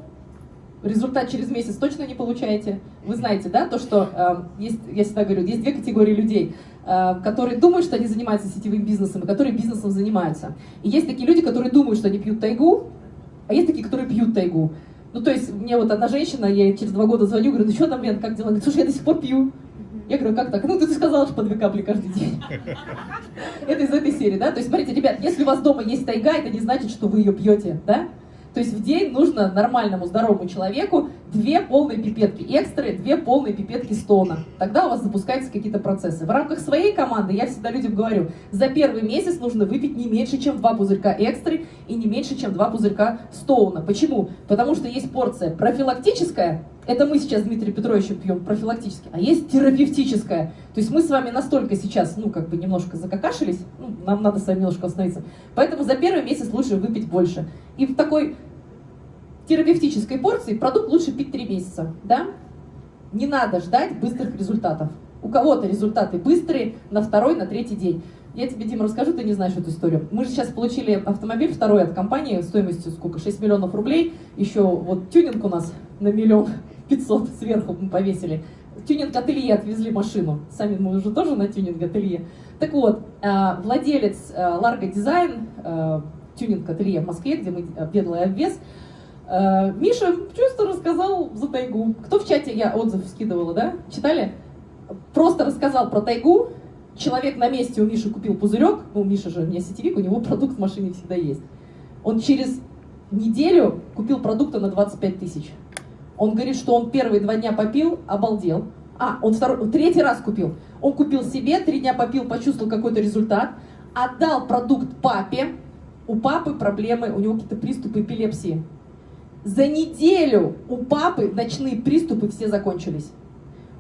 B: результат через месяц точно не получаете. Вы знаете, да, то, что э, есть, я всегда говорю, есть две категории людей, э, которые думают, что они занимаются сетевым бизнесом, и которые бизнесом занимаются. И есть такие люди, которые думают, что они пьют тайгу, а есть такие, которые пьют тайгу. Ну, то есть, мне вот одна женщина, я ей через два года звоню, говорю, ну что там, Лен, как дела? Говорит, слушай, я до сих пор пью. Я говорю, как так? Ну, ты сказала, что по две капли каждый день. Это из этой серии, да? То есть, смотрите, ребят, если у вас дома есть тайга, это не значит, что вы ее пьете, да? То есть в день нужно нормальному, здоровому человеку две полные пипетки экстры, две полные пипетки стона. Тогда у вас запускаются какие-то процессы. В рамках своей команды я всегда людям говорю, за первый месяц нужно выпить не меньше, чем два пузырька экстры и не меньше, чем два пузырька стоуна. Почему? Потому что есть порция профилактическая, это мы сейчас с Дмитрием Петровичем пьем профилактически, а есть терапевтическая. То есть мы с вами настолько сейчас, ну, как бы немножко закакашились, ну, нам надо с вами немножко остановиться. Поэтому за первый месяц лучше выпить больше. И в такой терапевтической порции продукт лучше пить 3 месяца, да? Не надо ждать быстрых результатов. У кого-то результаты быстрые на второй, на третий день. Я тебе, Дима, расскажу, ты не знаешь эту историю. Мы же сейчас получили автомобиль второй от компании стоимостью сколько? 6 миллионов рублей. Еще вот тюнинг у нас на миллион пятьсот сверху мы повесили. Тюнинг-ателье отвезли машину. Сами мы уже тоже на тюнинг-ателье. Так вот, а, владелец Largo Design, а, тюнинг-ателье в Москве, где мы делали обвес, Э, Миша просто рассказал за тайгу. Кто в чате, я отзыв скидывала, да? Читали? Просто рассказал про тайгу. Человек на месте у Миши купил пузырек. Ну, Миша же не сетевик, у него продукт в машине всегда есть. Он через неделю купил продукта на 25 тысяч. Он говорит, что он первые два дня попил, обалдел. А, он второй, третий раз купил. Он купил себе, три дня попил, почувствовал какой-то результат, отдал продукт папе. У папы проблемы, у него какие-то приступы эпилепсии. За неделю у папы ночные приступы все закончились.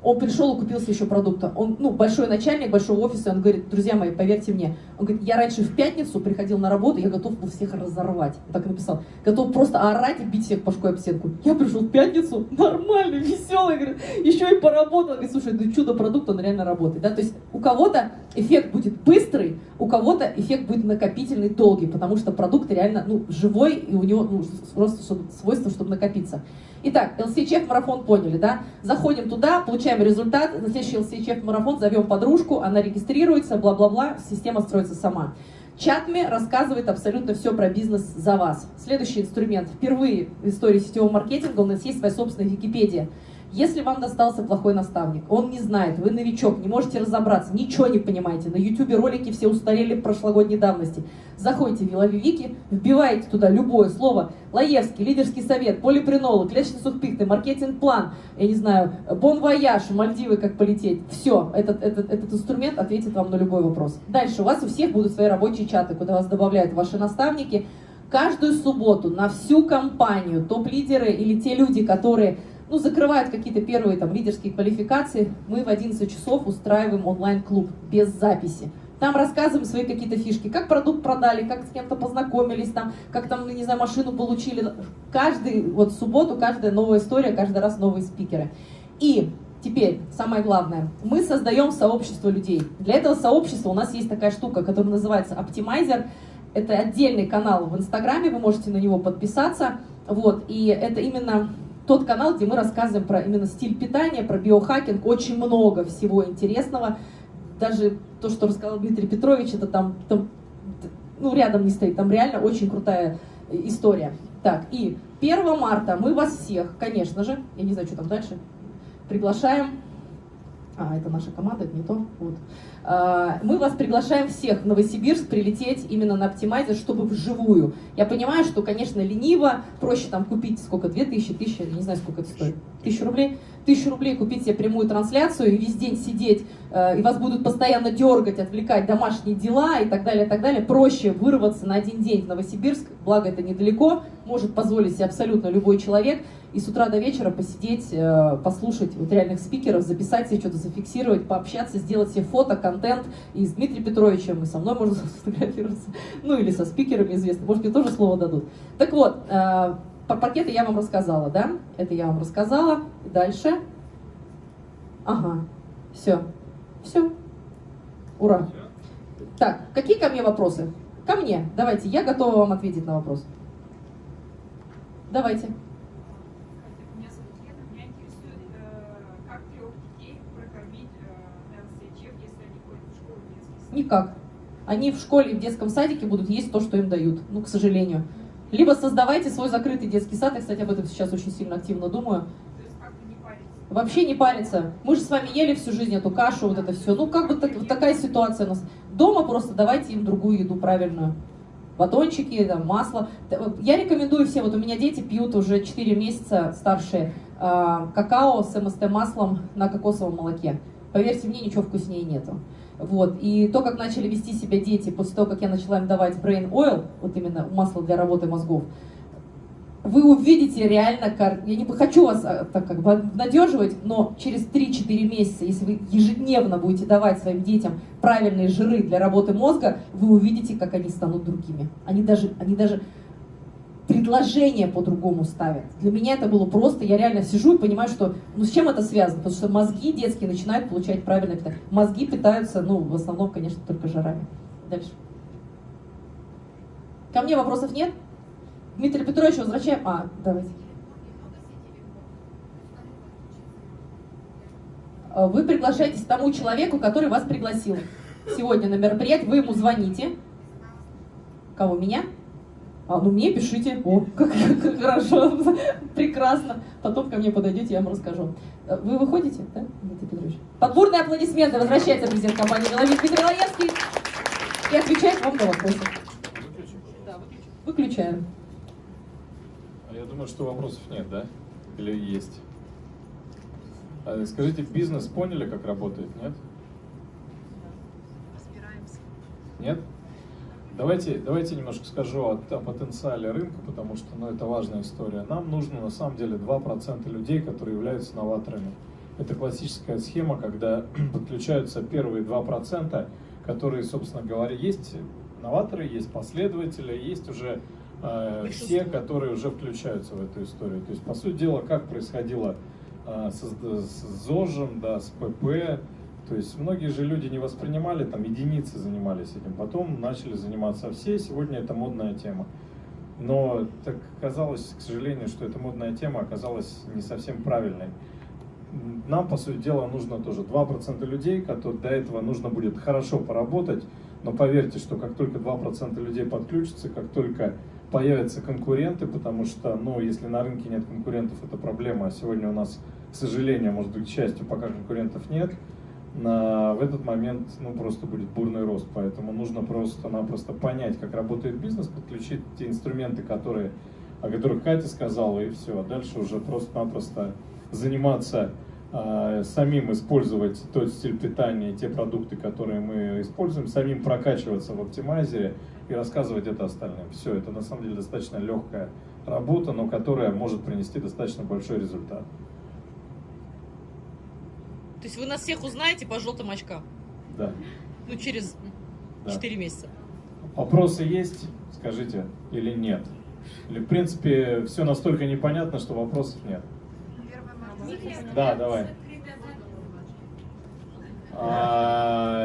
B: Он пришел и купился еще продукта. Он, ну, большой начальник большого офиса, он говорит, друзья мои, поверьте мне, он говорит, я раньше в пятницу приходил на работу, я готов был всех разорвать. Так написал. Готов просто орать и бить всех башкой об стенку. Я пришел в пятницу, нормальный, веселый, говорит, еще и поработал. Говорит, слушай, ну чудо-продукт, он реально работает. Да? То есть у кого-то эффект будет быстрый, у кого-то эффект будет накопительный, долгий, потому что продукт реально ну, живой, и у него ну, просто свойство, чтобы накопиться. Итак, LCHF марафон поняли, да? Заходим туда, получаем результат, на следующий LCHF марафон зовем подружку, она регистрируется, бла-бла-бла, система строится сама. Чатми рассказывает абсолютно все про бизнес за вас. Следующий инструмент. Впервые в истории сетевого маркетинга у нас есть своя собственная Википедия. Если вам достался плохой наставник, он не знает, вы новичок, не можете разобраться, ничего не понимаете, на YouTube ролики все устарели прошлогодней давности, заходите в Виловивики, вбиваете туда любое слово, Лаевский, лидерский совет, полипринолы, клеточный сухпихты, маркетинг-план, я не знаю, бон вояж, Мальдивы, как полететь, все, этот, этот, этот инструмент ответит вам на любой вопрос. Дальше у вас у всех будут свои рабочие чаты, куда вас добавляют ваши наставники, каждую субботу на всю компанию, топ-лидеры или те люди, которые ну, закрывают какие-то первые там лидерские квалификации, мы в 11 часов устраиваем онлайн-клуб без записи. Там рассказываем свои какие-то фишки, как продукт продали, как с кем-то познакомились, там, как там, не знаю, машину получили. Каждый, вот субботу, каждая новая история, каждый раз новые спикеры. И Теперь, самое главное, мы создаем сообщество людей. Для этого сообщества у нас есть такая штука, которая называется Optimizer. Это отдельный канал в Инстаграме, вы можете на него подписаться. Вот, и это именно тот канал, где мы рассказываем про именно стиль питания, про биохакинг, очень много всего интересного. Даже то, что рассказал Дмитрий Петрович, это там, там ну, рядом не стоит, там реально очень крутая история. Так, и 1 марта мы вас всех, конечно же, я не знаю, что там дальше, приглашаем а, это наша команда, это не то. Вот. А, мы вас приглашаем всех в Новосибирск прилететь именно на оптимайзер, чтобы вживую. Я понимаю, что, конечно, лениво, проще там купить сколько, 2000, 1000, не знаю, сколько это стоит, 1000 рублей. 1000 рублей купить себе прямую трансляцию и весь день сидеть, э, и вас будут постоянно дергать, отвлекать домашние дела и так далее, и так далее. Проще вырваться на один день в Новосибирск, благо это недалеко, может позволить себе абсолютно любой человек и с утра до вечера посидеть, э, послушать вот реальных спикеров, записать себе что-то, зафиксировать, пообщаться, сделать себе фото, контент. И с Дмитрием Петровичем, и со мной можно сфотографироваться. Ну или со спикерами известно. Может, мне тоже слово дадут. Так вот, э, про пакеты я вам рассказала, да? Это я вам рассказала. Дальше. Ага, все. Все. Ура. Так, какие ко мне вопросы? Ко мне. Давайте, я готова вам ответить на вопрос. Давайте. Никак. Они в школе, в детском садике будут есть то, что им дают, ну, к сожалению. Либо создавайте свой закрытый детский сад, я, кстати, об этом сейчас очень сильно активно думаю. Вообще не париться. Мы же с вами ели всю жизнь эту кашу, вот это все. Ну, как бы так, вот такая ситуация у нас. Дома просто давайте им другую еду правильную. Батончики, там, масло. Я рекомендую всем, вот у меня дети пьют уже 4 месяца старшие, э, какао с МСТ-маслом на кокосовом молоке. Поверьте мне, ничего вкуснее нету. Вот. И то, как начали вести себя дети после того, как я начала им давать brain oil, вот именно масло для работы мозгов, вы увидите реально, я не хочу вас а, так как бы обнадеживать, но через 3-4 месяца, если вы ежедневно будете давать своим детям правильные жиры для работы мозга, вы увидите, как они станут другими. Они даже, они даже предложение по-другому ставят. Для меня это было просто, я реально сижу и понимаю, что, ну с чем это связано? Потому что мозги детские начинают получать правильное питание. Мозги питаются, ну, в основном, конечно, только жирами. Дальше. Ко мне вопросов нет? Дмитрий Петрович, возвращаем. А, давайте. Вы приглашаетесь тому человеку, который вас пригласил сегодня на мероприятие, вы ему звоните. Кого, меня? А, ну мне пишите. О, как, как хорошо, прекрасно. Потом ко мне подойдете, я вам расскажу. Э, вы выходите, да, Дмитрий Петрович? Подборные аплодисменты. Возвращается президент компании «Меловик» Дмитрий Лаевский и отвечает вам на вопросы. Выключаем.
C: Думаю, что вопросов нет, да? Или есть? А скажите, бизнес поняли, как работает, нет?
J: Разбираемся.
C: Нет? Давайте, давайте немножко скажу о, о потенциале рынка, потому что ну, это важная история. Нам нужно на самом деле 2% людей, которые являются новаторами. Это классическая схема, когда подключаются первые 2%, которые, собственно говоря, есть новаторы, есть последователи, есть уже все, которые уже включаются в эту историю. То есть, по сути дела, как происходило э, с, с ЗОЖем, да, с ПП, то есть многие же люди не воспринимали, там единицы занимались этим, потом начали заниматься все, сегодня это модная тема. Но так оказалось, к сожалению, что эта модная тема оказалась не совсем правильной. Нам, по сути дела, нужно тоже 2% людей, которые до этого нужно будет хорошо поработать, но поверьте, что как только 2% людей подключатся, как только появятся конкуренты, потому что, ну, если на рынке нет конкурентов, это проблема, а сегодня у нас, к сожалению, может быть, к счастью, пока конкурентов нет, на, в этот момент ну, просто будет бурный рост. Поэтому нужно просто-напросто понять, как работает бизнес, подключить те инструменты, которые, о которых Катя сказала, и все. А дальше уже просто-напросто заниматься э, самим использовать тот стиль питания, те продукты, которые мы используем, самим прокачиваться в оптимайзере и рассказывать это остальным. Все, это на самом деле достаточно легкая работа, но которая может принести достаточно большой результат.
E: То есть вы нас всех узнаете по желтым очкам?
C: Да.
E: Ну, через
C: да.
E: 4 месяца.
C: Вопросы есть, скажите, или нет? Или, в принципе, все настолько непонятно, что вопросов нет? Да, давай. А